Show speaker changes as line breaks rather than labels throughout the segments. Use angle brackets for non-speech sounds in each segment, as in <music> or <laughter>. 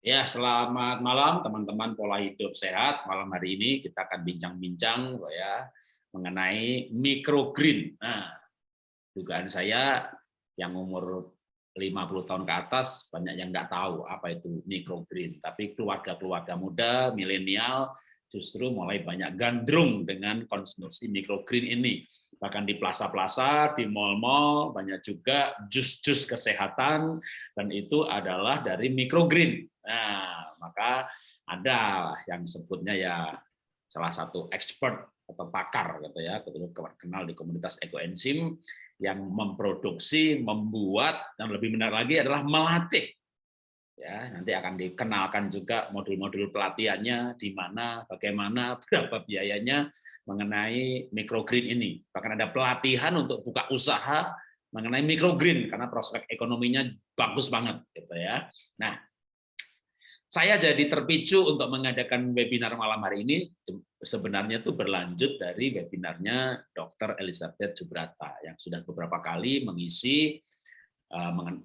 Ya, selamat malam teman-teman pola hidup sehat. Malam hari ini kita akan bincang-bincang ya mengenai microgreen. Nah, dugaan saya yang umur 50 tahun ke atas banyak yang nggak tahu apa itu microgreen. Tapi keluarga-keluarga muda, milenial justru mulai banyak gandrung dengan konsumsi microgreen ini bahkan di plaza-plaza, di mall-mall, banyak juga jus-jus kesehatan, dan itu adalah dari microgreen. Nah, maka ada yang sebutnya ya salah satu expert atau pakar gitu ya, kenal di komunitas ekoenzim yang memproduksi, membuat dan lebih benar lagi adalah melatih. Ya nanti akan dikenalkan juga modul-modul pelatihannya di mana bagaimana <laughs> berapa biayanya mengenai microgreen ini. Bahkan ada pelatihan untuk buka usaha mengenai microgreen karena prospek ekonominya bagus banget gitu ya. Nah saya jadi terpicu untuk mengadakan webinar malam hari ini sebenarnya itu berlanjut dari webinarnya Dr. Elizabeth Jubrata yang sudah beberapa kali mengisi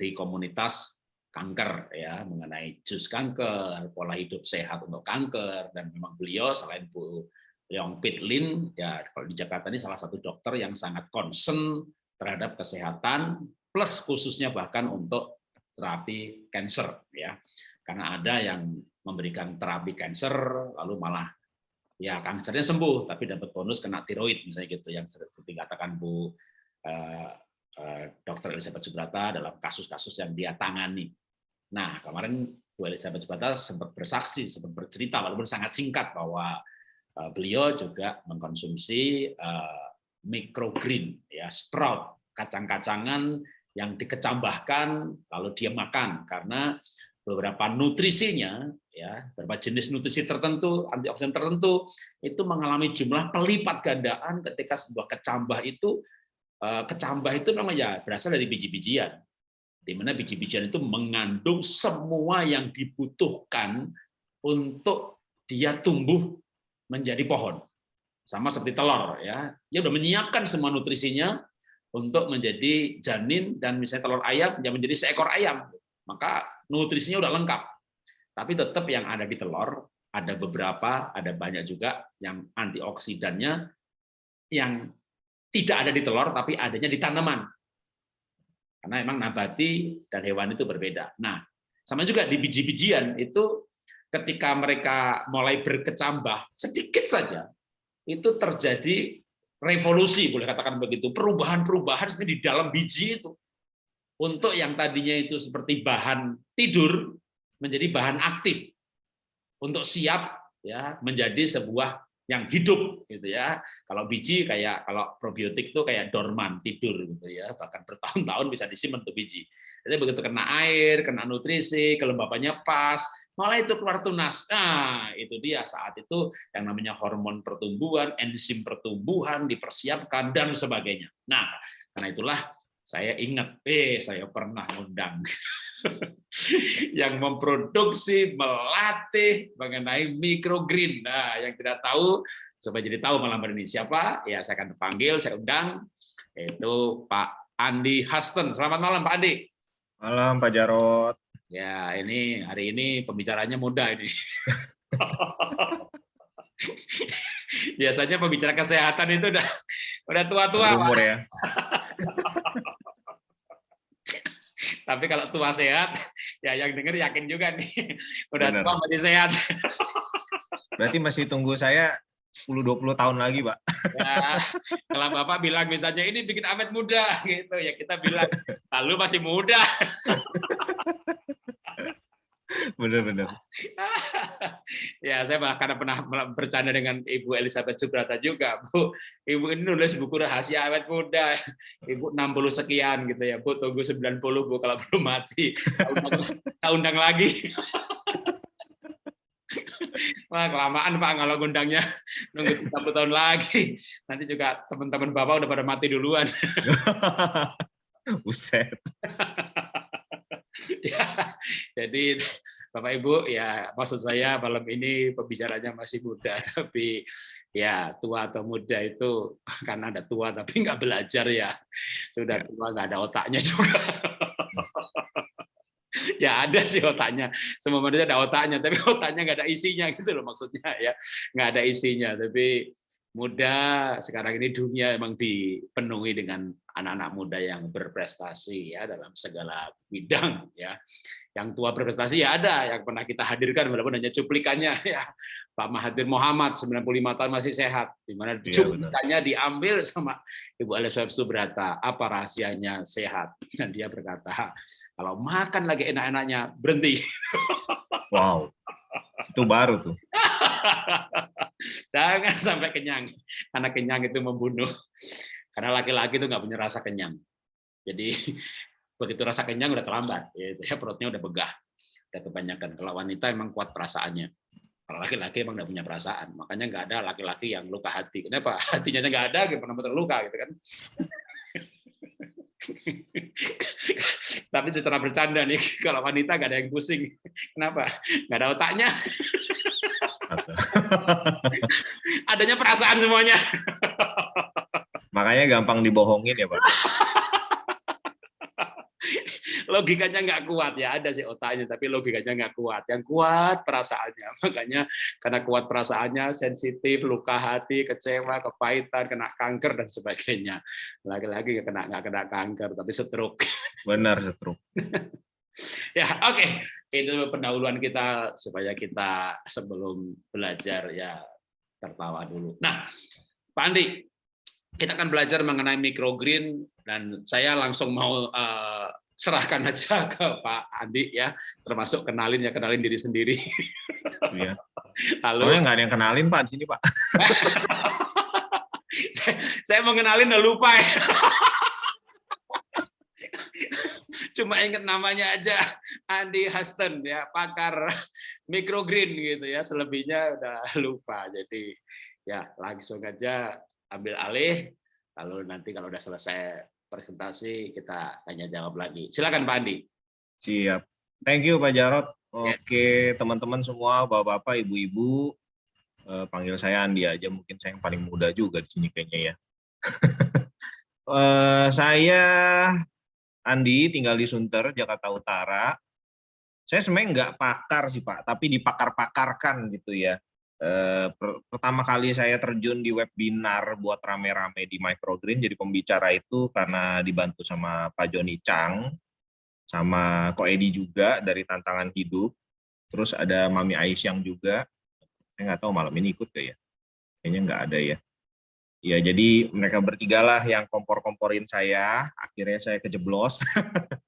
di komunitas kanker ya mengenai jus kanker, pola hidup sehat untuk kanker dan memang beliau selain Bu Leong Pitlin ya kalau di Jakarta ini salah satu dokter yang sangat concern terhadap kesehatan plus khususnya bahkan untuk terapi kanker ya. Karena ada yang memberikan terapi kanker lalu malah ya kankernya sembuh tapi dapat bonus kena tiroid misalnya gitu yang seperti katakan Bu eh, eh, Dokter Elizabeth Subrata dalam kasus-kasus yang dia tangani. Nah, kemarin Bu Elizabeth Bata sempat bersaksi, sempat bercerita, walaupun sangat singkat, bahwa uh, beliau juga mengkonsumsi uh, microgreen, ya sprout, kacang-kacangan yang dikecambahkan, lalu dia makan, karena beberapa nutrisinya, ya beberapa jenis nutrisi tertentu, antioksidan tertentu, itu mengalami jumlah pelipat gandaan ketika sebuah kecambah itu, uh, kecambah itu namanya berasal dari biji-bijian di mana biji-bijian itu mengandung semua yang dibutuhkan untuk dia tumbuh menjadi pohon. Sama seperti telur ya. Dia sudah menyiapkan semua nutrisinya untuk menjadi janin dan misalnya telur ayam dia menjadi seekor ayam. Maka nutrisinya udah lengkap. Tapi tetap yang ada di telur ada beberapa, ada banyak juga yang antioksidannya yang tidak ada di telur tapi adanya di tanaman. Karena memang nabati dan hewan itu berbeda. Nah, sama juga di biji-bijian itu ketika mereka mulai berkecambah sedikit saja itu terjadi revolusi boleh katakan begitu perubahan-perubahan di dalam biji itu untuk yang tadinya itu seperti bahan tidur menjadi bahan aktif untuk siap ya menjadi sebuah yang hidup gitu ya. Kalau biji kayak kalau probiotik itu kayak dorman tidur gitu ya, bahkan bertahun-tahun bisa disimpan tuh biji. Jadi begitu kena air, kena nutrisi, kelembabannya pas, malah itu keluar tunas. Nah, itu dia saat itu yang namanya hormon pertumbuhan, enzim pertumbuhan dipersiapkan dan sebagainya. Nah, karena itulah saya ingat, eh saya pernah undang <laughs> yang memproduksi, melatih mengenai microgreen. Nah, yang tidak tahu, supaya jadi tahu malam hari ini siapa, ya saya akan panggil, saya undang, yaitu Pak Andi Hasten. Selamat malam, Pak Andi.
Malam, Pak Jarot.
Ya, ini hari ini pembicaranya muda ini. <laughs> Biasanya pembicara kesehatan itu udah udah tua-tua.
Umur ya. <laughs>
Tapi kalau tua sehat, <laughs> ya yang denger yakin juga nih, <laughs> udah Bener. tua masih sehat.
Berarti masih tunggu saya 10-20 tahun lagi, Pak. <laughs>
Ya, kalau Bapak bilang misalnya ini bikin awet muda, gitu ya kita bilang, lalu masih muda.
Benar-benar. <laughs>
ya, saya bahkan pernah bercanda dengan Ibu Elizabeth Subrata juga, Bu. Ibu ini nulis buku rahasia awet muda. Ibu 60 sekian gitu ya, Bu. Tunggu 90 Bu kalau belum mati. Kita undang lagi. <laughs> Wah, kelamaan Pak kalau undangnya nunggu 30 tahun lagi. Nanti juga teman-teman Bapak udah pada mati duluan. <laughs>
Buset. <laughs>
ya, jadi Bapak Ibu ya maksud saya malam ini pembicaranya masih muda <laughs> tapi ya tua atau muda itu karena ada tua tapi nggak belajar ya. Sudah ya. tua nggak ada otaknya juga. <laughs> Ya ada sih otaknya semua manusia ada otaknya tapi otaknya nggak ada isinya gitu loh maksudnya ya. Nggak ada isinya tapi muda sekarang ini dunia emang dipenuhi dengan anak-anak muda yang berprestasi ya dalam segala bidang ya. Yang tua berprestasi ya ada yang pernah kita hadirkan walaupun hanya cuplikannya <laughs> ya. Pak Mahathir Muhammad 95 tahun masih sehat di mana ya, cuplikannya benar. diambil sama Ibu Elizabeth Subrata apa rahasianya sehat? <laughs> Dan dia berkata kalau makan lagi enak-enaknya berhenti. <laughs>
Wow itu baru tuh <laughs>
Jangan sampai kenyang, karena kenyang itu membunuh. Karena laki-laki itu nggak punya rasa kenyang. Jadi <laughs> begitu rasa kenyang udah terlambat, ya perutnya udah begah, udah kebanyakan. Kalau wanita emang kuat perasaannya. Kalau laki-laki emang nggak punya perasaan, makanya nggak ada laki-laki yang luka hati. Kenapa? <laughs> Hatinya nggak ada, gimana terluka gitu kan? <laughs> Tapi secara bercanda nih, <laughs> kalau wanita nggak ada yang pusing. Kenapa? Nggak ada otaknya. <laughs> Adanya perasaan semuanya.
Makanya gampang dibohongin ya Pak. <laughs>
logikanya nggak kuat. Ya ada sih otaknya tapi logikanya nggak kuat. Yang kuat perasaannya. <laughs> Makanya karena kuat perasaannya sensitif luka hati kecewa kepahitan kena kanker dan sebagainya. Lagi-lagi nggak kena nggak kena kanker tapi stroke. <laughs>
Benar stroke.
Ya oke. Okay. itu pendahuluan kita supaya kita sebelum belajar ya tertawa dulu. Nah Pak Andi kita akan belajar mengenai microgreen dan saya langsung mau uh, serahkan <laughs> aja ke Pak Andi ya, termasuk kenalin ya kenalin diri sendiri. <laughs>
Iya. Lalu nggak ada yang kenalin Pak di sini Pak. <laughs>
saya, saya mau kenalin udah lupa ya. Cuma ingat namanya aja Andi Huston ya, pakar microgreen gitu ya. Selebihnya udah lupa. Jadi ya langsung aja ambil alih lalu nanti kalau udah selesai presentasi kita tanya jawab lagi. Silakan Pak Andi.
Siap. Thank you Pak Jarot. Ya. Oke, teman-teman semua, Bapak-bapak, Ibu-ibu, eh, panggil saya Andi aja, mungkin saya yang paling muda juga di sini kayaknya ya. <laughs> eh, saya Andi, tinggal di Sunter, Jakarta Utara. Saya sebenarnya nggak pakar sih Pak, tapi dipakar-pakarkan gitu ya. Eh, pertama kali saya terjun di webinar buat rame-rame di Microgreen jadi pembicara itu karena dibantu sama Pak Joni Chang sama Ko Edi juga dari tantangan hidup terus ada Mami Aisyang juga. Saya nggak tahu malam ini ikut gak ya? Kayaknya nggak ada ya. Ya jadi mereka bertiga lah yang kompor-komporin saya. Akhirnya saya kejeblos.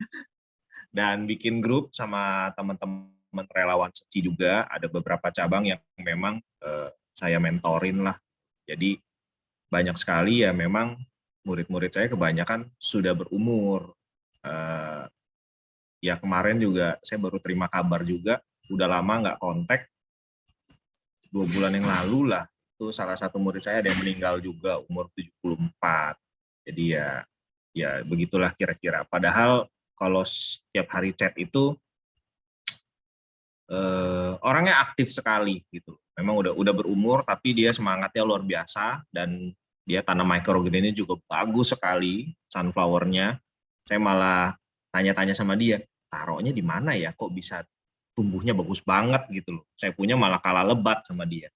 <laughs> Dan bikin grup sama teman-teman teman relawan seci juga ada beberapa cabang yang memang uh, saya mentorin lah. Jadi banyak sekali ya memang murid-murid saya kebanyakan sudah berumur. Uh, ya kemarin juga saya baru terima kabar juga udah lama nggak kontak. Dua bulan yang lalu lah itu salah satu murid saya ada yang meninggal juga umur 74 jadi ya ya begitulah kira-kira. Padahal kalau setiap hari chat itu eh, orangnya aktif sekali gitu. Memang udah udah berumur tapi dia semangatnya luar biasa dan dia tanam microgreen ini juga bagus sekali sunflowernya. Saya malah tanya-tanya sama dia, taruhnya di mana ya kok bisa tumbuhnya bagus banget gitu loh. Saya punya malah kalah lebat sama dia.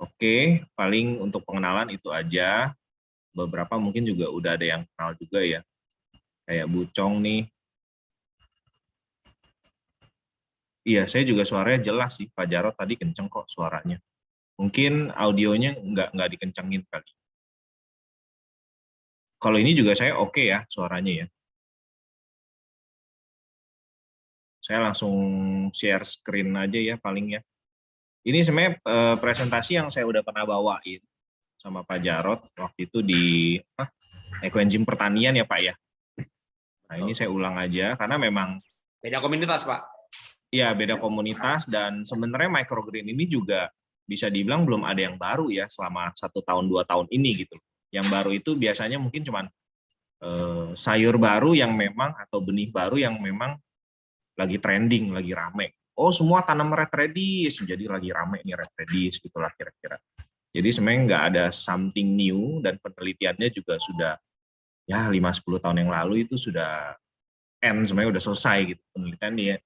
Oke, paling untuk pengenalan itu aja. Beberapa mungkin juga udah ada yang kenal juga ya. Kayak Bucong nih, Iya, saya juga suaranya jelas sih. Pak Jarot tadi kenceng kok suaranya. Mungkin audionya nggak nggak dikencengin kali. Kalau ini juga saya oke okay ya suaranya ya. Saya langsung share screen aja ya paling ya. Ini sebenarnya eh, presentasi yang saya udah pernah bawain sama Pak Jarot waktu itu di ah, ekoenzim pertanian ya Pak ya. Nah ini saya ulang aja karena memang
beda komunitas Pak.
Ya, beda komunitas dan sebenarnya microgreen ini juga bisa dibilang belum ada yang baru ya selama satu tahun dua tahun ini gitu. Yang baru itu biasanya mungkin cuman eh, sayur baru yang memang atau benih baru yang memang lagi trending, lagi rame. Oh semua tanam red radish, jadi lagi rame nih red radish gitulah kira-kira. Jadi sebenarnya nggak ada something new dan penelitiannya juga sudah ya 5-10 tahun yang lalu itu sudah N sebenarnya udah selesai gitu penelitian dia.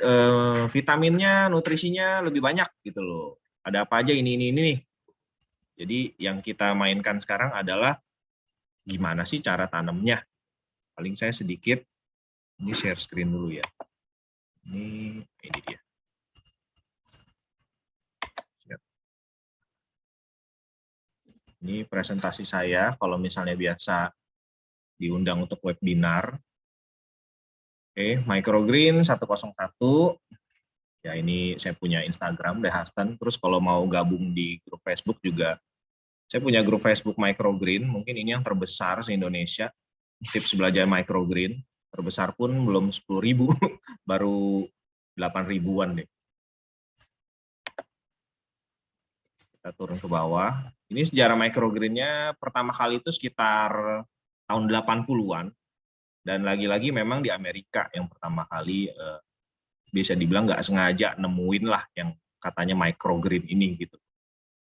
Eh, vitaminnya, nutrisinya lebih banyak gitu loh. Ada apa aja ini ini ini nih. Jadi yang kita mainkan sekarang adalah gimana sih cara tanamnya. Paling saya sedikit ini share screen dulu ya. Ini ini dia. Ini presentasi saya kalau misalnya biasa diundang untuk webinar. Oke, microgreen 101. Ya ini saya punya Instagram Dehasten. Terus kalau mau gabung di grup Facebook juga saya punya grup Facebook microgreen, mungkin ini yang terbesar se-Indonesia. Tips belajar microgreen, terbesar pun belum 10.000, <laughs> baru 8 ribuan deh. Kita turun ke bawah. Ini sejarah microgreennya pertama kali itu sekitar tahun 80-an. Dan lagi-lagi memang di Amerika yang pertama kali eh, bisa dibilang nggak sengaja nemuin lah yang katanya microgreen ini gitu.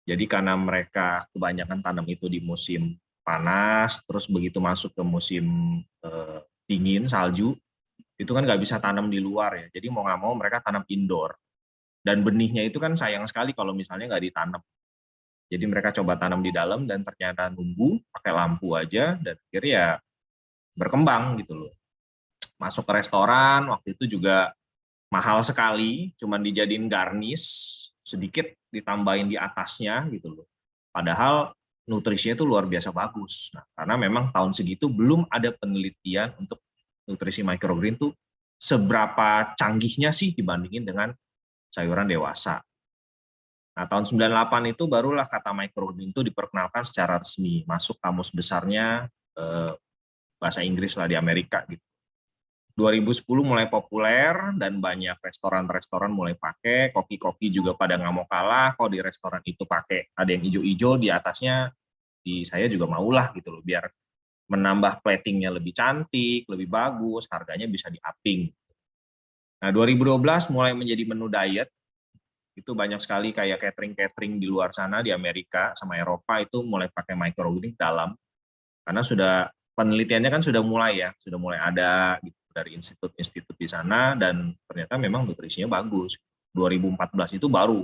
Jadi karena mereka kebanyakan tanam itu di musim panas, terus begitu masuk ke musim eh, dingin, salju, itu kan nggak bisa tanam di luar ya. Jadi mau nggak mau mereka tanam indoor. Dan benihnya itu kan sayang sekali kalau misalnya nggak ditanam. Jadi mereka coba tanam di dalam dan ternyata nunggu pakai lampu aja dan akhirnya ya berkembang gitu loh. Masuk ke restoran waktu itu juga mahal sekali, cuman dijadiin garnish sedikit ditambahin di atasnya gitu loh. Padahal nutrisinya itu luar biasa bagus. Nah, karena memang tahun segitu belum ada penelitian untuk nutrisi microgreen tuh seberapa canggihnya sih dibandingin dengan sayuran dewasa. Nah, tahun 98 itu barulah kata microgreen itu diperkenalkan secara resmi, masuk kamus besarnya eh, bahasa Inggris lah di Amerika gitu. 2010 mulai populer dan banyak restoran-restoran mulai pakai, koki-koki juga pada nggak mau kalah, kok di restoran itu pakai ada yang hijau-hijau di atasnya, di saya juga maulah gitu loh, biar menambah platingnya lebih cantik, lebih bagus, harganya bisa di-upping. Nah 2012 mulai menjadi menu diet, itu banyak sekali kayak catering-catering di luar sana di Amerika sama Eropa itu mulai pakai microgreen dalam karena sudah penelitiannya kan sudah mulai ya sudah mulai ada gitu, dari institut-institut di sana dan ternyata memang nutrisinya bagus 2014 itu baru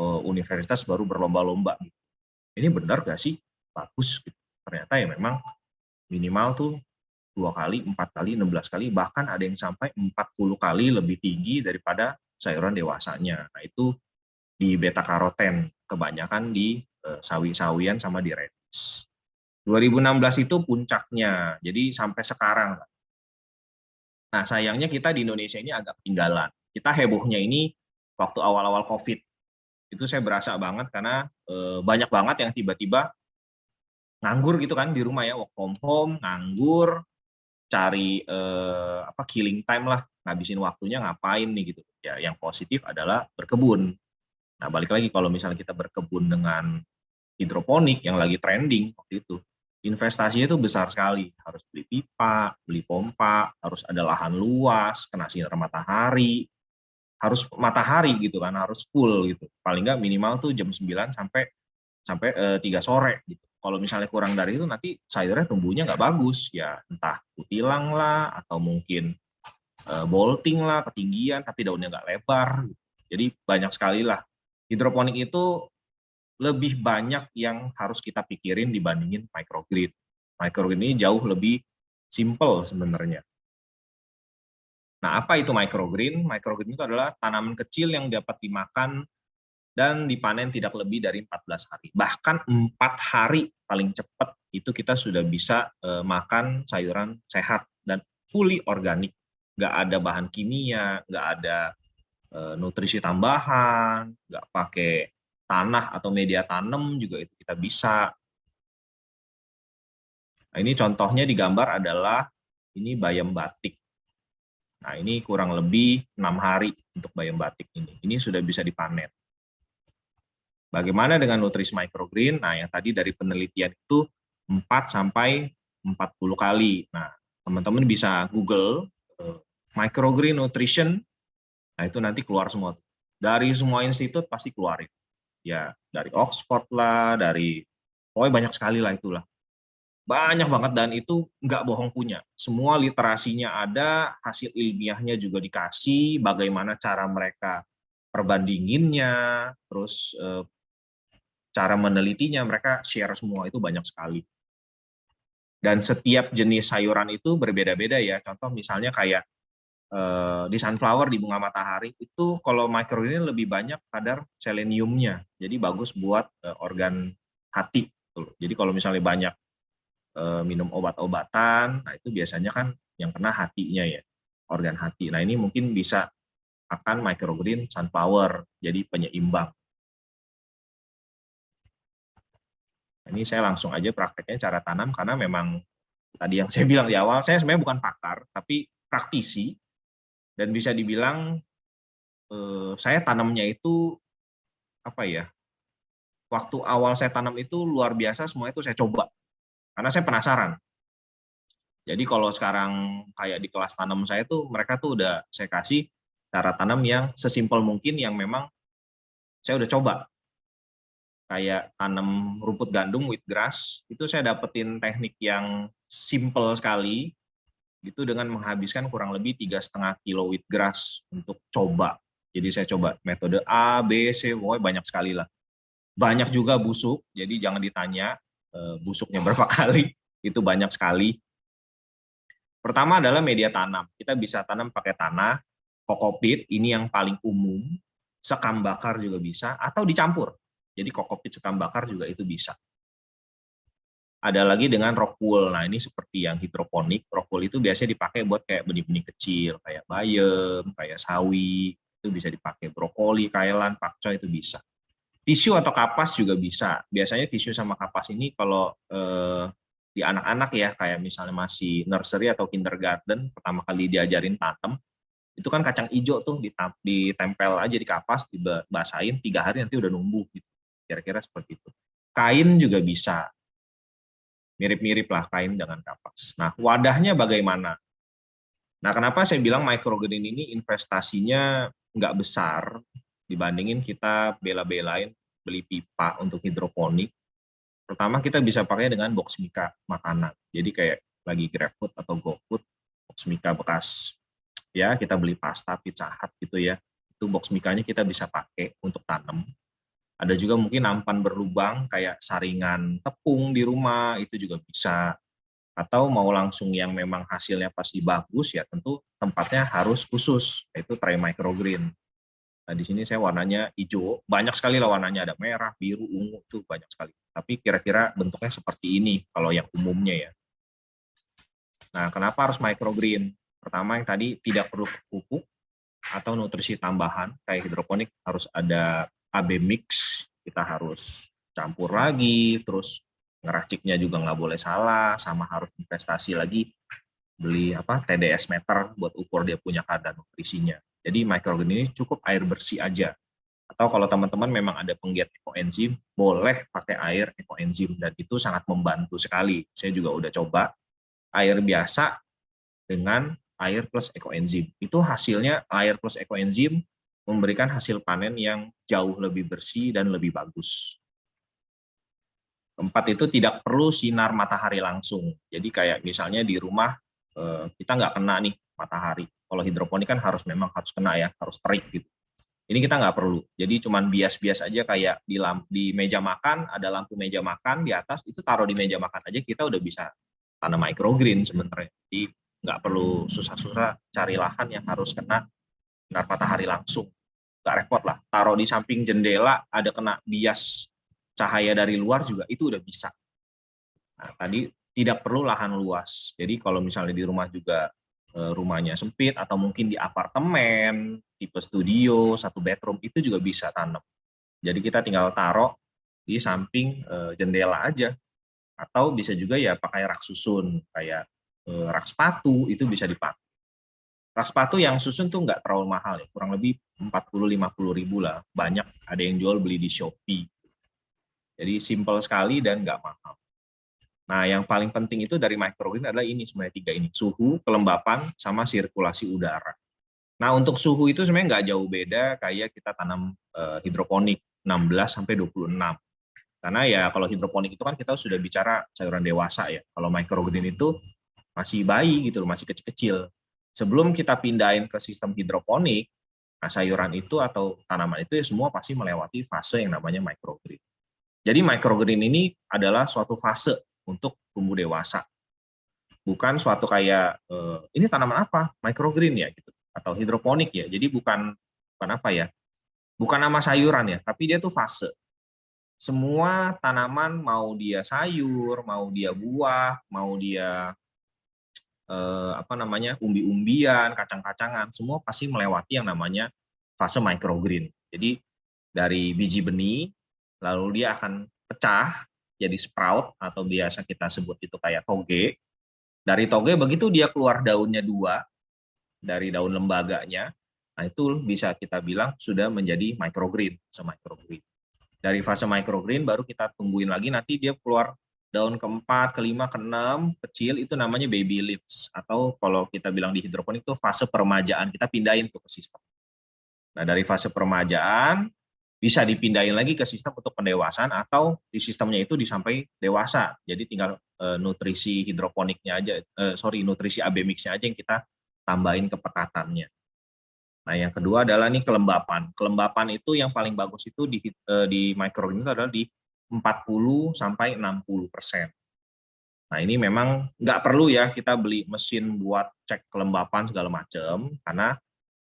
uh, universitas baru berlomba-lomba gitu. ini benar gak sih bagus gitu. ternyata ya memang minimal tuh dua kali empat kali 16 kali bahkan ada yang sampai 40 kali lebih tinggi daripada sayuran dewasanya. Nah, itu di beta karoten, kebanyakan di uh, sawi-sawian sama di redis. 2016 itu puncaknya, jadi sampai sekarang. Nah, sayangnya kita di Indonesia ini agak ketinggalan. Kita hebohnya ini waktu awal-awal COVID. Itu saya berasa banget karena e, banyak banget yang tiba-tiba nganggur gitu kan di rumah ya, work from home, nganggur, cari e, apa killing time lah, ngabisin waktunya ngapain nih gitu ya yang positif adalah berkebun. Nah, balik lagi kalau misalnya kita berkebun dengan hidroponik yang lagi trending waktu itu, investasinya itu besar sekali. Harus beli pipa, beli pompa, harus ada lahan luas, kena sinar matahari, harus matahari gitu kan, harus full gitu. Paling nggak minimal tuh jam 9 sampai sampai eh, 3 sore gitu. Kalau misalnya kurang dari itu nanti sayurnya tumbuhnya nggak bagus ya entah kutilang lah atau mungkin Eh, bolting lah, ketinggian, tapi daunnya nggak lebar. Jadi banyak sekali lah. Hidroponik itu lebih banyak yang harus kita pikirin dibandingin microgrid. Microgrid ini jauh lebih simple sebenarnya. Nah, apa itu microgreen? Microgreen itu adalah tanaman kecil yang dapat dimakan dan dipanen tidak lebih dari 14 hari. Bahkan empat hari paling cepat itu kita sudah bisa eh, makan sayuran sehat dan fully organik nggak ada bahan kimia, nggak ada e, nutrisi tambahan, nggak pakai tanah atau media tanam juga itu kita bisa. Nah, ini contohnya di gambar adalah ini bayam batik. Nah, ini kurang lebih enam hari untuk bayam batik ini. Ini sudah bisa dipanen. Bagaimana dengan nutrisi microgreen? Nah, yang tadi dari penelitian itu 4 sampai 40 kali. Nah, teman-teman bisa Google microgreen nutrition, nah itu nanti keluar semua. Dari semua institut pasti keluarin. Ya, dari Oxford lah, dari, pokoknya banyak sekali lah itulah. banyak banget dan itu nggak bohong punya. Semua literasinya ada, hasil ilmiahnya juga dikasih, bagaimana cara mereka perbandinginnya, terus eh, cara menelitinya mereka share semua itu banyak sekali. Dan setiap jenis sayuran itu berbeda-beda ya. Contoh misalnya kayak eh, di sunflower di bunga matahari itu kalau microgreen lebih banyak kadar seleniumnya. Jadi bagus buat eh, organ hati. Jadi kalau misalnya banyak Eh, minum obat-obatan, nah itu biasanya kan yang kena hatinya ya, organ hati. Nah ini mungkin bisa akan microgreen sunflower, jadi penyeimbang. Nah, ini saya langsung aja prakteknya cara tanam karena memang tadi yang saya bilang di awal, saya sebenarnya bukan pakar, tapi praktisi, dan bisa dibilang eh, saya tanamnya itu apa ya, waktu awal saya tanam itu luar biasa, semua itu saya coba karena saya penasaran. Jadi kalau sekarang kayak di kelas tanam saya tuh mereka tuh udah saya kasih cara tanam yang sesimpel mungkin yang memang saya udah coba. Kayak tanam rumput gandum with grass, itu saya dapetin teknik yang simple sekali, itu dengan menghabiskan kurang lebih tiga setengah kilo with grass untuk coba. Jadi saya coba metode A, B, C, pokoknya banyak sekali lah. Banyak juga busuk, jadi jangan ditanya, Eh, busuknya berapa <laughs> kali, itu banyak sekali. Pertama adalah media tanam. Kita bisa tanam pakai tanah, kokopit, ini yang paling umum, sekam bakar juga bisa, atau dicampur. Jadi kokopit sekam bakar juga itu bisa. Ada lagi dengan rock wool. Nah, ini seperti yang hidroponik. Rock wool itu biasanya dipakai buat kayak benih-benih kecil, kayak bayam, kayak sawi, itu bisa dipakai brokoli, kailan, pakcoy itu bisa. Tisu atau kapas juga bisa. Biasanya tisu sama kapas ini kalau eh, di anak-anak ya, kayak misalnya masih nursery atau kindergarten, pertama kali diajarin tanam, itu kan kacang hijau tuh ditempel aja di kapas, dibasahin, tiga hari nanti udah numbuh. gitu. Kira-kira seperti itu. Kain juga bisa. Mirip-mirip lah kain dengan kapas. Nah, wadahnya bagaimana? Nah, kenapa saya bilang microgreen ini investasinya nggak besar, dibandingin kita bela-belain beli pipa untuk hidroponik. Pertama kita bisa pakai dengan box mika makanan. Jadi kayak lagi GrabFood atau GoFood, box mika bekas ya kita beli pasta, pizza hut gitu ya. Itu box mikanya kita bisa pakai untuk tanam. Ada juga mungkin nampan berlubang kayak saringan tepung di rumah itu juga bisa. Atau mau langsung yang memang hasilnya pasti bagus ya tentu tempatnya harus khusus yaitu tray microgreen Nah, di sini saya warnanya hijau. Banyak sekali lah warnanya, ada merah, biru, ungu, itu banyak sekali. Tapi kira-kira bentuknya seperti ini kalau yang umumnya ya. Nah, kenapa harus microgreen? Pertama yang tadi tidak perlu pupuk atau nutrisi tambahan, kayak hidroponik harus ada AB mix, kita harus campur lagi, terus ngeraciknya juga nggak boleh salah, sama harus investasi lagi beli apa TDS meter buat ukur dia punya kadar nutrisinya. Jadi microorganisme ini cukup air bersih aja. Atau kalau teman-teman memang ada penggiat ekoenzim, boleh pakai air ekoenzim dan itu sangat membantu sekali. Saya juga udah coba air biasa dengan air plus ekoenzim. Itu hasilnya air plus ekoenzim memberikan hasil panen yang jauh lebih bersih dan lebih bagus. Keempat itu tidak perlu sinar matahari langsung. Jadi kayak misalnya di rumah eh, kita nggak kena nih matahari. Kalau hidroponik kan harus memang harus kena ya, harus terik gitu. Ini kita nggak perlu. Jadi cuman bias-bias aja kayak di lamp, di meja makan ada lampu meja makan di atas itu taruh di meja makan aja kita udah bisa tanam microgreen sebenarnya. Jadi nggak perlu susah-susah cari lahan yang harus kena sinar matahari langsung. Nggak repot lah. Taruh di samping jendela ada kena bias cahaya dari luar juga itu udah bisa. Nah, tadi tidak perlu lahan luas. Jadi kalau misalnya di rumah juga Eh, rumahnya sempit atau mungkin di apartemen tipe studio satu bedroom itu juga bisa tanam jadi kita tinggal taruh di samping eh, jendela aja atau bisa juga ya pakai rak susun kayak eh, rak sepatu itu bisa dipakai rak sepatu yang susun tuh nggak terlalu mahal ya kurang lebih 40-50 ribu lah banyak ada yang jual beli di Shopee jadi simple sekali dan nggak mahal Nah, yang paling penting itu dari microgreen adalah ini sebenarnya tiga ini, suhu, kelembapan, sama sirkulasi udara. Nah, untuk suhu itu sebenarnya nggak jauh beda kayak kita tanam eh, hidroponik 16 sampai 26. Karena ya kalau hidroponik itu kan kita sudah bicara sayuran dewasa ya. Kalau microgreen itu masih bayi gitu masih kecil-kecil. Sebelum kita pindahin ke sistem hidroponik, nah sayuran itu atau tanaman itu ya semua pasti melewati fase yang namanya microgreen. Jadi microgreen ini adalah suatu fase untuk tumbuh dewasa. Bukan suatu kayak eh, ini tanaman apa? Microgreen ya gitu atau hidroponik ya. Jadi bukan bukan apa ya? Bukan nama sayuran ya, tapi dia tuh fase semua tanaman mau dia sayur, mau dia buah, mau dia eh, apa namanya umbi-umbian, kacang-kacangan, semua pasti melewati yang namanya fase microgreen. Jadi dari biji benih, lalu dia akan pecah jadi sprout atau biasa kita sebut itu kayak toge. Dari toge begitu dia keluar daunnya dua dari daun lembaganya, nah itu bisa kita bilang sudah menjadi microgreen, semicrogreen dari fase microgreen baru kita tungguin lagi nanti dia keluar daun keempat, kelima, keenam, kecil itu namanya baby leaves atau kalau kita bilang di hidroponik itu fase peremajaan kita pindahin tuh ke sistem. Nah dari fase peremajaan bisa dipindahin lagi ke sistem untuk pendewasaan atau di sistemnya itu disampai dewasa. Jadi tinggal e, nutrisi hidroponiknya aja, e, sorry nutrisi AB mixnya aja yang kita tambahin ke pekatannya. Nah, yang kedua adalah nih kelembapan. Kelembapan itu yang paling bagus itu di eh, di adalah di 40 sampai 60 persen. Nah, ini memang nggak perlu ya kita beli mesin buat cek kelembapan segala macam, karena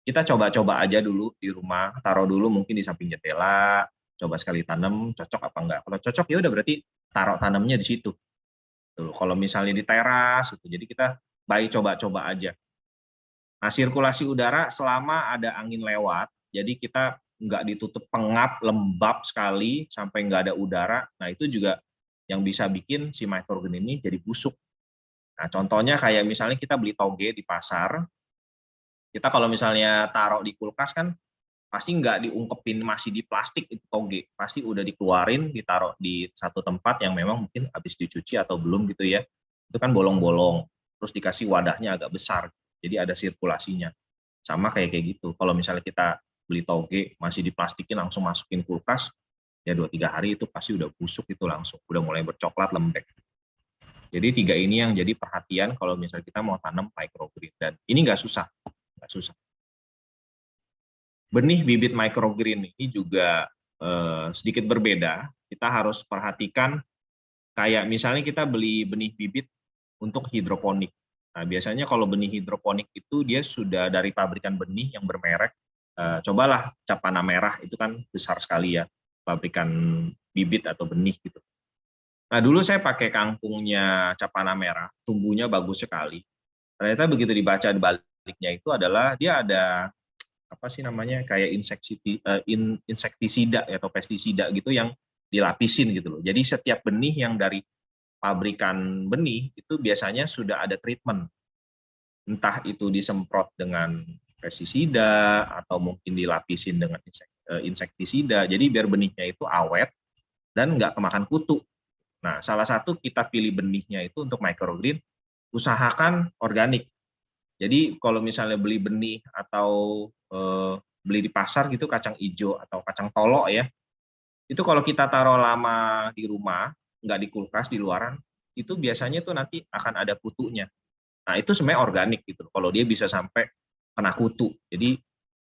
kita coba-coba aja dulu di rumah, taruh dulu mungkin di samping jendela, coba sekali tanam, cocok apa enggak. Kalau cocok ya udah berarti taruh tanamnya di situ. Tuh, kalau misalnya di teras, gitu. jadi kita baik coba-coba aja. Nah, sirkulasi udara selama ada angin lewat, jadi kita nggak ditutup pengap, lembab sekali, sampai nggak ada udara, nah itu juga yang bisa bikin si microgreen ini jadi busuk. Nah, contohnya kayak misalnya kita beli toge di pasar, kita kalau misalnya taruh di kulkas kan, pasti nggak diungkepin masih di plastik itu toge, pasti udah dikeluarin, ditaruh di satu tempat yang memang mungkin habis dicuci atau belum gitu ya, itu kan bolong-bolong, terus dikasih wadahnya agak besar, jadi ada sirkulasinya. Sama kayak kayak gitu. Kalau misalnya kita beli toge masih diplastikin langsung masukin kulkas, ya dua tiga hari itu pasti udah busuk itu langsung, udah mulai bercoklat lembek. Jadi tiga ini yang jadi perhatian kalau misalnya kita mau tanam microgreen dan ini nggak susah, nggak susah. Benih bibit microgreen ini juga eh, sedikit berbeda. Kita harus perhatikan kayak misalnya kita beli benih bibit untuk hidroponik. Nah, biasanya kalau benih hidroponik itu dia sudah dari pabrikan benih yang bermerek. Eh, cobalah capana merah itu kan besar sekali ya pabrikan bibit atau benih gitu. Nah dulu saya pakai kangkungnya capana merah, tumbuhnya bagus sekali. Ternyata begitu dibaca di baliknya itu adalah dia ada apa sih namanya kayak eh, insektisida atau pestisida gitu yang dilapisin gitu loh. Jadi setiap benih yang dari pabrikan benih itu biasanya sudah ada treatment. Entah itu disemprot dengan pestisida atau mungkin dilapisin dengan eh, insektisida. Jadi biar benihnya itu awet dan nggak kemakan kutu. Nah, salah satu kita pilih benihnya itu untuk microgreen, usahakan organik. Jadi kalau misalnya beli benih atau eh, beli di pasar gitu kacang hijau atau kacang tolok ya, itu kalau kita taruh lama di rumah nggak di kulkas di luaran itu biasanya tuh nanti akan ada kutunya nah itu sebenarnya organik gitu kalau dia bisa sampai kena kutu. Jadi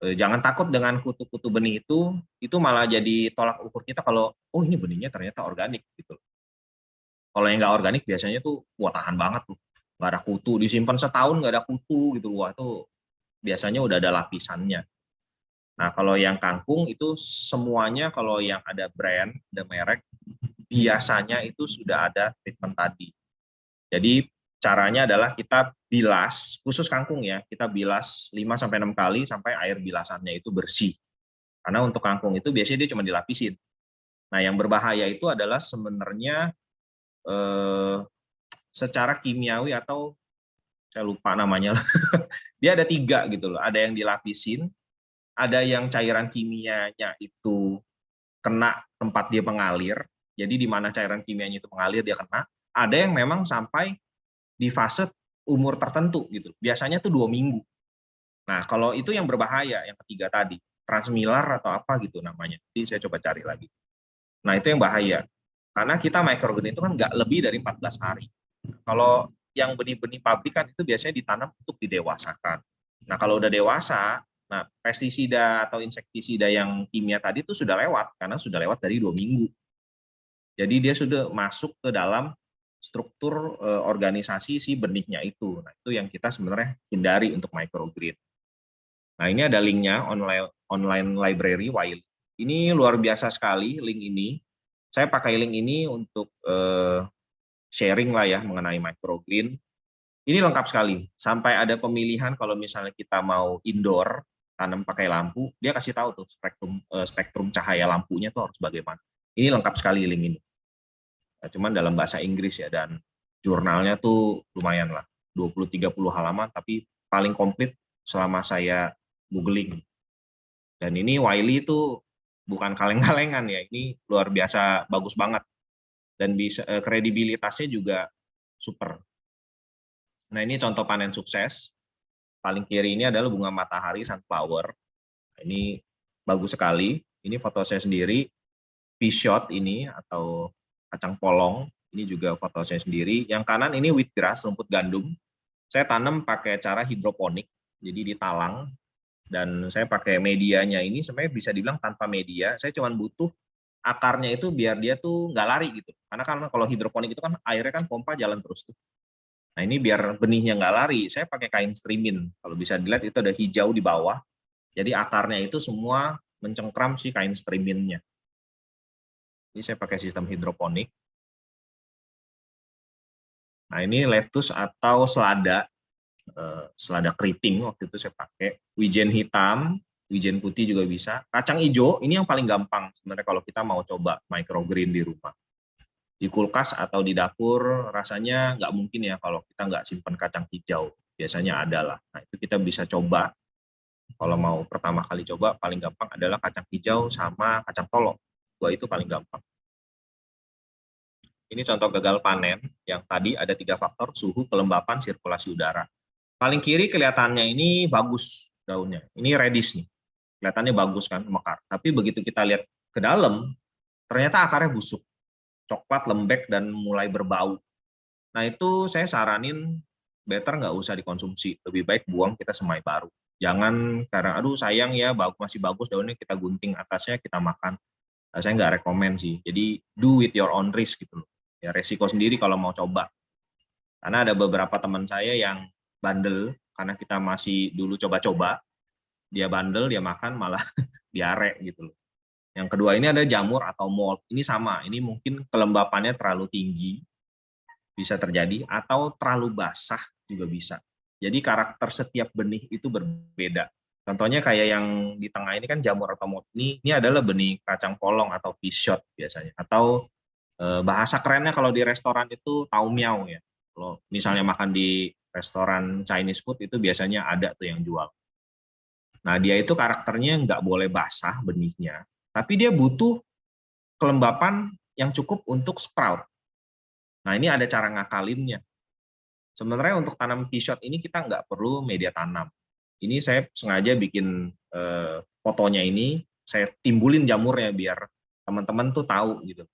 eh, jangan takut dengan kutu-kutu benih itu itu malah jadi tolak ukur kita kalau oh ini benihnya ternyata organik gitu kalau yang nggak organik biasanya tuh wah tahan banget tuh. Nggak ada kutu disimpan setahun nggak ada kutu gitu wah itu biasanya udah ada lapisannya. Nah kalau yang kangkung itu semuanya kalau yang ada brand ada merek biasanya itu sudah ada treatment tadi. Jadi caranya adalah kita bilas, khusus kangkung ya, kita bilas 5-6 kali sampai air bilasannya itu bersih. Karena untuk kangkung itu biasanya dia cuma dilapisin. Nah yang berbahaya itu adalah sebenarnya eh, secara kimiawi atau saya lupa namanya, <laughs> dia ada tiga gitu loh. Ada yang dilapisin, ada yang cairan kimianya itu kena tempat dia mengalir, jadi di mana cairan kimianya itu mengalir dia kena, ada yang memang sampai di fase umur tertentu gitu. Biasanya tuh dua minggu. Nah kalau itu yang berbahaya, yang ketiga tadi, transmilar atau apa gitu namanya. Jadi saya coba cari lagi. Nah itu yang bahaya. Karena kita microgreen itu kan nggak lebih dari 14 hari. Kalau yang benih-benih pabrik kan itu biasanya ditanam untuk didewasakan. Nah kalau udah dewasa, nah pestisida atau insektisida yang kimia tadi itu sudah lewat karena sudah lewat dari dua minggu. Jadi dia sudah masuk ke dalam struktur eh, organisasi si benihnya itu. Nah itu yang kita sebenarnya hindari untuk microgreen. Nah ini ada linknya online online library Wiley. Ini luar biasa sekali link ini. Saya pakai link ini untuk eh, sharing lah ya mengenai microgreen. Ini lengkap sekali. Sampai ada pemilihan kalau misalnya kita mau indoor tanam pakai lampu, dia kasih tahu tuh spektrum eh, spektrum cahaya lampunya tuh harus bagaimana. Ini lengkap sekali link ini. Nah, cuman dalam bahasa Inggris ya dan jurnalnya tuh lumayan lah 20-30 halaman tapi paling komplit selama saya googling. Dan ini Wiley itu bukan kaleng-kalengan ya, ini luar biasa bagus banget. Dan bisa eh, kredibilitasnya juga super. Nah ini contoh panen sukses. Paling kiri ini adalah bunga matahari sunflower. Ini bagus sekali. Ini foto saya sendiri. P-shot ini atau kacang polong. Ini juga foto saya sendiri. Yang kanan ini wheatgrass, rumput gandum. Saya tanam pakai cara hidroponik. Jadi ditalang dan saya pakai medianya ini sebenarnya bisa dibilang tanpa media saya cuma butuh akarnya itu biar dia tuh nggak lari gitu karena kan kalau hidroponik itu kan airnya kan pompa jalan terus tuh nah ini biar benihnya nggak lari saya pakai kain streamin kalau bisa dilihat itu ada hijau di bawah jadi akarnya itu semua mencengkram si kain streaminnya ini saya pakai sistem hidroponik. Nah ini lettuce atau selada Eh, selada keriting waktu itu saya pakai. Wijen hitam wijen putih juga bisa. Kacang hijau ini yang paling gampang sebenarnya kalau kita mau coba microgreen di rumah. Di kulkas atau di dapur rasanya nggak mungkin ya kalau kita nggak simpan kacang hijau. Biasanya ada lah. Nah itu kita bisa coba. Kalau mau pertama kali coba paling gampang adalah kacang hijau sama kacang tolo dua itu paling gampang ini contoh gagal panen yang tadi ada tiga faktor suhu kelembapan sirkulasi udara Paling kiri kelihatannya ini bagus daunnya. Ini reddish nih. Kelihatannya bagus kan, mekar. Tapi begitu kita lihat ke dalam, ternyata akarnya busuk. Coklat, lembek, dan mulai berbau. Nah itu saya saranin better nggak usah dikonsumsi. Lebih baik buang kita semai baru. Jangan karena aduh sayang ya masih bagus daunnya kita gunting atasnya kita makan. Nah, saya nggak rekomend sih. Jadi do with your own risk gitu loh. Ya resiko sendiri kalau mau coba. Karena ada beberapa teman saya yang bandel karena kita masih dulu coba-coba dia bandel dia makan malah <laughs> diare gitu loh yang kedua ini ada jamur atau mold ini sama ini mungkin kelembapannya terlalu tinggi bisa terjadi atau terlalu basah juga bisa jadi karakter setiap benih itu berbeda contohnya kayak yang di tengah ini kan jamur atau mold ini ini adalah benih kacang polong atau pishot biasanya atau eh, bahasa kerennya kalau di restoran itu tau miao ya kalau misalnya makan di restoran Chinese food itu biasanya ada tuh yang jual. Nah dia itu karakternya nggak boleh basah benihnya, tapi dia butuh kelembapan yang cukup untuk sprout. Nah ini ada cara ngakalinnya. Sebenarnya untuk tanam pishot ini kita nggak perlu media tanam. Ini saya sengaja bikin eh, fotonya ini, saya timbulin jamurnya biar teman-teman tuh tahu gitu.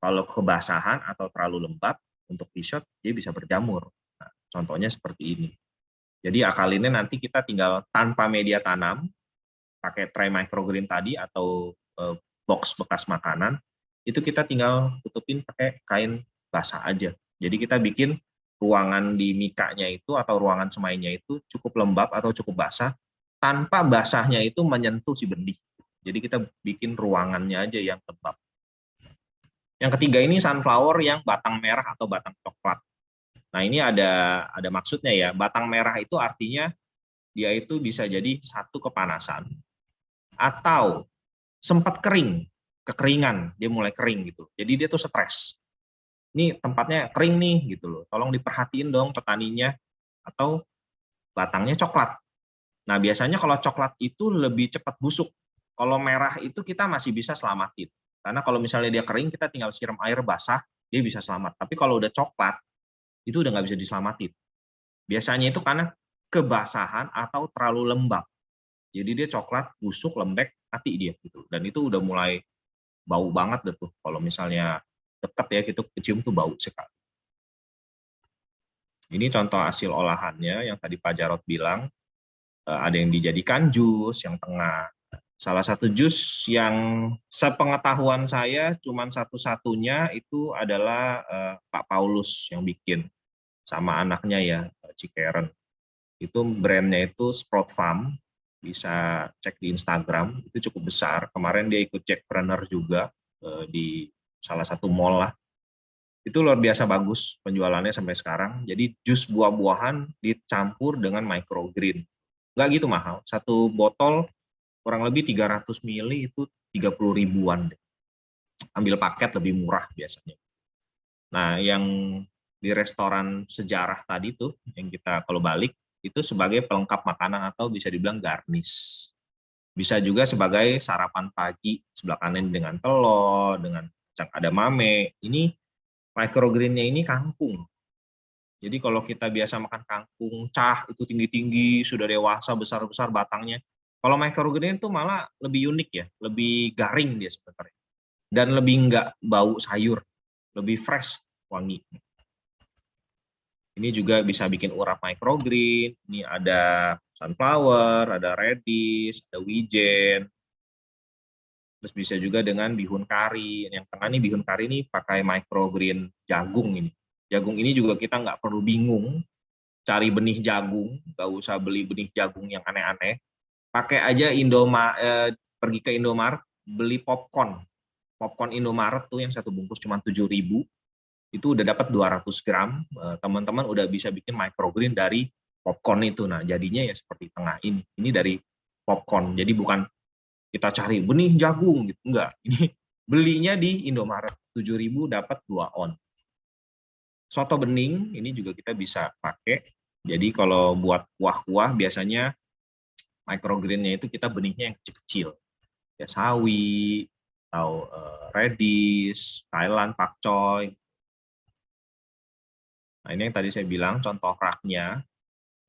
Kalau kebasahan atau terlalu lembab untuk pishot dia bisa berjamur. Contohnya seperti ini. Jadi akalinnya nanti kita tinggal tanpa media tanam, pakai tray microgreen tadi atau eh, box bekas makanan, itu kita tinggal tutupin pakai kain basah aja. Jadi kita bikin ruangan di mikanya itu atau ruangan semainya itu cukup lembab atau cukup basah, tanpa basahnya itu menyentuh si benih. Jadi kita bikin ruangannya aja yang lembab. Yang ketiga ini sunflower yang batang merah atau batang coklat. Nah ini ada ada maksudnya ya, batang merah itu artinya dia itu bisa jadi satu kepanasan atau sempat kering, kekeringan, dia mulai kering gitu. Jadi dia tuh stres. Ini tempatnya kering nih gitu loh. Tolong diperhatiin dong petaninya atau batangnya coklat. Nah, biasanya kalau coklat itu lebih cepat busuk. Kalau merah itu kita masih bisa selamatin. Karena kalau misalnya dia kering, kita tinggal siram air basah, dia bisa selamat. Tapi kalau udah coklat, itu udah nggak bisa diselamatin. Biasanya itu karena kebasahan atau terlalu lembab. Jadi dia coklat, busuk, lembek, mati dia gitu. Dan itu udah mulai bau banget deh tuh. Kalau misalnya dekat ya kita kecium tuh bau sekali. Ini contoh hasil olahannya yang tadi Pak Jarot bilang, eh, ada yang dijadikan jus, yang tengah. Salah satu jus yang sepengetahuan saya cuman satu-satunya itu adalah eh, Pak Paulus yang bikin sama anaknya ya, Cikeren. Itu brandnya itu Sprout Farm, bisa cek di Instagram, itu cukup besar. Kemarin dia ikut Jackpreneur juga eh, di salah satu mall lah itu luar biasa bagus penjualannya sampai sekarang. Jadi jus buah-buahan dicampur dengan microgreen. Nggak gitu mahal. Satu botol kurang lebih 300 ml itu 30 ribuan. Ambil paket lebih murah biasanya. Nah, yang di restoran sejarah tadi tuh, yang kita kalau balik, itu sebagai pelengkap makanan atau bisa dibilang garnish. Bisa juga sebagai sarapan pagi, sebelah kanan dengan telur, dengan ada mame. Ini microgreennya ini kangkung. Jadi kalau kita biasa makan kangkung cah itu tinggi-tinggi, sudah dewasa, besar-besar batangnya. Kalau microgreen itu malah lebih unik ya, lebih garing dia sebenarnya. Dan lebih enggak bau sayur, lebih fresh wangi. Ini juga bisa bikin urap microgreen, ini ada sunflower, ada radish, ada wijen, Terus bisa juga dengan bihun kari. Yang tengah nih bihun kari ini pakai microgreen jagung ini. Jagung ini juga kita nggak perlu bingung cari benih jagung, nggak usah beli benih jagung yang aneh-aneh. Pakai aja Indoma, eh, pergi ke Indomaret, beli popcorn. Popcorn Indomaret tuh yang satu bungkus cuma 7.000 itu udah dapat 200 gram. Eh, teman-teman udah bisa bikin microgreen dari popcorn itu. Nah, jadinya ya seperti tengah ini. Ini dari popcorn. Jadi bukan kita cari benih jagung gitu. Enggak. Ini belinya di Indomaret. 7000 dapat 2 on. Soto bening ini juga kita bisa pakai. Jadi kalau buat kuah-kuah biasanya microgreennya itu kita benihnya yang kecil-kecil. Ya sawi atau uh, radish Thailand pakcoy nah ini yang tadi saya bilang contoh raknya.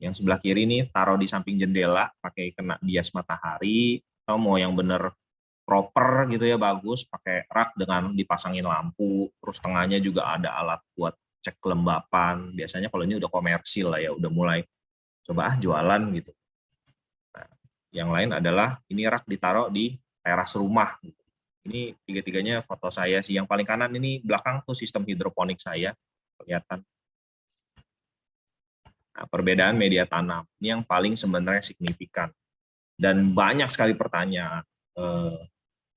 Yang sebelah kiri ini taruh di samping jendela pakai kena bias matahari atau mau yang bener proper gitu ya bagus pakai rak dengan dipasangin lampu terus tengahnya juga ada alat buat cek kelembapan. Biasanya kalau ini udah komersil lah ya udah mulai coba ah jualan gitu. Nah, yang lain adalah ini rak ditaruh di teras rumah. Gitu. ini tiga-tiganya foto saya sih. Yang paling kanan ini belakang tuh sistem hidroponik saya kelihatan. Nah, perbedaan media tanam. Ini yang paling sebenarnya signifikan dan banyak sekali pertanyaan. Eh,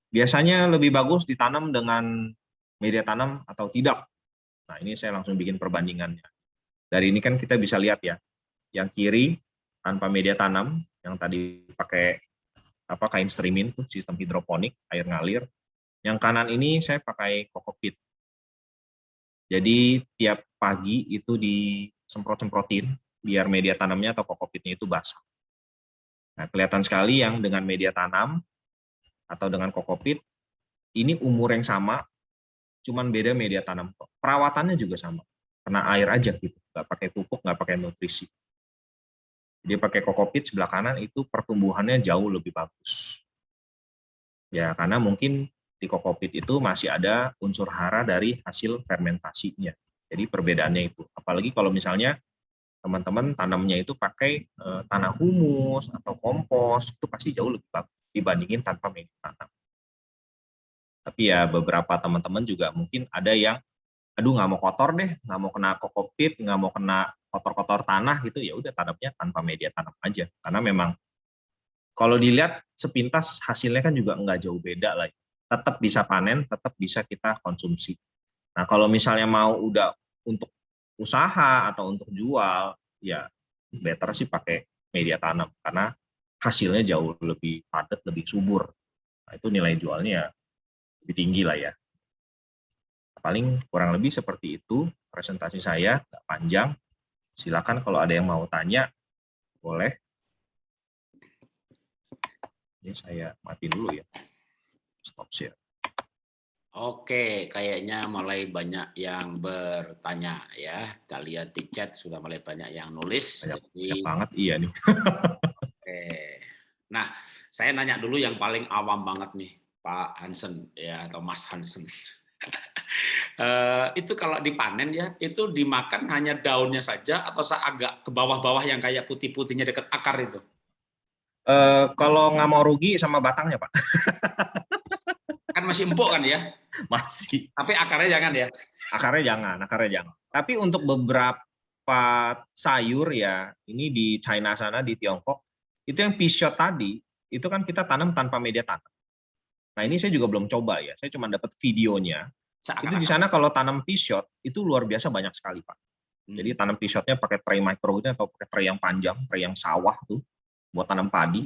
biasanya lebih bagus ditanam dengan media tanam atau tidak. Nah ini saya langsung bikin perbandingannya. Dari ini kan kita bisa lihat ya, yang kiri tanpa media tanam, yang tadi pakai apa kain streaming tuh sistem hidroponik air ngalir. Yang kanan ini saya pakai kokopit. Jadi tiap pagi itu disemprot-semprotin biar media tanamnya atau kokopitnya itu basah. Nah, kelihatan sekali yang dengan media tanam atau dengan kokopit, ini umur yang sama, cuman beda media tanam. Perawatannya juga sama, kena air aja gitu, nggak pakai pupuk, nggak pakai nutrisi. Jadi pakai kokopit sebelah kanan itu pertumbuhannya jauh lebih bagus. Ya, karena mungkin di kokopit itu masih ada unsur hara dari hasil fermentasinya. Jadi perbedaannya itu. Apalagi kalau misalnya teman-teman tanamnya itu pakai uh, tanah humus atau kompos itu pasti jauh lebih bagus dibandingin tanpa media tanam. Tapi ya beberapa teman-teman juga mungkin ada yang aduh nggak mau kotor deh, nggak mau kena kokopit, nggak mau kena kotor-kotor tanah gitu. Ya udah tanamnya tanpa media tanam aja. Karena memang kalau dilihat sepintas hasilnya kan juga nggak jauh beda lah. Tetap bisa panen tetap bisa kita konsumsi. Nah kalau misalnya mau udah untuk usaha atau untuk jual, ya better sih pakai media tanam karena hasilnya jauh lebih padat, lebih subur. Nah, itu nilai jualnya lebih tinggi lah ya. Paling kurang lebih seperti itu presentasi saya, nggak panjang. Silakan kalau ada yang mau tanya, boleh. Ini saya mati dulu ya. Stop share.
Oke, kayaknya mulai banyak yang bertanya ya. Kita lihat di chat sudah mulai banyak yang nulis.
Banyak, Jadi, banyak banget, iya nih.
oke. Nah, saya nanya dulu yang paling awam banget nih, Pak Hansen ya atau Mas Hansen. <laughs> Eh, itu kalau dipanen ya, itu dimakan hanya daunnya saja atau agak ke bawah-bawah yang kayak putih-putihnya dekat akar itu?
Uh, kalau nggak mau rugi sama batangnya, Pak. <laughs>
kan masih empuk kan ya? <laughs>
Masih.
Tapi akarnya jangan ya?
Akarnya jangan, akarnya jangan. Tapi untuk beberapa sayur ya, ini di China sana, di Tiongkok, itu yang pishot tadi, itu kan kita tanam tanpa media tanam. Nah ini saya juga belum coba ya, saya cuma dapat videonya. Itu di sana kalau tanam pishot itu luar biasa banyak sekali pak. Hmm. Jadi tanam pishotnya pakai tray micro atau pakai tray yang panjang, tray yang sawah tuh buat tanam padi.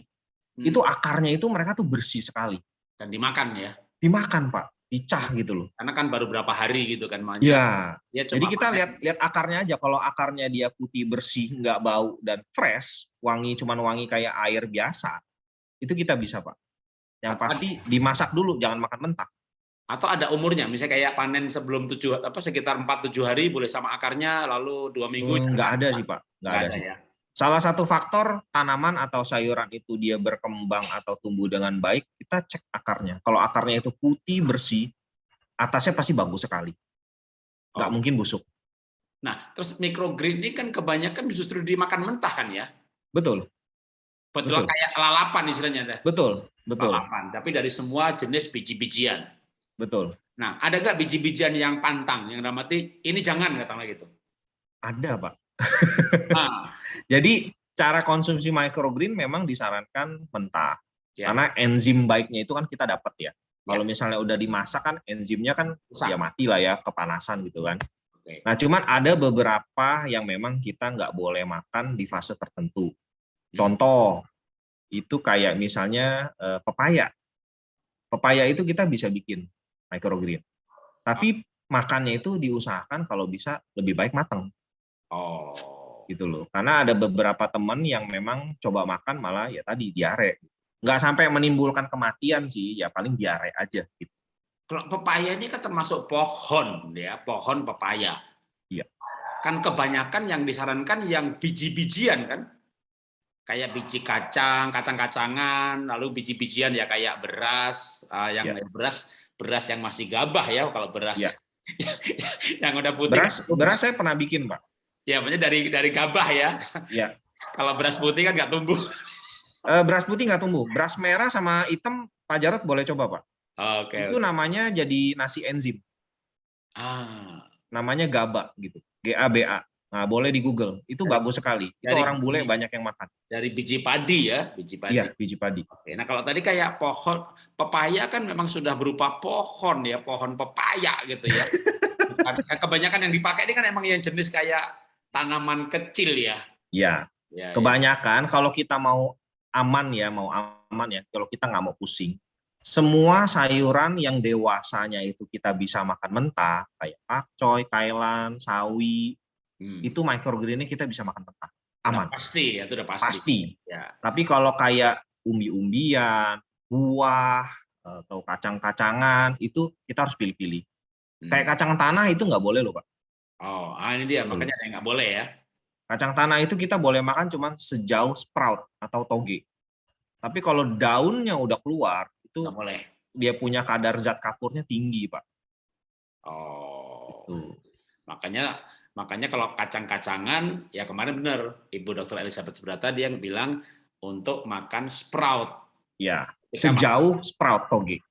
Hmm. Itu akarnya itu mereka tuh bersih sekali.
Dan dimakan ya?
Dimakan pak, dicah gitu loh.
Karena kan baru berapa hari gitu kan
makanya. Ya. ya Jadi kita lihat lihat akarnya aja. Kalau akarnya dia putih bersih, nggak bau dan fresh, wangi cuman wangi kayak air biasa, itu kita bisa pak. Yang pasti dimasak dulu, jangan makan mentah
atau ada umurnya misalnya kayak panen sebelum tujuh apa sekitar empat tujuh hari boleh sama akarnya lalu dua minggu
hmm, nggak ada sih pak nggak ada, ada sih ya? Salah satu faktor tanaman atau sayuran itu dia berkembang atau tumbuh dengan baik kita cek akarnya kalau akarnya itu putih bersih atasnya pasti bagus sekali nggak oh. mungkin busuk
nah terus microgreen ini kan kebanyakan justru dimakan mentah kan ya
betul
betul, betul. kayak lalapan istilahnya
betul betul
lalapan tapi dari semua jenis biji-bijian
Betul.
Nah, ada nggak biji-bijian yang pantang, yang dalam arti ini jangan katakanlah gitu?
Ada, Pak. Nah. <laughs> Jadi cara konsumsi microgreen memang disarankan mentah. Ya. Karena enzim baiknya itu kan kita dapat ya. Kalau ya. misalnya udah dimasak kan enzimnya kan Usah. ya mati lah ya kepanasan gitu kan. Oke. Nah cuman ada beberapa yang memang kita nggak boleh makan di fase tertentu. Hmm. Contoh itu kayak misalnya eh, pepaya. Pepaya itu kita bisa bikin microgreen. Tapi makannya itu diusahakan kalau bisa lebih baik matang.
Oh.
Gitu loh. Karena ada beberapa teman yang memang coba makan malah ya tadi diare. Nggak sampai menimbulkan kematian sih, ya paling diare aja gitu.
Kalau pepaya ini kan termasuk pohon ya, pohon pepaya.
Iya.
Kan kebanyakan yang disarankan yang biji-bijian kan? Kayak biji kacang, kacang-kacangan, lalu biji-bijian ya kayak beras, uh, yang ya. beras beras yang masih gabah ya kalau beras ya. <laughs> yang udah putih.
Beras, beras saya pernah bikin, Pak.
Ya, maksudnya dari dari gabah ya.
Ya. <laughs>
kalau beras putih kan nggak tumbuh.
Uh, <laughs> beras putih nggak tumbuh. Beras merah sama hitam, Pak Jarot boleh coba, Pak.
Oke. Okay,
Itu okay. namanya jadi nasi enzim.
Ah.
Namanya GABA gitu. G A B A. Nah, boleh di Google. Itu dari, bagus sekali. Itu orang bule banyak yang makan.
Dari biji padi ya, biji padi.
Iya, biji padi.
Oke. Nah, kalau tadi kayak pohon pepaya kan memang sudah berupa pohon ya, pohon pepaya gitu ya. <laughs> Kebanyakan yang dipakai ini kan emang yang jenis kayak tanaman kecil ya.
Iya. Ya, Kebanyakan ya. kalau kita mau aman ya, mau aman ya, kalau kita nggak mau pusing, semua sayuran yang dewasanya itu kita bisa makan mentah, kayak pakcoy, kailan, sawi, hmm. itu microgreennya kita bisa makan mentah aman
udah pasti ya itu udah pasti
pasti ya. tapi kalau kayak umbi-umbian buah atau kacang-kacangan itu kita harus pilih-pilih hmm. kayak kacang tanah itu nggak boleh loh pak
oh ah, ini dia makanya yang nggak boleh ya
kacang tanah itu kita boleh makan cuman sejauh sprout atau toge tapi kalau daunnya udah keluar itu
nggak boleh
dia punya kadar zat kapurnya tinggi pak
oh itu. makanya Makanya kalau kacang-kacangan, ya kemarin benar Ibu Dr. Elizabeth Subrata dia bilang untuk makan sprout.
Ya, sejauh sprout toge.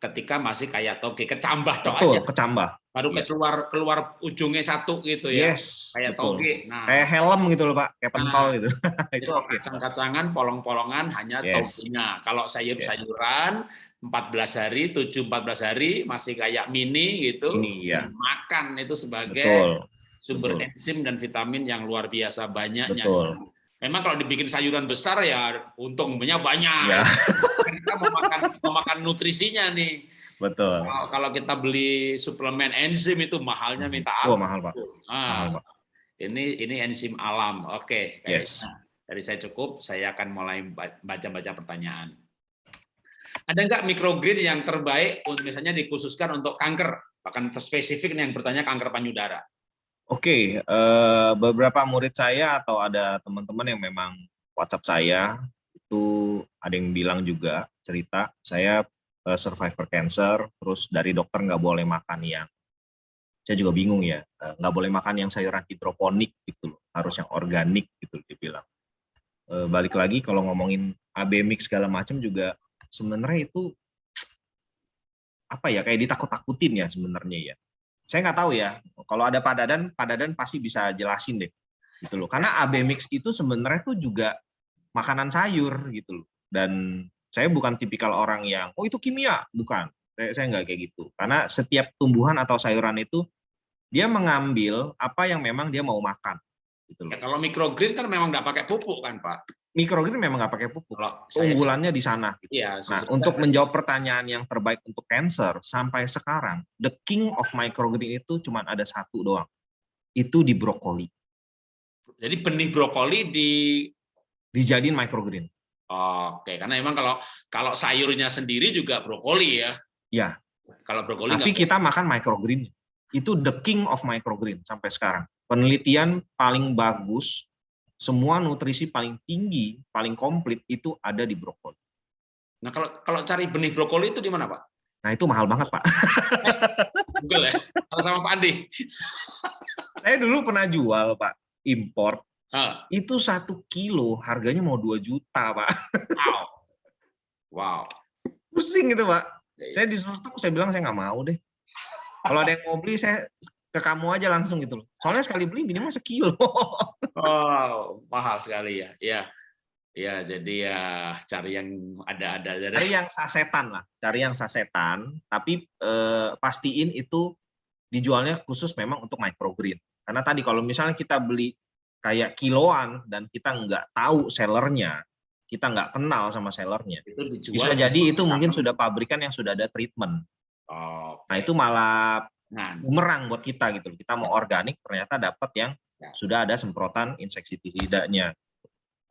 Ketika masih kayak toge, kecambah dong
Betul, aja. kecambah.
Baru yes. keluar keluar ujungnya satu gitu ya.
Yes,
kayak betul. toge.
Nah, kayak helm gitu loh, Pak, kayak pentol nah, gitu. <laughs>
itu oke. Okay. Kacang-kacangan, polong-polongan hanya yes. togenya. Kalau sayur-sayuran yes. 14 hari, 7 14 hari masih kayak mini gitu.
Ini ya.
Makan itu sebagai Betul sumber Betul. enzim dan vitamin yang luar biasa banyaknya.
Betul.
Memang kalau dibikin sayuran besar ya untungnya banyak. Ya. <laughs> kita mau makan nutrisinya nih.
Betul.
Kalau, kalau kita beli suplemen enzim itu mahalnya hmm. minta ampun.
Oh, mahal, Pak.
Ah, mahal, Pak. Ini ini enzim alam. Oke,
okay. yes.
Nah, dari saya cukup, saya akan mulai baca-baca pertanyaan. Ada nggak mikrogreen yang terbaik untuk misalnya dikhususkan untuk kanker? Bahkan spesifik yang bertanya kanker payudara.
Oke, uh, beberapa murid saya atau ada teman-teman yang memang WhatsApp saya itu ada yang bilang juga cerita saya uh, survivor cancer, terus dari dokter nggak boleh makan yang saya juga bingung ya eh, nggak boleh makan yang sayuran hidroponik gitu loh harus yang organik gitu dia bilang. Eh, balik lagi kalau ngomongin AB mix segala macam juga sebenarnya itu apa ya kayak ditakut-takutin ya sebenarnya ya saya nggak tahu ya kalau ada padadan padadan pasti bisa jelasin deh gitu loh. Karena AB mix itu sebenarnya tuh juga makanan sayur gitu loh. Dan saya bukan tipikal orang yang oh itu kimia. Bukan. Saya, saya nggak kayak gitu. Karena setiap tumbuhan atau sayuran itu dia mengambil apa yang memang dia mau makan gitu loh
Ya, kalau microgreen kan memang nggak pakai pupuk kan Pak?
mikrogreen memang nggak pakai pupuk
Kalau saya
unggulannya di sana gitu.
Iya,
Nah, untuk menjawab pertanyaan yang terbaik untuk cancer sampai sekarang, the king of microgreen itu cuma ada satu doang. Itu di brokoli.
jadi benih brokoli di
Dijadiin microgreen.
Oke, karena memang kalau kalau sayurnya sendiri juga brokoli ya.
Ya,
Kalau brokoli
tapi kita makan microgreen. Itu the king of microgreen sampai sekarang. Penelitian paling bagus, semua nutrisi paling tinggi, paling komplit itu ada di brokoli.
Nah, kalau kalau cari benih brokoli itu di mana, Pak?
Nah, itu mahal banget, Pak. <laughs>
Google ya. Kalau sama Pak Andi. <laughs>
Saya dulu pernah jual, Pak, import.
Ah,
Itu satu kilo, harganya mau 2 juta, Pak.
wow. Wow.
Pusing itu, Pak.
Iya.
Saya disuruh saya bilang saya nggak mau deh. Kalau ada yang mau beli, saya ke kamu aja langsung gitu loh. Soalnya sekali beli minimal sekilo. <laughs>
Oh, mahal sekali ya. Ya. Ya, jadi ya cari yang ada-ada aja.
Cari yang sasetan lah, cari yang sasetan, tapi eh, pastiin itu dijualnya khusus memang untuk microgreen. Karena tadi kalau misalnya kita beli kayak kiloan dan kita nggak tahu sellernya, kita nggak kenal sama sellernya,
Itu dijual.
bisa jadi itu mungkin sudah pabrikan yang sudah ada treatment.
Oh,
Nah itu malah bumerang buat kita gitu. Kita mau organik ternyata dapat yang
Ya.
sudah ada semprotan insektisidanya.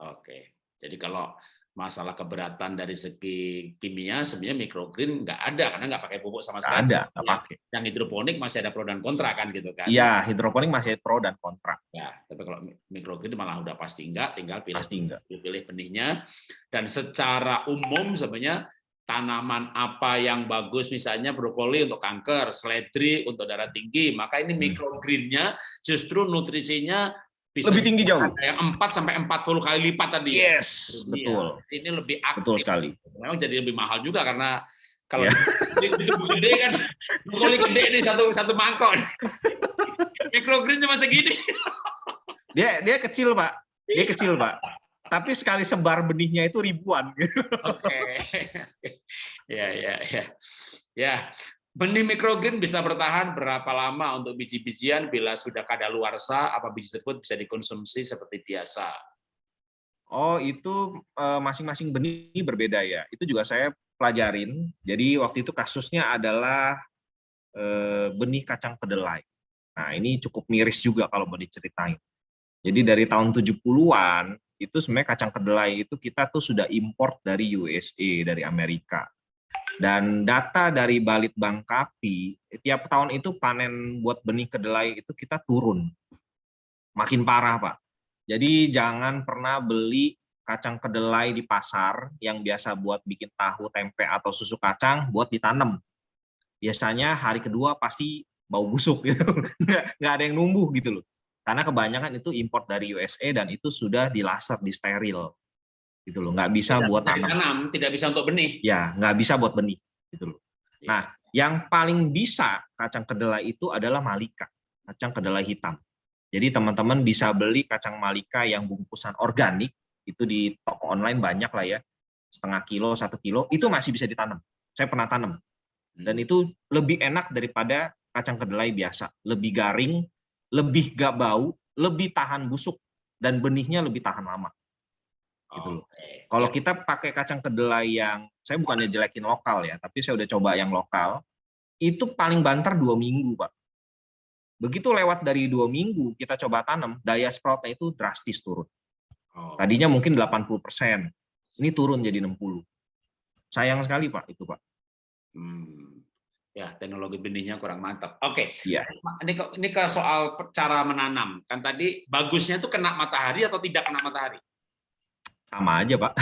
Oke. Jadi kalau masalah keberatan dari segi kimia sebenarnya microgreen nggak ada karena nggak pakai pupuk sama sekali.
ada, nggak
Ya.
pakai.
Yang hidroponik masih ada pro dan kontra kan gitu kan.
Iya, hidroponik masih pro dan kontra,
Ya, tapi kalau mi- microgreen malah udah pasti enggak, tinggal pilih
pasti enggak.
pilih benihnya. Dan secara umum sebenarnya tanaman apa yang bagus misalnya brokoli untuk kanker, seledri untuk darah tinggi, maka ini
Hmm.
microgreen-nya justru nutrisinya bisa
Lebih tinggi jauh.
yang 4 sampai 40 kali lipat tadi ya.
Yes,
Iya.
betul,
Ini lebih aktif.
betul sekali.
Memang jadi lebih mahal juga karena kalau
Ya.
di, di gede kan brokoli gede nih satu satu mangkok. <laughs> Microgreen cuma segini.
Dia dia kecil pak, dia kecil pak. Tapi sekali sebar benihnya itu ribuan. <laughs>
Oke. Ya, ya, ya. Ya, benih mikrogreen bisa bertahan berapa lama untuk biji-bijian bila sudah kadaluarsa apa biji tersebut bisa dikonsumsi seperti biasa.
Oh itu eh, masing-masing benih berbeda ya. Itu juga saya pelajarin. Jadi waktu itu kasusnya adalah eh, benih kacang kedelai. Nah ini cukup miris juga kalau mau diceritain. Jadi dari tahun 70-an itu sebenarnya kacang kedelai itu kita tuh sudah import dari USA, dari Amerika. Dan data dari Balitbang Kapi, tiap tahun itu panen buat benih kedelai itu kita turun. Makin parah, Pak. Jadi jangan pernah beli kacang kedelai di pasar yang biasa buat bikin tahu, tempe, atau susu kacang buat ditanam. Biasanya hari kedua pasti bau busuk gitu. <laughs> Nggak, nggak ada yang numbuh gitu loh. Karena kebanyakan itu import dari USA dan itu sudah dilaser, di steril. Gitu loh. Nggak bisa
Tidak
buat tanam.
ditanam, tidak bisa untuk benih.
Ya, nggak bisa buat benih. Gitu loh.
Iya.
Nah, yang paling bisa kacang kedelai itu adalah malika, kacang kedelai hitam. Jadi teman-teman bisa beli kacang malika yang bungkusan organik, itu di toko online banyak lah ya, setengah kilo, satu kilo, itu masih bisa ditanam. Saya pernah tanam. Dan itu lebih enak daripada kacang kedelai biasa. Lebih garing, lebih gak bau, lebih tahan busuk, dan benihnya lebih tahan lama. gitu loh. Kalau kita pakai kacang kedelai yang, saya bukannya jelekin lokal ya, tapi saya udah coba yang lokal, itu paling banter dua minggu, Pak. Begitu lewat dari dua minggu, kita coba tanam, daya sproutnya itu drastis turun.
oh,
Tadinya mungkin 80%, ini turun jadi 60. Sayang sekali, Pak, itu, Pak.
hmm. Ya, teknologi benihnya kurang mantap. Oke.
Iya.
Ini ke, ini ke soal cara menanam. Kan tadi bagusnya itu kena matahari atau tidak kena matahari?
Sama aja, Pak.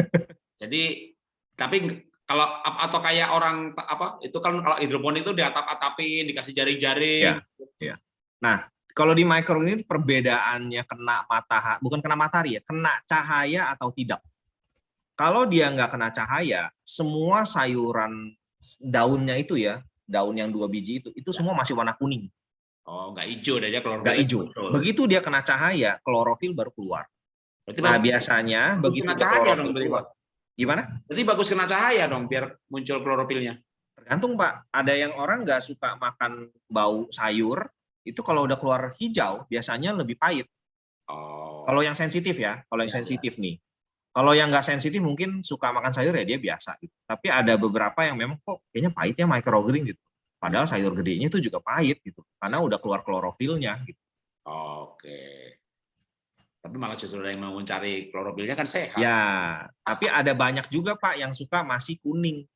<laughs>
Jadi tapi kalau atau kayak orang apa itu kan kalau hidroponik itu di atap-atapin dikasih jaring-jaring.
Ya, ya. Nah, kalau di microgreen perbedaannya kena matahari, bukan kena matahari ya, kena cahaya atau tidak. Kalau dia nggak kena cahaya, semua sayuran daunnya itu ya, daun yang dua biji itu, itu semua masih warna kuning.
Oh, nggak hijau dia klorofil.
Nggak hijau. Begitu dia kena cahaya, klorofil baru keluar. Berarti nah, biasanya begitu
kena cahaya dong, keluar.
Gimana?
Jadi bagus kena cahaya dong, biar muncul klorofilnya.
Tergantung, Pak. Ada yang orang nggak suka makan bau sayur, itu kalau udah keluar hijau, biasanya lebih pahit. Oh. Kalau yang sensitif ya, kalau yang ya, sensitif ya. nih. Kalau yang nggak sensitif mungkin suka makan sayur ya dia biasa. Gitu. Tapi ada beberapa yang memang kok kayaknya pahit ya microgreen gitu. Padahal sayur gedenya itu juga pahit gitu, karena udah keluar klorofilnya. Gitu.
Oke. Tapi malah justru yang mau mencari klorofilnya kan sehat.
Ya, tapi ada banyak juga Pak yang suka masih kuning.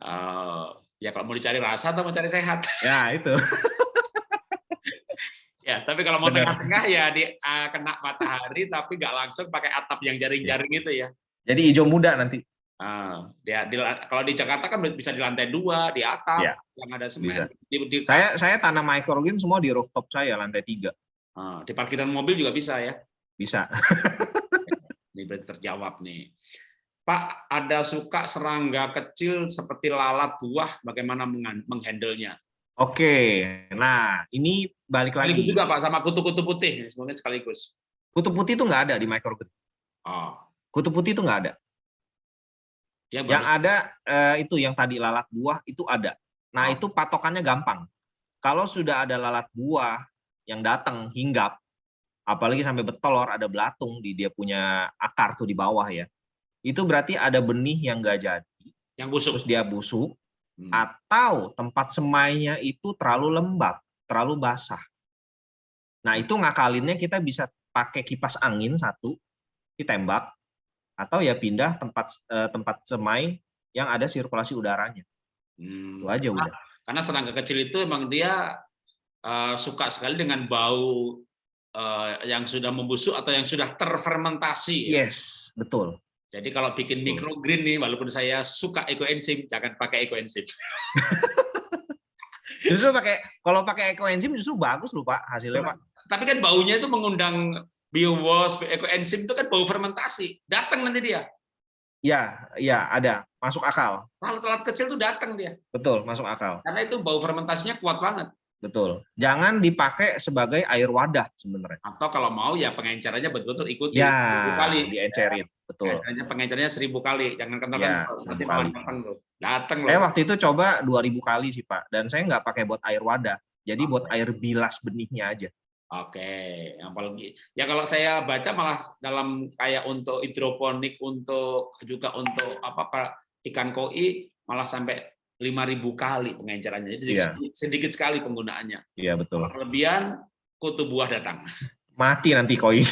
Uh, ya kalau mau dicari rasa atau mau cari sehat?
Ya itu. <laughs>
tapi kalau mau tengah-tengah ya di uh, kena matahari tapi nggak langsung pakai atap yang jaring-jaring itu ya.
Jadi hijau muda nanti.
Ah, dia di, kalau di Jakarta kan bisa di lantai dua, di atap, ya, yang ada semen.
Di, di, saya saya tanam microgreen semua di rooftop saya lantai tiga.
Ah, di parkiran mobil juga bisa ya?
Bisa. <laughs>
Ini berarti terjawab nih. Pak, ada suka serangga kecil seperti lalat buah, bagaimana menghandlenya?
Oke, nah ini balik lagi.
Sekaligus juga Pak, sama kutu-kutu putih, semuanya sekaligus.
Kutu putih itu nggak ada di microgreen. Oh. Kutu putih itu nggak ada. Dia yang ada eh, itu yang tadi lalat buah itu ada. Nah, oh. itu patokannya gampang. Kalau sudah ada lalat buah yang datang hinggap, apalagi sampai betolor ada belatung di dia punya akar tuh di bawah ya. Itu berarti ada benih yang enggak jadi.
Yang busuk.
Terus dia busuk hmm. atau tempat semainya itu terlalu lembab, terlalu basah. Nah, itu ngakalinnya kita bisa pakai kipas angin satu, ditembak, atau ya pindah tempat uh, tempat semai yang ada sirkulasi udaranya. Hmm. Itu aja udah.
Karena serangga kecil itu emang dia uh, suka sekali dengan bau uh, yang sudah membusuk atau yang sudah terfermentasi.
Yes, betul.
Jadi kalau bikin microgreen nih, walaupun saya suka ekoenzim, jangan pakai ekoenzim. <laughs>
justru pakai kalau pakai ekoenzim justru bagus loh pak hasilnya pak.
Tapi kan baunya itu mengundang biowas, ekoenzim itu kan bau fermentasi. Datang nanti dia.
Ya, ya ada, masuk akal.
Lalat-lalat kecil tuh datang dia.
Betul, masuk akal.
Karena itu bau fermentasinya kuat banget.
Betul. Jangan dipakai sebagai air wadah sebenarnya.
Atau kalau mau ya pengencerannya betul-betul ikuti
ya, seribu kali. Diencerin, betul.
Pengencerannya seribu kali, jangan kental
ya,
nanti
kali.
Datang
Saya loh. waktu itu coba 2000 kali sih Pak, dan saya nggak pakai buat air wadah. Jadi buat air bilas benihnya aja.
Oke, apalagi ya kalau saya baca malah dalam kayak untuk hidroponik untuk juga untuk apa ikan koi malah sampai 5000 kali pengencerannya. Jadi yeah. sedikit, sedikit sekali penggunaannya.
Iya, yeah, betul.
Kelebihan kutu buah datang.
Mati nanti koi.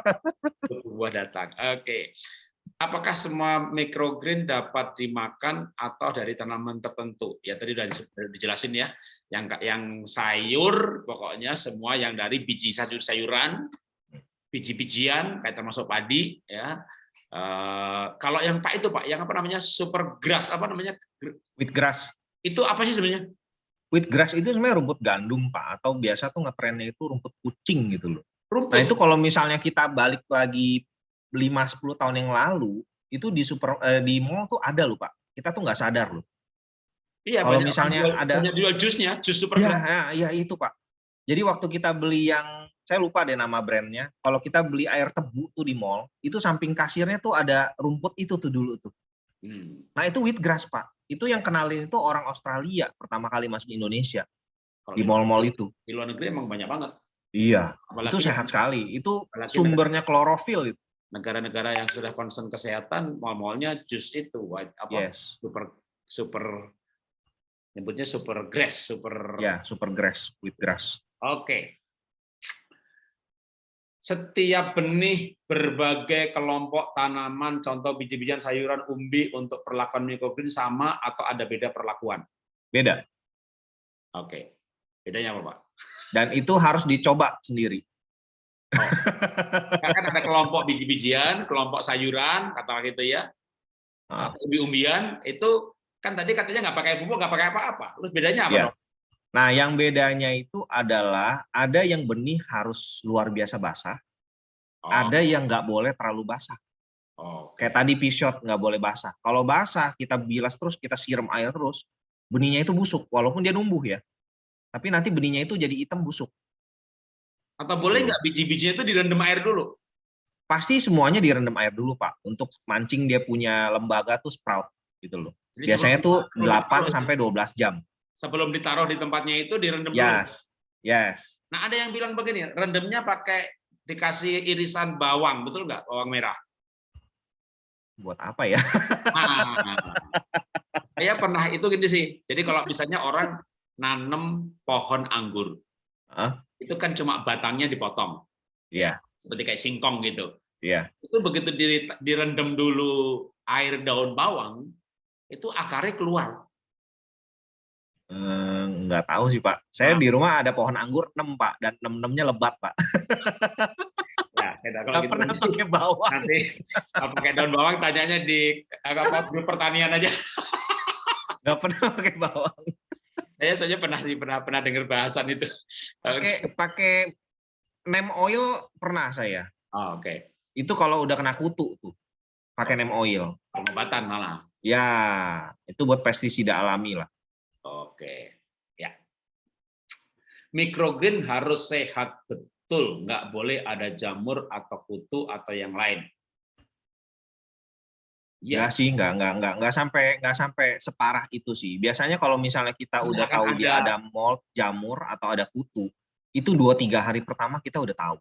<laughs>
kutu buah datang. Oke. Apakah semua microgreen dapat dimakan atau dari tanaman tertentu? Ya tadi sudah dijelasin ya yang yang sayur pokoknya semua yang dari biji sayur-sayuran, biji-bijian kayak termasuk padi ya. Uh, kalau yang Pak itu Pak, yang apa namanya super grass apa namanya?
Wheatgrass.
Itu apa sih sebenarnya?
Wheatgrass itu sebenarnya rumput gandum Pak atau biasa tuh ngetrennya itu rumput kucing gitu loh. Rumput. Nah itu kalau misalnya kita balik lagi 5-10 tahun yang lalu itu di super eh, di mall tuh ada loh Pak. Kita tuh nggak sadar loh.
Iya,
kalau misalnya jual, ada
jual jusnya, jus super.
Iya, ya, ya, itu Pak. Jadi waktu kita beli yang saya lupa deh nama brandnya. Kalau kita beli air tebu tuh di mall, itu samping kasirnya tuh ada rumput itu tuh dulu tuh. Hmm. Nah itu wheatgrass Pak. Itu yang kenalin itu orang Australia pertama kali masuk Indonesia Kalau di mall-mall itu.
Di luar negeri emang banyak banget.
Iya, Apalagi itu sehat sekali. Itu sumbernya klorofil itu.
Negara-negara yang sudah concern kesehatan, mall-mallnya jus itu, white apa yes. super super nyebutnya super grass, super
ya super grass with grass.
Oke. Setiap benih berbagai kelompok tanaman, contoh biji-bijian sayuran umbi untuk perlakuan mikrogreen sama atau ada beda perlakuan?
Beda.
Oke. Bedanya apa, Pak?
Dan itu harus dicoba sendiri.
Oh. kan ada kelompok biji-bijian, kelompok sayuran, kata gitu ya.
Ah.
umbi-umbian itu kan tadi katanya nggak pakai pupuk, nggak pakai apa-apa. Terus bedanya apa?
Iya.
dong?
Nah, yang bedanya itu adalah ada yang benih harus luar biasa basah,
Oh,
ada yang nggak boleh terlalu basah.
oh,
Kayak tadi pisot nggak boleh basah. Kalau basah, kita bilas terus, kita siram air terus, benihnya itu busuk, walaupun dia numbuh ya. Tapi nanti benihnya itu jadi hitam busuk.
Atau boleh
Betul.
nggak biji-bijinya itu direndam air dulu?
Pasti semuanya direndam air dulu, Pak, untuk mancing dia punya lembaga tuh sprout gitu loh.
Jadi
Biasanya tuh
ditaruh-
8 sampai 12 jam.
Sebelum ditaruh di tempatnya itu direndam dulu.
Yes. Yes.
Nah ada yang bilang begini, rendamnya pakai dikasih irisan bawang, betul nggak? Bawang merah.
Buat apa ya? <laughs>
Nah, saya pernah itu gini sih. Jadi kalau misalnya orang nanam pohon anggur,
Hah?
itu kan cuma batangnya dipotong,
Iya,
seperti kayak singkong gitu.
iya.
Itu begitu di- direndam dulu air daun bawang, itu akarnya keluar.
Eh, nggak tahu sih Pak. Saya
Ah.
di rumah ada pohon anggur 6 Pak dan 6-6-nya lebat Pak. <laughs>
Ya, kita kalau
Nggak
gitu
pernah
nanti-
pakai bawang.
nanti kalau pakai daun bawang tanyanya di apa grup pertanian aja. <laughs>
Nggak pernah pakai bawang.
Saya soalnya pernah sih pernah pernah dengar bahasan itu.
Pakai pakai neem oil pernah saya.
Oh, Oke,
Itu kalau udah kena kutu tuh. Pakai neem oil.
pengobatan malah.
Ya, itu buat pestisida alami lah.
Oke, ya. Microgreen harus sehat betul, nggak boleh ada jamur atau kutu atau yang lain.
Ya
Ya,
sih, nggak nggak nggak nggak sampai nggak sampai separah itu sih. Biasanya kalau misalnya kita
Nggak
udah
akan
tahu dia
ada.
ada mold, jamur atau ada kutu, itu dua tiga hari pertama kita udah tahu.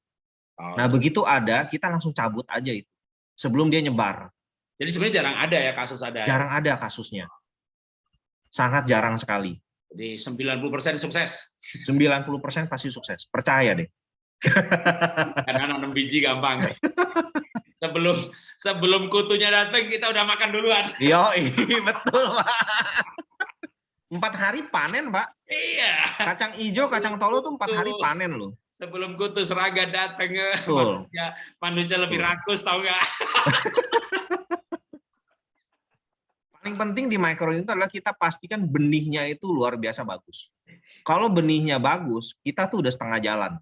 Oh,
Nah begitu ada, kita langsung cabut aja itu sebelum dia nyebar.
jadi sebenarnya jarang ada ya kasus ada. ya?
Jarang ada kasusnya, sangat jarang sekali.
Jadi 90% sukses.
90% pasti sukses, percaya deh. <laughs>
Karena nanam biji gampang. sebelum sebelum kutunya datang kita udah makan duluan.
Yo, <laughs> betul pak. Empat hari panen pak.
Iya.
Kacang hijau, kacang tolo tuh empat hari panen loh.
Sebelum kutu seraga datang manusia, manusia lebih rakus tahu nggak? <laughs>
Paling penting di micro itu adalah kita pastikan benihnya itu luar biasa bagus. Kalau benihnya bagus, kita tuh udah setengah jalan.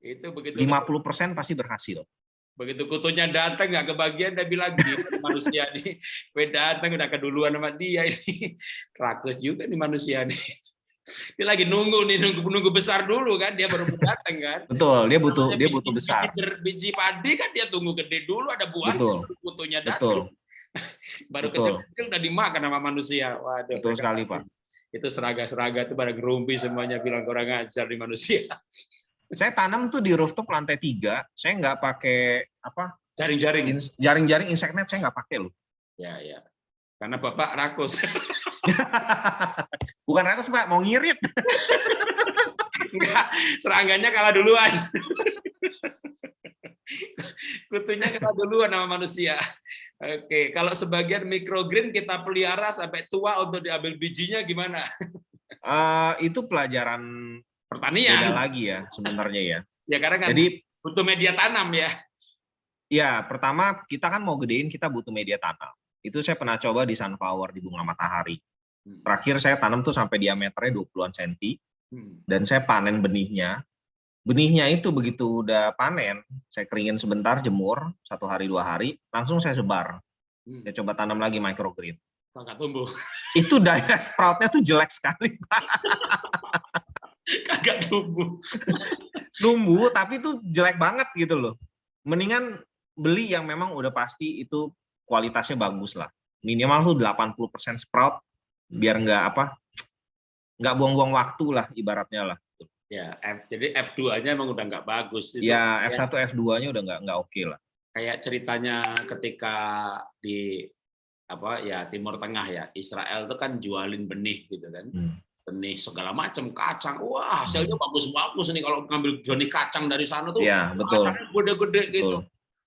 Itu begitu
50% pasti berhasil.
begitu kutunya datang nggak kebagian dia bilang gitu manusia nih <laughs> gue datang udah keduluan sama dia ini <laughs> rakus juga nih manusia nih dia lagi nunggu nih nunggu nunggu besar dulu kan dia baru datang kan
Betul, dia butuh dia
biji-
butuh besar.
biji, biji padi kan dia tunggu gede dulu ada buah
Betul.
kutunya
Betul. <laughs>
baru
betul.
kecil-kecil udah dimakan sama manusia waduh
Betul sekali, Pak.
itu seraga-seraga itu pada gerumpi semuanya bilang kurang ajar di manusia <laughs>
Saya tanam tuh di rooftop lantai tiga. Saya nggak pakai apa
jaring-jaring
jaring-jaring insect net. Saya nggak pakai loh.
ya ya karena bapak rakus <laughs>
Bukan ratus pak, mau ngirit.
Enggak, serangannya kalah duluan. <laughs> Kutunya kalah duluan sama manusia. Oke, kalau sebagian microgreen kita pelihara sampai tua untuk diambil bijinya gimana? <laughs>
Eh, itu pelajaran beda
Pertanian.
lagi ya sebenarnya ya. <laughs>
Ya karena kan
Jadi
butuh media tanam ya.
ya pertama kita kan mau gedein kita butuh media tanam. Itu saya pernah coba di sunflower di bunga matahari. Terakhir saya tanam tuh sampai diameternya 20-an senti
Hmm.
dan saya panen benihnya. Benihnya itu begitu udah panen, saya keringin sebentar, jemur satu hari dua hari, langsung saya sebar.
Hmm.
Saya coba tanam lagi microgreen.
Kagak tumbuh.
Itu daya <laughs> sproutnya tuh jelek sekali, Pak.
Kagak tumbuh.
Numbuh tapi tuh jelek banget gitu loh. Mendingan beli yang memang udah pasti itu kualitasnya bagus lah. Minimal tuh 80% sprout biar nggak apa nggak buang-buang waktu lah ibaratnya lah.
Ya, F, jadi F2-nya emang udah nggak bagus. Itu
Ya
kayak-
F1 F2-nya udah nggak nggak oke lah.
kayak ceritanya ketika di apa ya Timur Tengah ya Israel itu kan jualin benih gitu kan
Hmm.
benih segala macam kacang wah hasilnya bagus-bagus nih kalau ngambil benih kacang dari sana tuh
Ya betul.
gede-gede gitu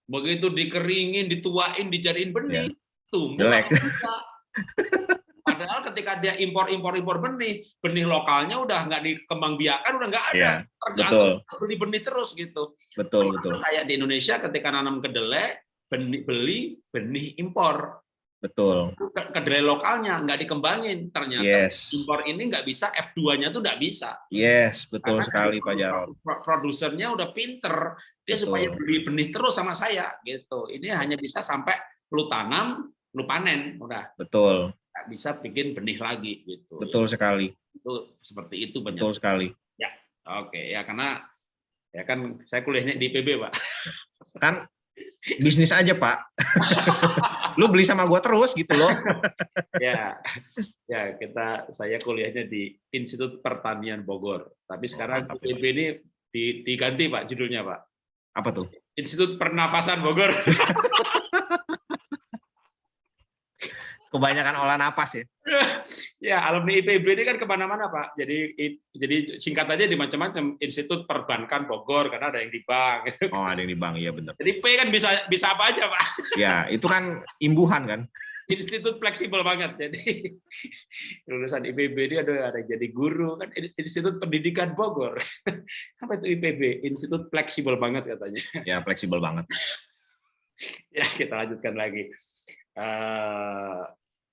begitu dikeringin dituain dijadiin benih tumbuh
Jelek. <laughs>
padahal ketika dia impor impor impor benih benih lokalnya udah nggak dikembangbiakan udah nggak ada
Ya
tergantung beli benih terus gitu
betul
Termasuk
betul.
kayak di Indonesia ketika nanam kedelai benih, beli benih impor
Betul.
Ke- Kedelai lokalnya nggak dikembangin. Ternyata
Yes.
impor ini nggak bisa F2-nya tuh nggak bisa.
Yes, betul
Karena
sekali
kan
Pak Jarot.
pro- Produsernya udah pinter, dia
Betul.
supaya beli benih terus sama saya gitu. Ini hanya bisa sampai lu tanam, lu panen, udah
Betul.
Bisa bikin benih lagi gitu.
Betul sekali.
Itu seperti itu.
Betul sekali.
Oke, ya karena ya kan saya kuliahnya di IPB, Pak.
Kan bisnis aja, Pak. <laughs> Lu beli sama gua terus gitu loh.
ya, ya kita saya kuliahnya di Institut Pertanian Bogor. Tapi sekarang
mantap,
IPB ini di- diganti, Pak, judulnya, Pak.
Apa tuh?
Institut Pernafasan Bogor. <laughs>
Kebanyakan olah napas ya. <laughs>
ya, alumni IPB ini kan ke mana-mana, Pak. Jadi jadi singkatannya di macam-macam. Institut Perbankan Bogor, karena ada yang di bank. gitu. <laughs>
Oh, ada yang di bank, iya bener.
Jadi P kan bisa bisa apa aja, Pak.
Ya, itu kan imbuhan kan.
Institut fleksibel banget. Jadi <laughs> lulusan IPB ini ada ada yang jadi guru kan Institut Pendidikan Bogor. Apa itu IPB? Institut fleksibel banget katanya.
Ya, fleksibel banget.
Ya, kita lanjutkan lagi. Eh,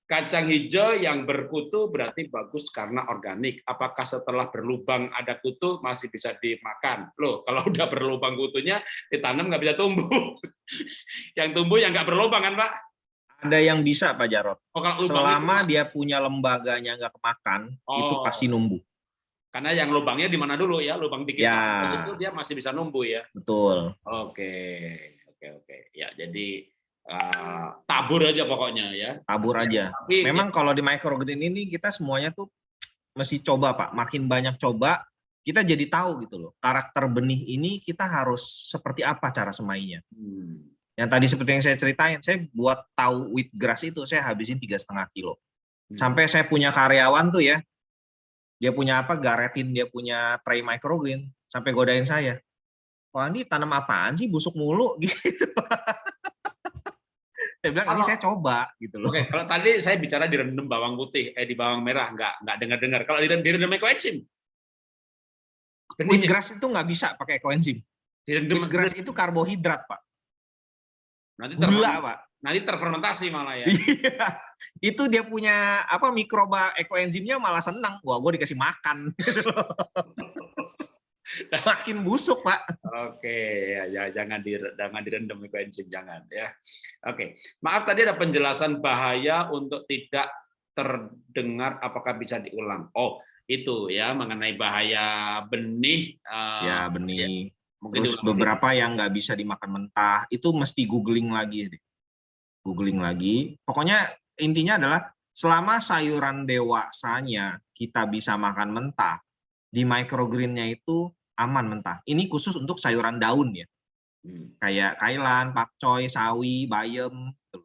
kacang hijau yang berkutu berarti bagus karena organik. Apakah setelah berlubang ada kutu masih bisa dimakan? Loh, <laughs> kalau udah berlubang kutunya ditanam nggak bisa tumbuh. <laughs> yang tumbuh yang nggak berlubang kan, Pak?
Ada yang bisa Pak Jarot.
Oh, kalau
Selama
itu-
dia punya lembaganya nggak kemakan, itu
Oh.
pasti numbuh.
karena yang lubangnya di mana dulu ya, lubang dikit
Ya.
itu dia masih bisa numbuh ya.
Betul.
Oke, oke, oke. Ya, jadi eh, tabur aja pokoknya ya.
Tabur aja.
Tapi
Memang kalau di microgreen ini kita semuanya tuh mesti coba Pak. Makin banyak coba, kita jadi tahu gitu loh. Karakter benih ini kita harus seperti apa cara semainya.
Hmm,
Yang tadi seperti yang saya ceritain, saya buat tahu wheatgrass itu saya habisin tiga setengah kilo.
hmm.
Sampai saya punya karyawan tuh ya, dia punya apa? Garetin dia punya tray microgreen. Sampai godain saya. Wah ini tanam apaan sih busuk mulu <laughs> gitu. Saya bilang ini saya coba gitu loh.
Oke, kalau tadi saya bicara direndam bawang putih, eh di bawang merah nggak nggak dengar-dengar. Kalau direndam direndam ekoenzim, benihnya
Wheatgrass itu nggak bisa pakai koenzim.
direndam
Wheatgrass itu karbohidrat pak,
nanti
gula pak.
nanti terfermentasi malah ya.
Iya, itu dia punya apa mikroba ekoenzimnya malah senang. Wah, gue dikasih makan. Makin busuk pak.
Oke, ya, ya jangan di jangan direndam ekoenzim jangan ya. Oke, maaf tadi ada penjelasan bahaya untuk tidak terdengar apakah bisa diulang. Oh, itu ya mengenai bahaya benih. eh,
Ya benih.
mungkin
Terus
dulu.
beberapa yang nggak bisa dimakan mentah itu mesti googling lagi deh. Googling lagi. Pokoknya intinya adalah selama sayuran dewasanya kita bisa makan mentah, di microgreennya itu aman mentah. Ini khusus untuk sayuran daun ya,
Hmm,
kayak kailan, pakcoy, sawi, bayam, gitu.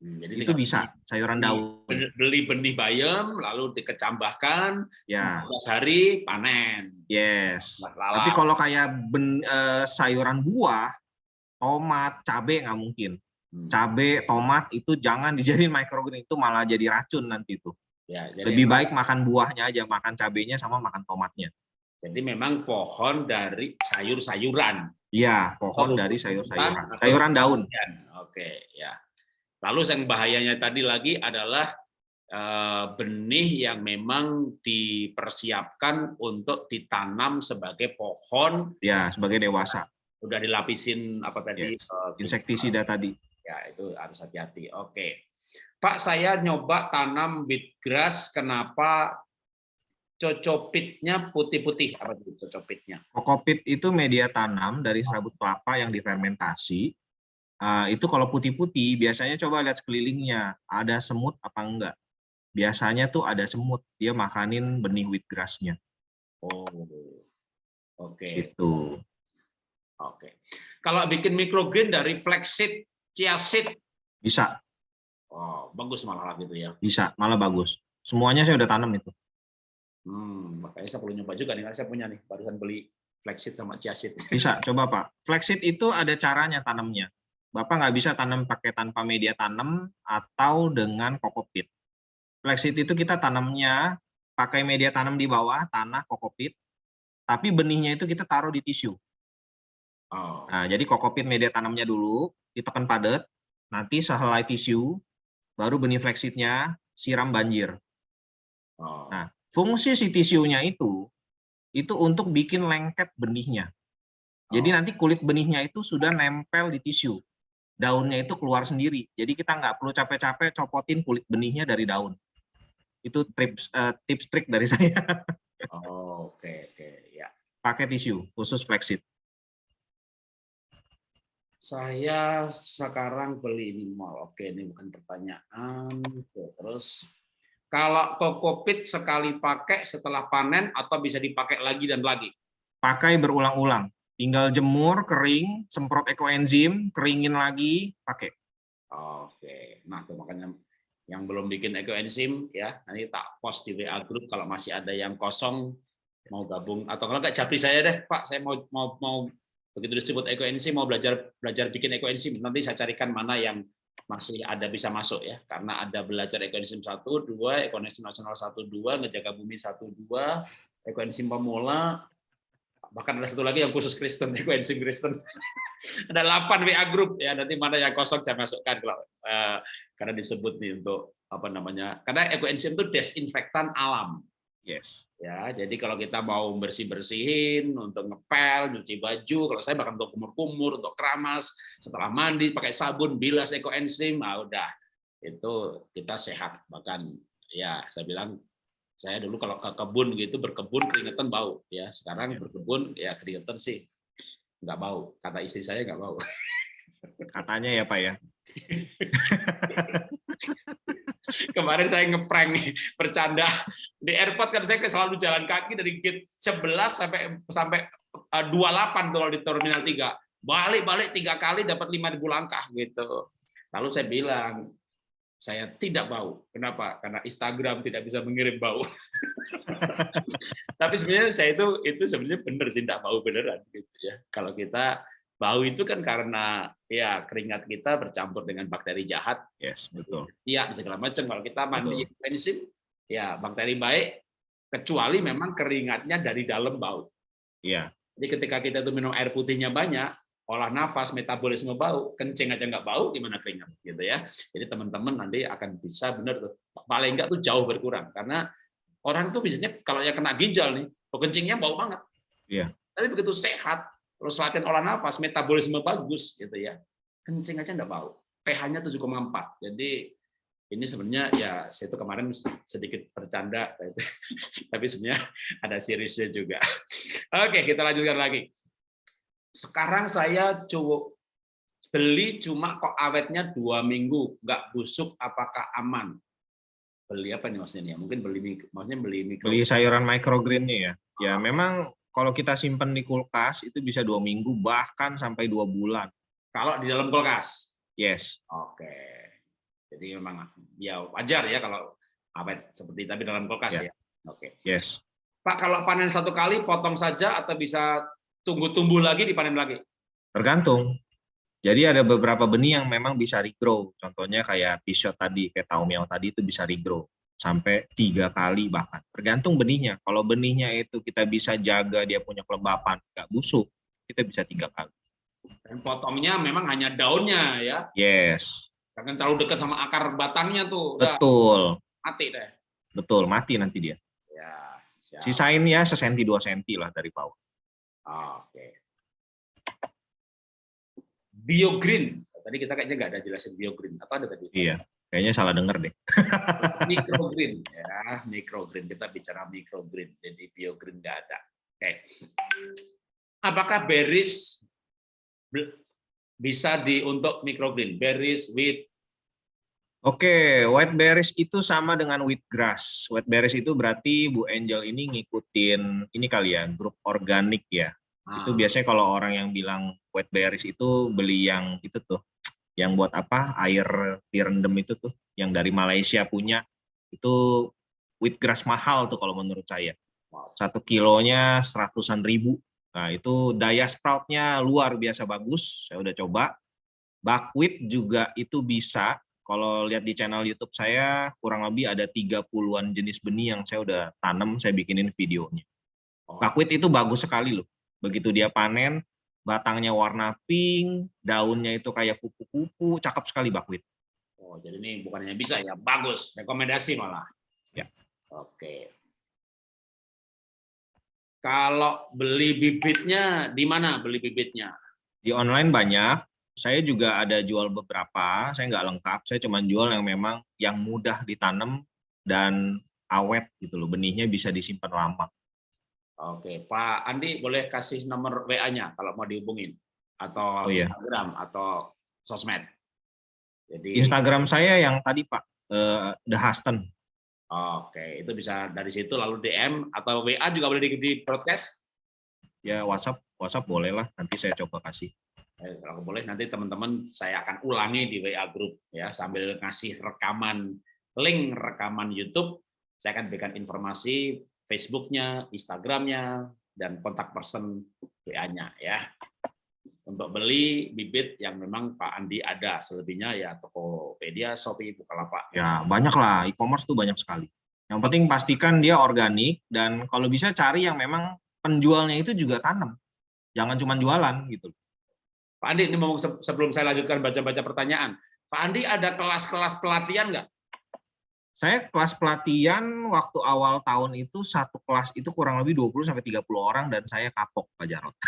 hmm, jadi
itu bisa sayuran
beli-
daun.
beli- benih bayam lalu dikecambahkan
Ya,
14 hari panen.
yes.
Lalat.
Tapi kalau kayak ben, eh, sayuran buah, tomat, cabai nggak mungkin.
Hmm,
Cabai, tomat itu jangan <laughs> dijadiin microgreen itu malah jadi racun nanti itu.
ya, jadi,
Lebih baik makan buahnya aja, makan cabainya sama makan tomatnya.
Jadi memang pohon dari sayur-sayuran.
Iya, pohon
Oh,
dari sayur-sayuran. Sayuran daun.
Ya, Oke, ya. Lalu yang bahayanya tadi lagi adalah eh, benih yang memang dipersiapkan untuk ditanam sebagai pohon,
Ya, sebagai dewasa.
udah dilapisin apa tadi? eh,
Insektisida tadi.
Ya, itu harus hati-hati. Oke. Pak, saya nyoba tanam wheatgrass, kenapa cocopitnya putih-putih? Apa itu cocopitnya?
Kokopit itu media tanam dari serabut kelapa yang difermentasi. Ah, itu kalau putih-putih, biasanya coba lihat sekelilingnya, ada semut apa enggak. Biasanya tuh ada semut, dia makanin benih wheatgrass-nya.
Oh, oke.
Gitu.
Oke. Kalau bikin microgreen dari flaxseed, chia seed,
Bisa,
oh, bagus malah gitu ya.
bisa, malah bagus. Semuanya saya udah tanam itu.
Hmm, makanya saya perlu nyoba juga nih, karena saya punya nih, barusan beli flaxseed sama chia seed.
Bisa, coba Pak. Flaxseed itu ada caranya tanamnya. Bapak nggak bisa tanam pakai tanpa media tanam atau dengan kokopit. Flaxseed itu kita tanamnya pakai media tanam di bawah, tanah, kokopit, tapi benihnya itu kita taruh di tisu.
Oh,
Nah, jadi kokopit media tanamnya dulu, ditekan padat, nanti sehelai tisu, baru benih flaxseednya siram banjir.
Oh.
Nah, fungsi si tisunya itu itu untuk bikin lengket benihnya. Jadi
Oh.
nanti kulit benihnya itu sudah nempel di tisu. Daunnya itu keluar sendiri. Jadi kita nggak perlu capek-capek copotin kulit benihnya dari daun. Itu tips eh, tips trik dari <laughs> saya.
Oh, oke oke ya.
Pakai tisu khusus flaxseed.
Saya sekarang beli ini mall. Oke, ini bukan pertanyaan. Oke, terus kalau kokopit sekali pakai setelah panen atau bisa dipakai lagi dan lagi?
Pakai berulang-ulang. Tinggal jemur, kering, semprot ekoenzim, keringin lagi, pakai.
Oke, nah itu makanya yang belum bikin ekoenzim ya nanti tak post di WA group kalau masih ada yang kosong mau gabung atau kalau nggak japri saya deh Pak saya mau mau mau begitu disebut ekoenzim mau belajar belajar bikin ekoenzim nanti saya carikan mana yang masih ada bisa masuk ya. Karena ada belajar ekoenzim satu dua ekoenzim nasional satu dua ngejaga bumi satu dua ekoenzim pemula. Bahkan ada satu lagi yang khusus Kristen <laughs> ekoenzim Kristen. Ada 8 WA group. Ya nanti mana yang kosong saya masukkan kalau eh, karena disebut nih untuk apa namanya. Karena ekoenzim itu desinfektan alam
Yes.
ya jadi kalau kita mau bersih bersihin untuk ngepel nyuci baju kalau saya bahkan untuk kumur-kumur untuk keramas setelah mandi pakai sabun bilas ekoenzim ah udah. Itu kita sehat. Bahkan ya saya bilang saya dulu kalau ke kebun gitu berkebun keringetan bau ya. Sekarang berkebun ya keringetan sih. Nggak bau. Kata istri saya nggak bau.
Katanya ya Pak ya. <laughs>
kemarin saya ngeprank nih bercanda. Di airport kan saya selalu jalan kaki dari gate 11 sampai sampai eh, 28 kalau di terminal 3 balik-balik tiga kali dapat 5000 langkah gitu. Lalu saya bilang saya tidak bau. Kenapa? Karena Instagram tidak bisa mengirim bau. <laughs> Tapi sebenarnya saya itu itu sebenarnya benar sih tidak bau beneran gitu ya. Kalau kita bau itu kan karena ya keringat kita bercampur dengan bakteri jahat
Yes, betul.
Iya, segala macam. Kalau kita mandi bensin, ya bakteri baik, kecuali memang keringatnya dari dalam bau.
Iya.
Jadi ketika kita tuh minum air putihnya banyak, olah nafas, metabolisme bau, kencing aja nggak bau, gimana keringat, gitu ya. Jadi teman-teman nanti akan bisa benar tuh, paling nggak tuh jauh berkurang, karena orang tuh biasanya kalau yang kena ginjal nih, kencingnya bau banget.
Iya.
Tapi begitu sehat, terus latihan olah nafas, metabolisme bagus, gitu ya, kencing aja nggak bau. pH-nya 7,4. Jadi ini sebenarnya ya saya itu kemarin sedikit bercanda, tapi <laughs> sebenarnya ada seriusnya juga. <laughs> Oke, kita lanjutkan lagi. Sekarang saya cukup beli cuma kok awetnya dua minggu, nggak busuk, apakah aman? Beli apa nih maksudnya? Mungkin beli maksudnya beli mikro.
Beli sayuran microgreennya ya. Ya memang kalau kita simpen di kulkas itu bisa dua minggu bahkan sampai dua bulan.
Kalau di dalam kulkas.
Yes.
Oke. Jadi memang ya wajar ya kalau awet seperti tapi dalam kulkas
Ya.
ya. Oke.
Yes.
Pak, kalau panen satu kali potong saja atau bisa tunggu tumbuh lagi dipanen lagi?
Tergantung. Jadi ada beberapa benih yang memang bisa regrow. Contohnya kayak pisot tadi, kayak taumiao tadi itu bisa regrow sampai tiga kali bahkan. Tergantung benihnya. Kalau benihnya itu kita bisa jaga dia punya kelembapan, nggak busuk, kita bisa tiga kali.
Dan potongnya memang hanya daunnya ya.
Yes,
Jangan terlalu dekat sama akar batangnya tuh. Udah
betul,
mati deh.
betul mati nanti dia.
Ya. siap.
Sisain ya sesenti dua senti lah dari bawah.
Oke. Biogreen. Tadi kita kayaknya nggak ada jelasin biogreen. Apa ada tadi?
Iya, kayaknya salah denger deh. <laughs>
Microgreen ya, microgreen. Kita bicara microgreen. Jadi biogreen nggak ada. Oke. Apakah berries bisa di untuk microgreen? Berries, wheat,
Oke, white berries itu sama dengan wheatgrass. White berries itu berarti Bu Angel ini ngikutin ini kali ya, grup organik ya. Itu
Ah,
biasanya kalau orang yang bilang white berries itu beli yang itu tuh, yang buat apa? Air direndam itu tuh, yang dari Malaysia punya. Itu wheatgrass mahal tuh kalau menurut saya. Satu kilonya seratusan ribu. Nah itu daya sproutnya luar biasa bagus. Saya udah coba. Buckwheat juga itu bisa. Kalau lihat di channel YouTube saya kurang lebih ada 30-an jenis benih yang saya udah tanam, saya bikinin videonya. Buckwheat itu bagus sekali loh. Begitu dia panen, batangnya warna pink, daunnya itu kayak kupu-kupu, cakep sekali buckwheat.
Oh, jadi ini bukan hanya bisa ya, bagus, rekomendasi malah.
Ya.
Oke. Kalau beli bibitnya di mana beli bibitnya?
Di online banyak. Saya juga ada jual beberapa. Saya nggak lengkap. Saya cuma jual yang memang yang mudah ditanam dan awet gitu loh. Benihnya bisa disimpan lama.
Oke, Pak Andi boleh kasih nomor WA-nya kalau mau dihubungin atau
Oh, iya.
Instagram atau sosmed. Jadi
Instagram saya yang tadi Pak, eh, The Huston.
Oke, itu bisa dari situ lalu DM atau WA juga boleh di, di broadcast.
Ya WhatsApp, WhatsApp boleh lah. Nanti saya coba kasih.
Eh, kalau boleh nanti teman-teman saya akan ulangi di WA group ya sambil ngasih rekaman link rekaman YouTube. Saya akan berikan informasi Facebooknya, Instagramnya, dan kontak person WA-nya ya. Untuk beli bibit yang memang Pak Andi ada, selebihnya ya Tokopedia, Shopee, Bukalapak.
Ya banyak lah. E-commerce tuh banyak sekali. Yang penting pastikan dia organik dan kalau bisa cari yang memang penjualnya itu juga tanam. Jangan cuma jualan gitu.
Pak Andi, ini mau se- sebelum saya lanjutkan baca-baca pertanyaan, Pak Andi ada kelas-kelas pelatihan nggak?
Saya kelas pelatihan waktu awal tahun itu satu kelas itu kurang lebih 20 sampai 30 orang dan saya kapok Pak Jarot.